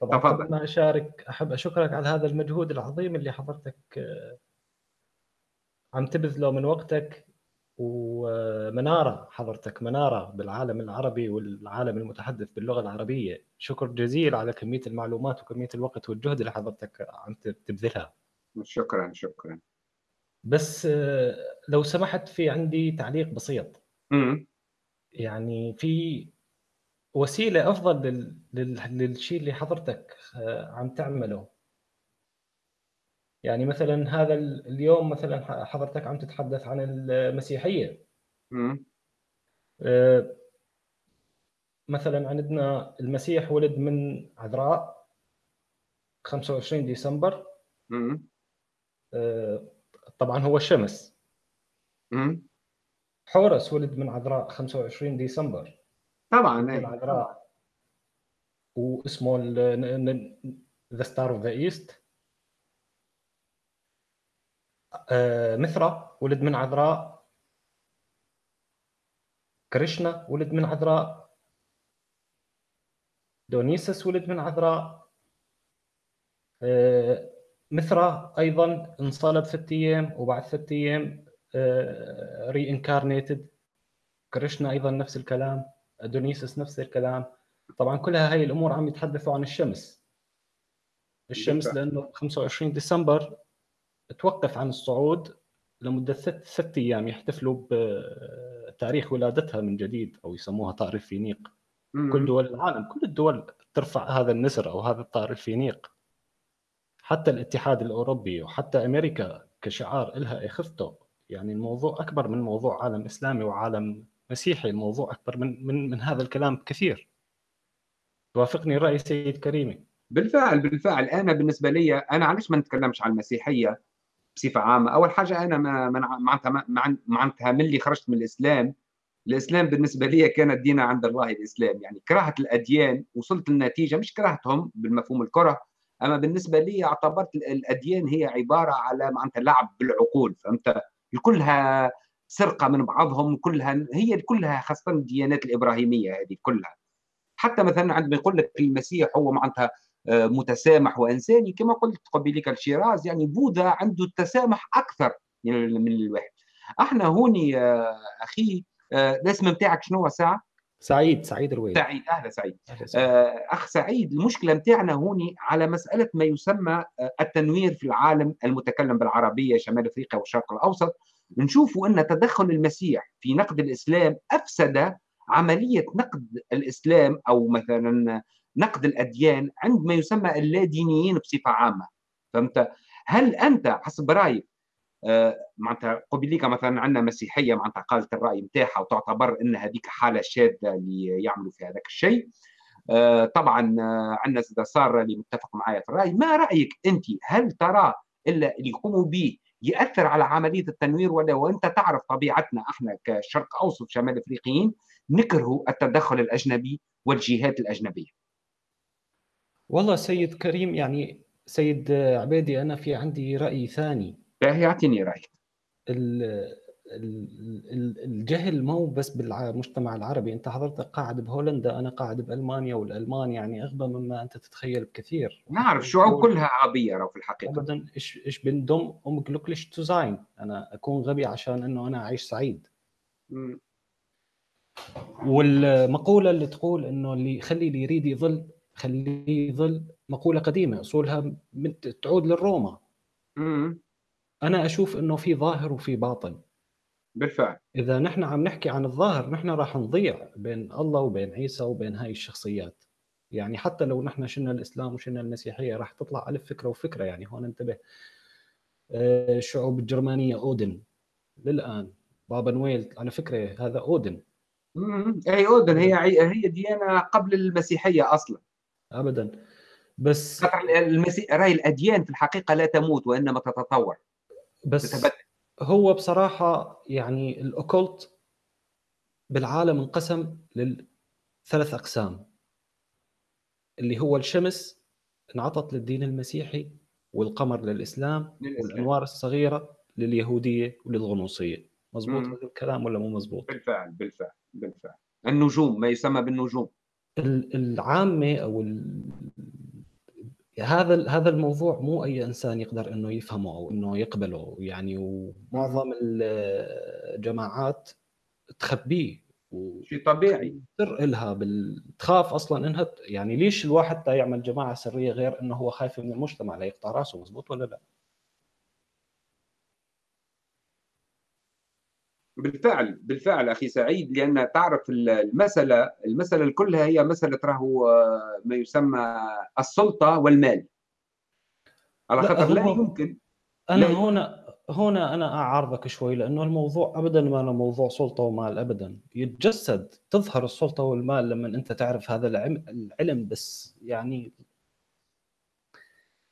طبعا تفضل. قبل ما أشارك أحب أشكرك على هذا المجهود العظيم اللي حضرتك آه، عم تبذله من وقتك ومنارة حضرتك منارة بالعالم العربي والعالم المتحدث باللغة العربية. شكر جزيل على كمية المعلومات وكمية الوقت والجهد اللي حضرتك عم تبذلها. شكرا شكرا. بس آه، لو سمحت في عندي تعليق بسيط. يعني في وسيلة أفضل لل... لل... للشيء اللي حضرتك آه، عم تعمله يعني مثلا هذا ال- اليوم مثلا حضرتك عم تتحدث عن المسيحية. آه، مثلا عندنا المسيح ولد من عذراء 25 ديسمبر. آه، طبعا هو الشمس مم. حورس ولد من عذراء 25 ديسمبر. طبعا أي. العذراء واسمه the star of the east مثرى ولد من عذراء. كريشنا ولد من عذراء. دونيسس ولد من عذراء. آه، مثرى أيضا انصلب ست أيام وبعد ست أيام reincarnated كريشنا أيضا نفس الكلام دونيسس نفس الكلام. طبعا كلها هاي الأمور عم يتحدثوا عن الشمس. الشمس. لأنه 25 ديسمبر توقف عن الصعود لمدة ست ست أيام يحتفلوا بتاريخ ولادتها من جديد أو يسموها طائر الفينيق. كل دول العالم كل الدول ترفع هذا النسر أو هذا الطائر الفينيق. حتى الاتحاد الأوروبي وحتى أمريكا كشعار لها إخفته. يعني الموضوع أكبر من موضوع عالم إسلامي وعالم مسيحي الموضوع أكبر من من من هذا الكلام كثير. توافقني راي سيد كريمي. بالفعل بالفعل. أنا بالنسبة لي أنا علاش ما نتكلمش عن المسيحية بصفة عامة؟ أول حاجة أنا ما معناتها معناتها من اللي خرجت من الإسلام. الإسلام بالنسبة لي كان الدين عند الله الإسلام. يعني كراهه الأديان وصلت للنتيجة مش كرهتهم بالمفهوم الكره أما بالنسبة لي اعتبرت ال- الأديان هي عبارة على معناتها لعب بالعقول فهمت؟ كلها سرقة من بعضهم كلها هي كلها خاصة الديانات الإبراهيمية هذه كلها. حتى مثلا عندما يقول لك المسيح هو معناتها آه، متسامح وإنساني كما قلت قبيلك الشيراز يعني بوذا عنده التسامح أكثر من الواحد. أحنا هوني أخي آه، الاسم نتاعك شنو ساعة؟ سعيد سعيد الرويد سعيد أهلا سعيد. أهلا وسهلا. آه، أخ سعيد المشكلة نتاعنا هوني على مسألة ما يسمى آه، التنوير في العالم المتكلم بالعربية شمال أفريقيا والشرق الأوسط. نشوف أن تدخل المسيح في نقد الإسلام أفسد عملية نقد الإسلام أو مثلا نقد الأديان عند ما يسمى اللادينيين بصفة عامة. فهمت؟ هل أنت حسب رأيك معناتها قبيليك مثلا عندنا مسيحية معناتها قالت الرأي نتاعها وتعتبر إن هذيك حالة شاذه اللي يعملوا في هذاك الشيء. آه، طبعا آه، عندنا زيادة ساره اللي متفق معايا في الرأي. ما رأيك أنت؟ هل ترى الا اللي يقوموا به يأثر على عملية التنوير ولا وانت تعرف طبيعتنا إحنا كشرق أوسط شمال أفريقيين نكره التدخل الأجنبي والجهات الاجنبيه والله سيد كريم يعني سيد عبيدي أنا في عندي رأي ثاني. باهي اعطيني رأيك. ال- ال- ال- الجهل مو بس بالمجتمع العربي. انت حضرتك قاعد بهولندا أنا قاعد بألمانيا والألمان يعني أغبى مما أنت تتخيل بكثير. نعرف الشعوب كلها عربية رو في الحقيقة. ابدا ich ich bin dumm um glücklich zu sein أنا أكون غبي عشان إنه أنا أعيش سعيد. والمقولة اللي تقول إنه اللي خلي اللي يريد يظل خليه يظل مقولة قديمة أصولها من- تعود للروما. أنا أشوف إنه في ظاهر وفي باطن. بالفعل. إذا نحن عم نحكي عن الظاهر نحن راح نضيع بين الله وبين عيسى وبين هاي الشخصيات. يعني حتى لو نحن شلنا الإسلام وشلنا المسيحية راح تطلع ألف فكرة وفكرة. يعني هون انتبه. آه، الشعوب الجرمانية أودن. للآن بابا نويل على فكرة هذا أودن. مم. اي أودن. هي هي ديانه قبل المسيحية أصلا. ابدا. بس المسي... راي الأديان في الحقيقة لا تموت وإنما تتطور. بس تتبدل. هو بصراحة يعني الأوكولت بالعالم انقسم لثلاث أقسام اللي هو الشمس انعطت للدين المسيحي والقمر للإسلام للإسلام. والأنوار الصغيرة لليهودية وللغنوصية. مزبوط هذا الكلام ولا مو مزبوط بالفعل بالفعل بالفعل. النجوم ما يسمى بالنجوم. العامة أو. هذا هذا الموضوع مو أي إنسان يقدر إنه يفهمه أو إنه يقبله يعني ومعظم الجماعات تخبيه شيء طبيعي سر إلها بال... تخاف أصلا إنها يعني ليش الواحد تا يعمل جماعة سرية غير إنه هو خايف من المجتمع لا يقطع رأسه مزبوط ولا لا؟ بالفعل بالفعل أخي سعيد لأن تعرف المسألة المسألة كلها هي مسألة راهو آه، ما يسمى السلطة والمال. على خاطر لا, لا يمكن أنا لا هنا هنا أنا أعارضك شوي لأنه الموضوع ابدا ما أنا موضوع سلطة ومال ابدا. يتجسد تظهر السلطة والمال لما أنت تعرف هذا العلم بس. يعني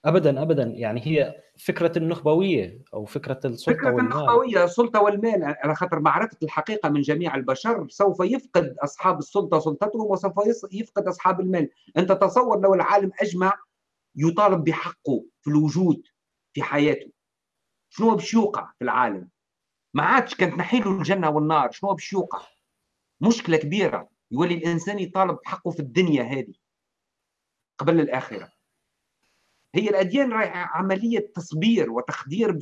ابدا ابدا. يعني هي فكرة النخبوية أو فكرة السلطة فكرة والمال. النخبوية السلطة والمال. على خاطر معرفه الحقيقة من جميع البشر سوف يفقد أصحاب السلطة سلطتهم وسوف يفقد أصحاب المال. أنت تصور لو العالم أجمع يطالب بحقه في الوجود في حياته. شنو باش يوقع في العالم؟ ما عادش كانت نحيله الجنة والنار. شنو باش يوقع مشكلة كبيرة. يولي الإنسان يطالب بحقه في الدنيا هذه قبل الآخرة. هي الأديان عملية تصبير وتخدير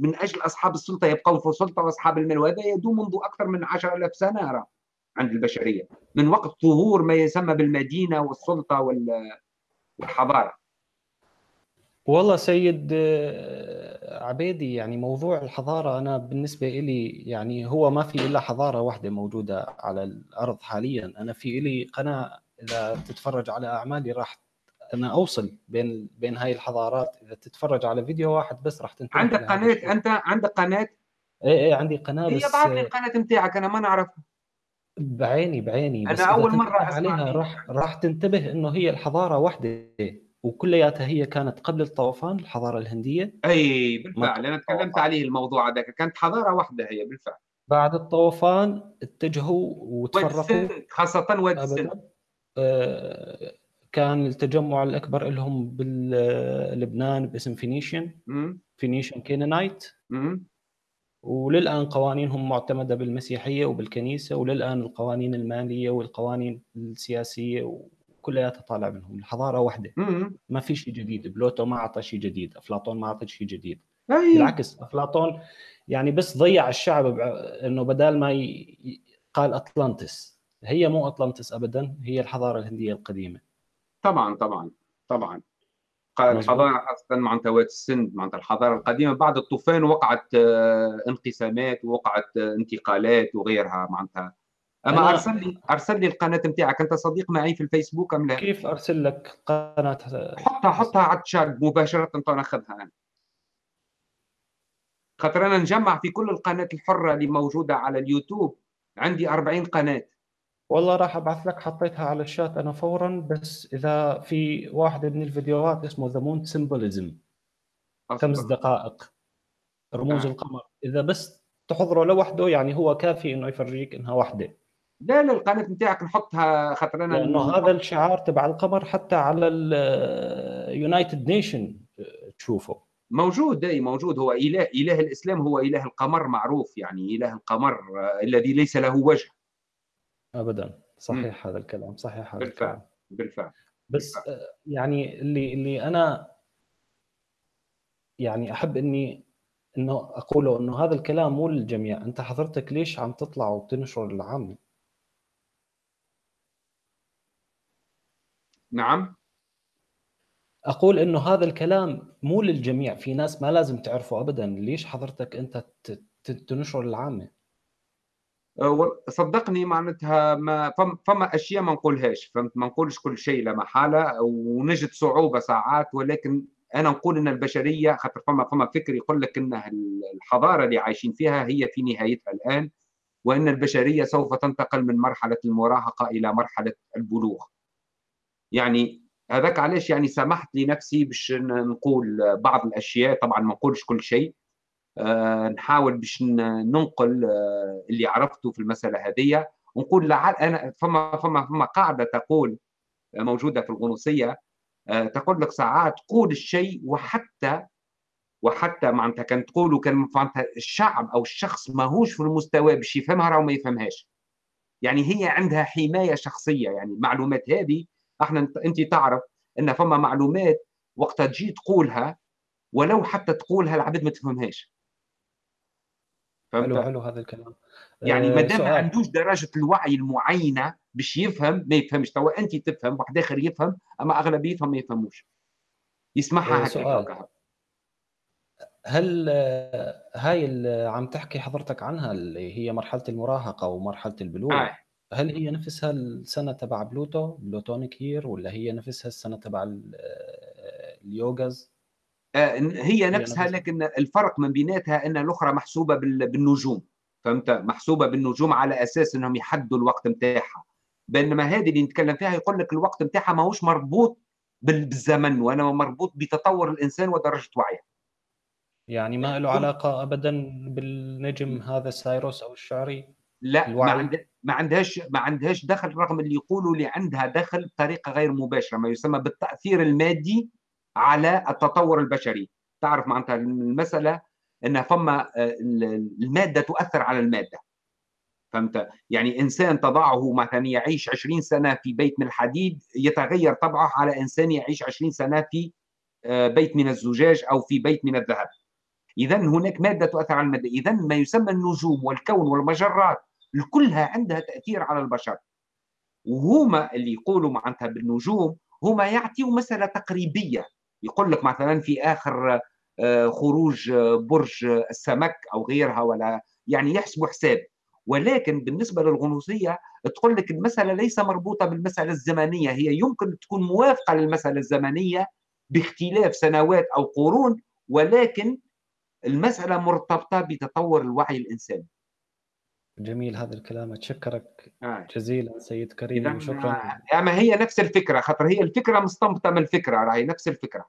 من أجل أصحاب السلطة يبقوا في السلطة وأصحاب المال وهذا يدوم منذ أكثر من 10000 سنة عند البشرية من وقت ظهور ما يسمى بالمدينة والسلطة والحضارة. والله سيد آه، عبيدي يعني موضوع الحضارة أنا بالنسبة لي يعني هو ما في إلا حضارة واحدة موجودة على الأرض حاليا. أنا في لي قناة إذا تتفرج على أعمالي راح أنا أوصل بين بين هاي الحضارات. إذا تتفرج على فيديو واحد بس راح تنتهي عندك قناة؟ أنت عندك قناة؟ إيه إيه عندي قناة هي بس بعد لي القناة نتاعك أنا ما نعرفها. بعيني بعيني. بس أنا أول مرة عليها راح راح تنتبه إنه هي الحضارة واحدة وكلياتها هي كانت قبل الطوفان الحضارة الهندية. أي بالفعل. أنا تكلمت عليه الموضوع هذاك كانت حضارة واحدة هي بالفعل. بعد الطوفان اتجهوا وتفرقوا. خاصة وادي السند كان التجمع الأكبر لهم بلبنان باسم Phoenician Phoenician Canaanite وللآن قوانينهم معتمدة بالمسيحية وبالكنيسة وللآن القوانين المالية والقوانين السياسية كلياتها طالع منهم. الحضارة واحدة. ما في شيء جديد. بلوتو ما أعطى شيء جديد. أفلاطون ما أعطى شيء جديد. أي. بالعكس أفلاطون يعني بس ضيع الشعب إنه بدال ما ي... قال أطلانتس. هي مو أطلانتس ابدا هي الحضارة الهندية القديمة. طبعا طبعا طبعا. الحضارة خاصه معناتها وادي السند معناتها الحضارة القديمة. بعد الطوفان وقعت آه، انقسامات ووقعت آه، انتقالات وغيرها معناتها. أما. أرسل لي أرسل لي القناة نتاعك. أنت صديق معي في الفيسبوك أم لا؟ كيف أرسل لك قناة؟ حطها حطها على الشات مباشرة ناخذها أنا. خاطر أنا نجمع في كل القناة الحرة اللي موجودة على اليوتيوب عندي 40 قناة. والله راح أبعث لك حطيتها على الشات أنا فورا بس إذا في واحد من الفيديوهات اسمه The Moon Symbolism خمس دقائق؟ رموز آه. القمر. إذا بس تحضره لوحده يعني هو كافي إنه يفرجيك إنها واحدة. لا لا القناة بتاعك نحطها خاطر أنا لأنه هذا الشعار تبع القمر حتى على ال United Nation تشوفه. موجود إي موجود. هو إله إله الإسلام هو إله القمر معروف يعني إله القمر آه، الذي ليس له وجه. ابدا. صحيح م. هذا الكلام صحيح هذا بالفعل الكلام. بالفعل. بس بالفعل. آه، يعني اللي اللي أنا يعني أحب إني إنه أقوله إنه هذا الكلام مو للجميع. أنت حضرتك ليش عم تطلع وتنشر العامه نعم. أقول إنه هذا الكلام مو للجميع. في ناس ما لازم تعرفه ابدا. ليش حضرتك أنت تنشر العامه أه، صدقني معناتها ما فما أشياء ما نقولهاش فهمت؟ ما نقولش كل شيء لا محالة ونجد صعوبة ساعات ولكن أنا نقول إن البشرية خاطر فما فما فكر يقول لك ان الحضارة اللي عايشين فيها هي في نهايتها الآن وإن البشرية سوف تنتقل من مرحلة المراهقة إلى مرحلة البلوغ. يعني هذاك علاش يعني سمحت لنفسي باش نقول بعض الأشياء طبعا ما نقولش كل شيء نحاول باش ننقل أه اللي عرفته في المسألة هذه ونقول لعل أنا فما فما فما قاعدة تقول موجودة في الغنوصية تقول لك ساعات قول الشيء وحتى وحتى معناتها كان تقولوا كان معناتها الشعب أو الشخص ماهوش في المستوى باش يفهمها راهو ما يفهمهاش. يعني هي عندها حماية شخصية يعني المعلومات هذه أحنا أنت تعرف أن فما معلومات وقت تجي تقولها ولو حتى تقولها العباد ما تفهمهاش. حلو حلو هذا الكلام. يعني ما دام ما عندوش درجة الوعي المعينة باش يفهم ما يفهمش. توا أنت تفهم واحد آخر يفهم أما أغلبيتهم ما يفهموش. يسمعها هكا هل هاي اللي عم تحكي حضرتك عنها اللي هي مرحلة المراهقة ومرحله البلوغ آه. هل هي نفسها السنة تبع Plato Platonic Year ولا هي نفسها السنة تبع ال yugas آه، هي نفسها لكن الفرق من بيناتها أن الأخرى محسوبة بالنجوم. فهمت؟ محسوبة بالنجوم على أساس إنهم يحدوا الوقت نتاعها بينما هذه اللي نتكلم فيها يقول لك الوقت نتاعها ماهوش مربوط بالزمن وأنا مربوط بتطور الإنسان ودرجة وعيه يعني ما له علاقة ابدا بالنجم هذا سايروس أو الشعري؟ لا الوعي. ما, عند... ما عندهاش ما عندهاش دخل رغم اللي يقولوا اللي عندها دخل بطريقة غير مباشرة ما يسمى بالتأثير المادي على التطور البشري. تعرف معناتها المسألة ان فما آه، المادة تؤثر على المادة. فهمت؟ يعني إنسان تضعه مثلا يعيش 20 سنة في بيت من الحديد يتغير طبعه على إنسان يعيش 20 سنة في آه، بيت من الزجاج أو في بيت من الذهب. اذا هناك مادة تؤثر على المادة. اذا ما يسمى النجوم والكون والمجرات كلها عندها تأثير على البشر. وهما اللي يقولوا معناتها بالنجوم هما يعطيوا مسألة تقريبية. يقول لك مثلا في آخر آه، خروج آه، برج السمك أو غيرها ولا يعني يحسبوا حساب. ولكن بالنسبة للغنوصية تقول لك المسألة ليس مربوطة بالمسألة الزمنية هي يمكن تكون موافقة للمسألة الزمنية باختلاف سنوات أو قرون ولكن المسألة مرتبطة بتطور الوعي الإنساني. جميل هذا الكلام أتشكرك آه. جزيلا سيد كريم شكرا آه ما هي نفس الفكرة خاطر هي الفكرة مستنبطة من الفكرة راهي نفس الفكرة.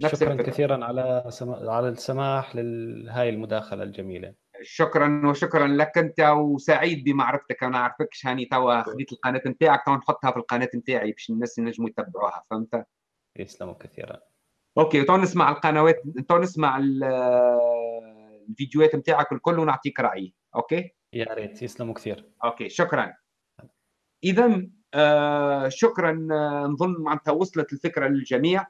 نفس شكرا الفكرة. كثيرا على سم... على السماح لهاي المداخلة الجميلة. شكرا وشكرا لك أنت وسعيد بمعرفتك. أنا أعرفكش هاني توا خذيت القناة نتاعك تو نحطها في القناة نتاعي باش الناس ينجموا يتبعوها فهمت؟ يسلموا كثيرا. okay تو نسمع القنوات تو نسمع الفيديوهات نتاعك الكل ونعطيك رايي okay؟ يا ريت يسلموا كثير. okay شكرا. اذا آه شكرا آه، نظن معناتها وصلت الفكرة للجميع.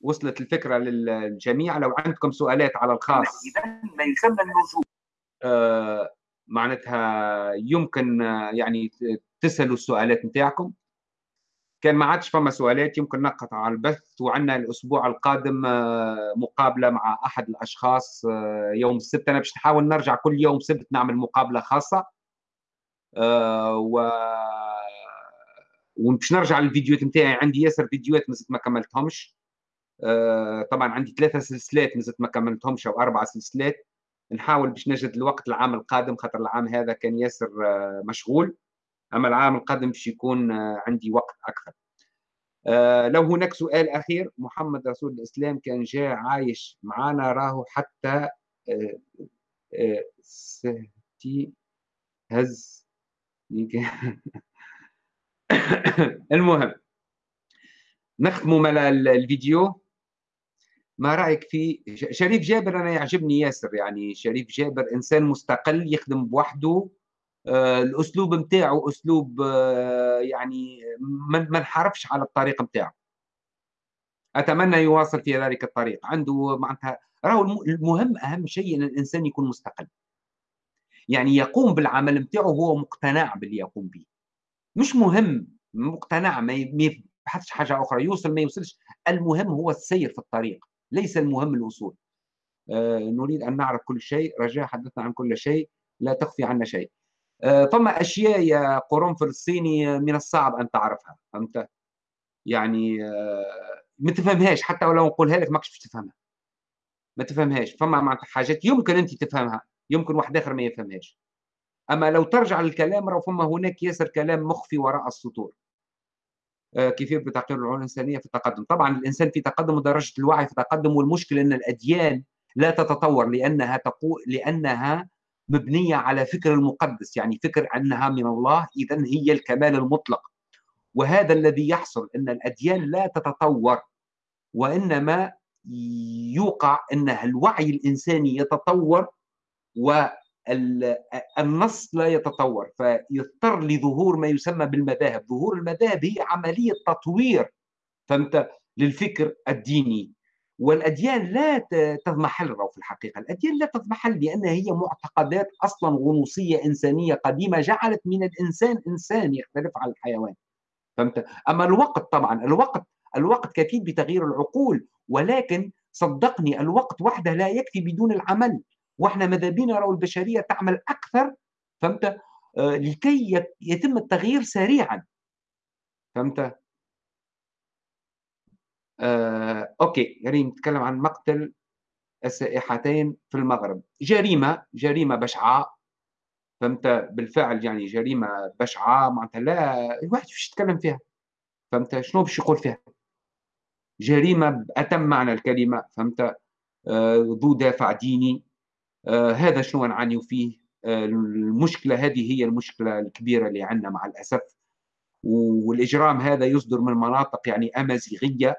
وصلت الفكرة للجميع. لو عندكم سؤالات على الخاص. ما يسمى النجوم آه معناتها يمكن آه، يعني تسألوا السؤالات نتاعكم. كان ما عادش فما سؤالات يمكن نقطع البث. وعندنا الأسبوع القادم آه، مقابلة مع أحد الأشخاص يوم السبت. أنا باش نحاول نرجع كل يوم سبت نعمل مقابلة خاصة. و وباش نرجع للفيديوهات نتاعي. عندي ياسر فيديوهات مازلت ما كملتهمش. طبعا عندي ثلاثة سلسلات مازلت ما كملتهمش أو أربع سلسلات. نحاول باش نجد الوقت العام القادم خاطر العام هذا كان ياسر آه، مشغول. أما العام القادم باش يكون آه، عندي وقت أكثر. لو هناك سؤال أخير محمد رسول الإسلام كان جاء عايش معنا راهو حتى سهتي هز. المهم نختموا مال الفيديو. ما رأيك في شريف جابر أنا يعجبني ياسر يعني شريف جابر إنسان مستقل يخدم بوحده آه الأسلوب نتاعو أسلوب آه يعني ما نحاربش على الطريق نتاعو أتمنى يواصل في ذلك الطريق. عنده معناتها راهو المهم أهم شيء إن الإنسان يكون مستقل. يعني يقوم بالعمل نتاعو وهو مقتنع باللي يقوم به. مش مهم مقتنع ما يبحثش حاجة أخرى يوصل ما يوصلش. المهم هو السير في الطريق. ليس المهم الوصول. آه، نريد أن نعرف كل شيء. رجاء حدثنا عن كل شيء. لا تخفي عنا شيء. آه، فما أشياء يا قرنفل الصيني من الصعب أن تعرفها. فهمت؟ يعني آه، ما تفهمهاش. حتى ولو نقولها لك ماكش باش تفهمها. ما تفهمهاش. فما معناتها حاجات يمكن أنت تفهمها. يمكن واحد آخر ما يفهمهاش. أما لو ترجع للكلام راه فما هناك ياسر كلام مخفي وراء السطور. آه، كيفيه بتعقيد العلوم الإنسانية في التقدم؟ طبعا الإنسان في تقدم ودرجه الوعي في تقدم والمشكلة إن الأديان لا تتطور لأنها تقول لأنها مبنية على فكر المقدس يعني فكر أنها من الله اذا هي الكمال المطلق. وهذا الذي يحصل إن الأديان لا تتطور وإنما يوقع أن الوعي الإنساني يتطور والنص لا يتطور فيضطر لظهور ما يسمى بالمذاهب ظهور المذاهب هي عملية تطوير فهمت للفكر الديني والأديان لا تضمحل في الحقيقة، الأديان لا تضمحل لانها هي معتقدات أصلا غنوصية إنسانية قديمة جعلت من الإنسان إنسان يختلف عن الحيوان. فهمت؟ أما الوقت طبعا الوقت الوقت كفيل بتغيير العقول ولكن صدقني الوقت وحده لا يكفي بدون العمل وإحنا ماذا بينا نرى البشرية تعمل أكثر فهمت؟ آه لكي يتم التغيير سريعا. فهمت؟ آه، أوكي ريم نتكلم عن مقتل السائحتين في المغرب. جريمة جريمة بشعة. فهمت؟ بالفعل يعني جريمة بشعة معناتها لا الواحد باش يتكلم فيها؟ فهمت؟ شنو باش يقول فيها؟ جريمة بأتم معنى الكلمة فهمت؟ آه، ذو دافع ديني. هذا شنو نعاني فيه؟ آه، المشكلة هذه هي المشكلة الكبيرة اللي عندنا مع الأسف. والإجرام هذا يصدر من مناطق يعني أمازيغية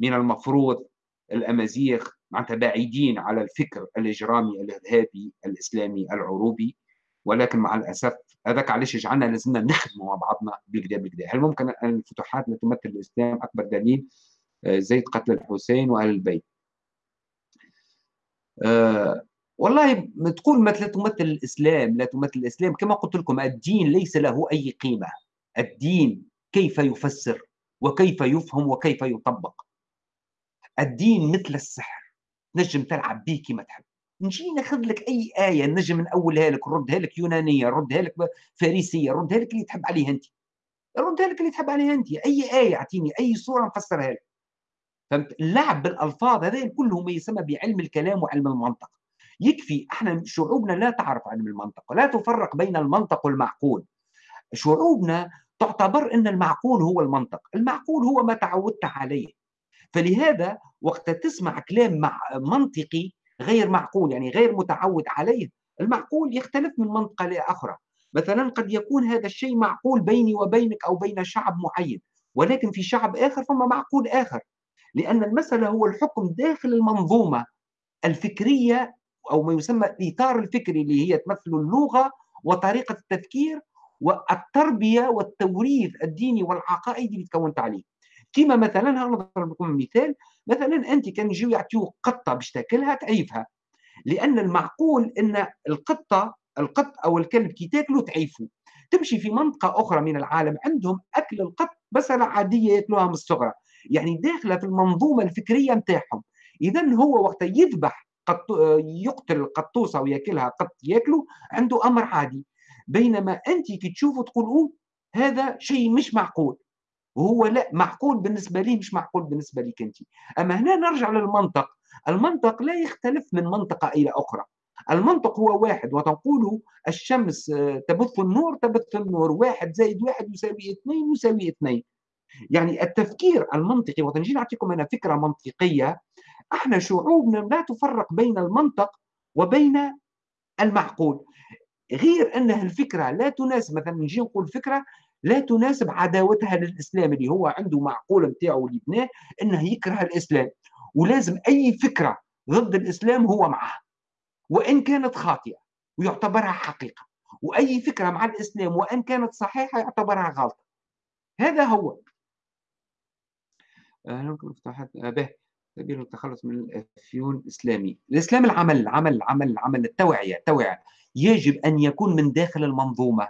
من المفروض الأمازيغ معناتها بعيدين على الفكر الإجرامي الإرهابي الإسلامي العروبي. ولكن مع الأسف هذاك علاش جعلنا لازمنا نخدموا مع بعضنا بالكدا بالكدا هل ممكن الفتوحات لا تمثل الإسلام أكبر دليل؟ آه، زيد قتل الحسين وأهل البيت. أه والله تقول مثل تمثل الإسلام لا تمثل الإسلام. كما قلت لكم الدين ليس له أي قيمة. الدين كيف يفسر وكيف يفهم وكيف يطبق. الدين مثل السحر. نجم تلعب به كما تحب. نجي ناخذ لك أي آية نجم نأولها لك نردها لك يونانية نردها لك فارسية نردها لك اللي تحب عليها أنت. ردها لك اللي تحب عليها أنت. أي آية أعطيني أي صوره نفسرها لك. فهمت؟ اللعب بالألفاظ هذا كله ما يسمى بعلم الكلام وعلم المنطق. يكفي. إحنا شعوبنا لا تعرف علم المنطق ولا تفرق بين المنطق والمعقول. شعوبنا تعتبر إن المعقول هو المنطق المعقول هو ما تعودت عليه. فلهذا وقت تسمع كلام مع منطقي غير معقول يعني غير متعود عليه المعقول يختلف من منطقة لأخرى مثلا قد يكون هذا الشيء معقول بيني وبينك أو بين شعب معين ولكن في شعب آخر فما معقول آخر. لأن المسألة هو الحكم داخل المنظومة الفكرية أو ما يسمى الإطار الفكري اللي هي تمثل اللغة وطريقة التفكير والتربية والتوريث الديني والعقائدي اللي تكونت عليه. كيما مثلا نضرب لكم مثال مثلا أنت كان يجيو يعطيوك قطة باش تاكلها تعيفها. لأن المعقول إن القطة القط أو الكلب كي تاكله تعيفه تمشي في منطقة أخرى من العالم عندهم أكل القط بسله عادية ياكلوها من الصغرى يعني داخلة في المنظومة الفكرية نتاعهم. اذا هو وقت يذبح قط... يقتل القطوسة وياكلها قط ياكله عنده أمر عادي. بينما أنت كي تشوفه تقول أوه هذا شيء مش معقول. وهو لا معقول بالنسبة لي مش معقول بالنسبة لك أنت. أما هنا نرجع للمنطق. المنطق لا يختلف من منطقة إلى أخرى. المنطق هو واحد وتقول الشمس آه، تبث النور تبث النور. واحد زائد واحد يساوي اثنين يساوي اثنين. يعني التفكير المنطقي وتنجي نعطيكم أنا فكرة منطقية إحنا شعوبنا لا تفرق بين المنطق وبين المعقول. غير أنها الفكرة لا تناسب مثلا نجي نقول فكرة لا تناسب عداوتها للإسلام اللي هو عنده معقول نتاعو اللي بناه إنه يكره الإسلام. ولازم أي فكرة ضد الإسلام هو معها وإن كانت خاطئة ويعتبرها حقيقة وأي فكرة مع الإسلام وإن كانت صحيحة يعتبرها غلطة. هذا هو. به سبيل التخلص من الأفيون الإسلامي. الإسلام العمل عمل عمل عمل التوعية التوعية. يجب أن يكون من داخل المنظومة.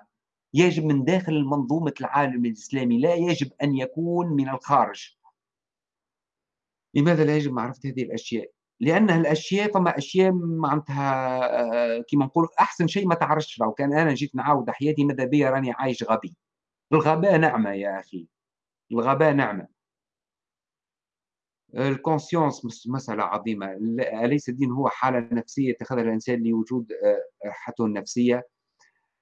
يجب من داخل منظومة العالم الإسلامي. لا يجب أن يكون من الخارج. لماذا لا يجب معرفة هذه الأشياء؟ لأن الأشياء فما أشياء معناتها آه، كما نقول أحسن شيء ما تعرفش لو كان أنا جيت نعاود حياتي ماذا بيا راني عايش غبي. الغباء نعمة يا أخي. الغباء نعمة. الكونسيونس مسألة عظيمة. أليس الدين هو حالة نفسية اتخذها الإنسان لوجود آه، راحته النفسية؟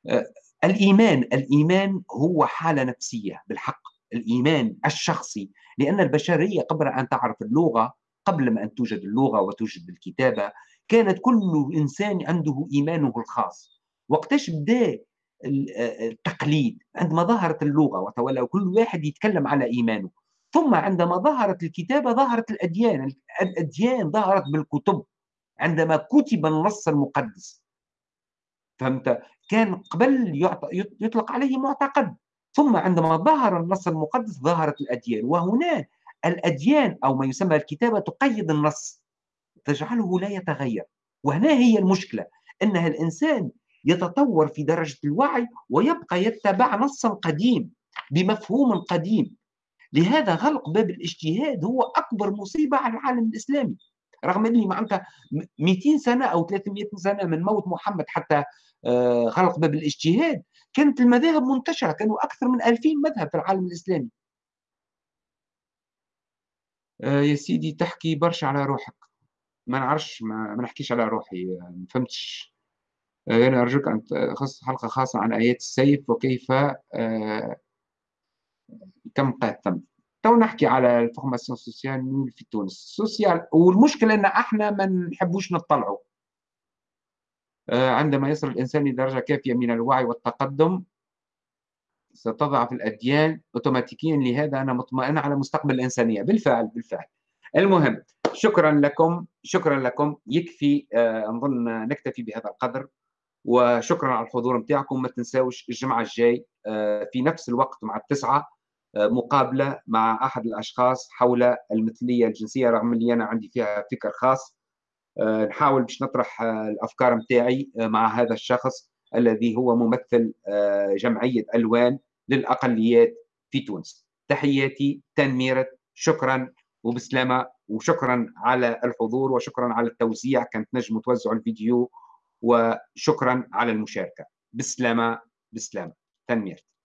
آه، الإيمان الإيمان هو حالة نفسية بالحق. الإيمان الشخصي. لأن البشرية قبل أن تعرف اللغة قبل ما أن توجد اللغة وتوجد الكتابة كانت كل إنسان عنده إيمانه الخاص. وقتاش بدأ التقليد؟ عندما ظهرت اللغة وتولى كل واحد يتكلم على إيمانه. ثم عندما ظهرت الكتابة ظهرت الأديان. الأديان ظهرت بالكتب عندما كتب النص المقدس. فهمت؟ كان قبل يطلق عليه معتقد. ثم عندما ظهر النص المقدس ظهرت الأديان. وهنا الأديان أو ما يسمى الكتابة تقيد النص. تجعله لا يتغير. وهنا هي المشكلة أنها الإنسان يتطور في درجة الوعي ويبقى يتبع نصا قديم بمفهوم قديم. لهذا غلق باب الاجتهاد هو أكبر مصيبة على العالم الإسلامي. رغم أني معناتها 200 سنة أو 300 سنة من موت محمد حتى آه، غلق باب الاجتهاد كانت المذاهب منتشرة كانوا أكثر من 2000 مذهب في العالم الإسلامي. آه، يا سيدي تحكي برشا على روحك. ما نعرفش ما, ما نحكيش على روحي ما فهمتش. آه، أنا أرجوك أن تخصص حلقة خاصة عن آيات السيف وكيف كم قاتم تو نحكي على ال formation sociale في تونس. sociale والمشكلة إن إحنا ما نحبوش نطلعوا آه، عندما يصل الإنسان لدرجه كافية من الوعي والتقدم ستضعف الأديان اوتوماتيكيا. لهذا أنا مطمئن على مستقبل الإنسانية. بالفعل بالفعل. المهم شكرا لكم شكرا لكم. يكفي آه، نظن نكتفي بهذا القدر. وشكرا على الحضور نتاعكم ما تنساوش الجمعة الجاي آه، في نفس الوقت مع التسعة. مقابلة مع أحد الأشخاص حول المثلية الجنسية رغم اللي أنا عندي فيها فكر خاص. آه، نحاول باش نطرح آه، الأفكار متاعي آه، مع هذا الشخص الذي هو ممثل جمعية ألوان للأقليات في تونس. تحياتي تنميرة شكرا وبسلامة وشكرا على الحضور وشكرا على التوزيع. كانت نجم توزعوا الفيديو وشكرا على المشاركة. بسلامة بسلامة. تنميرتي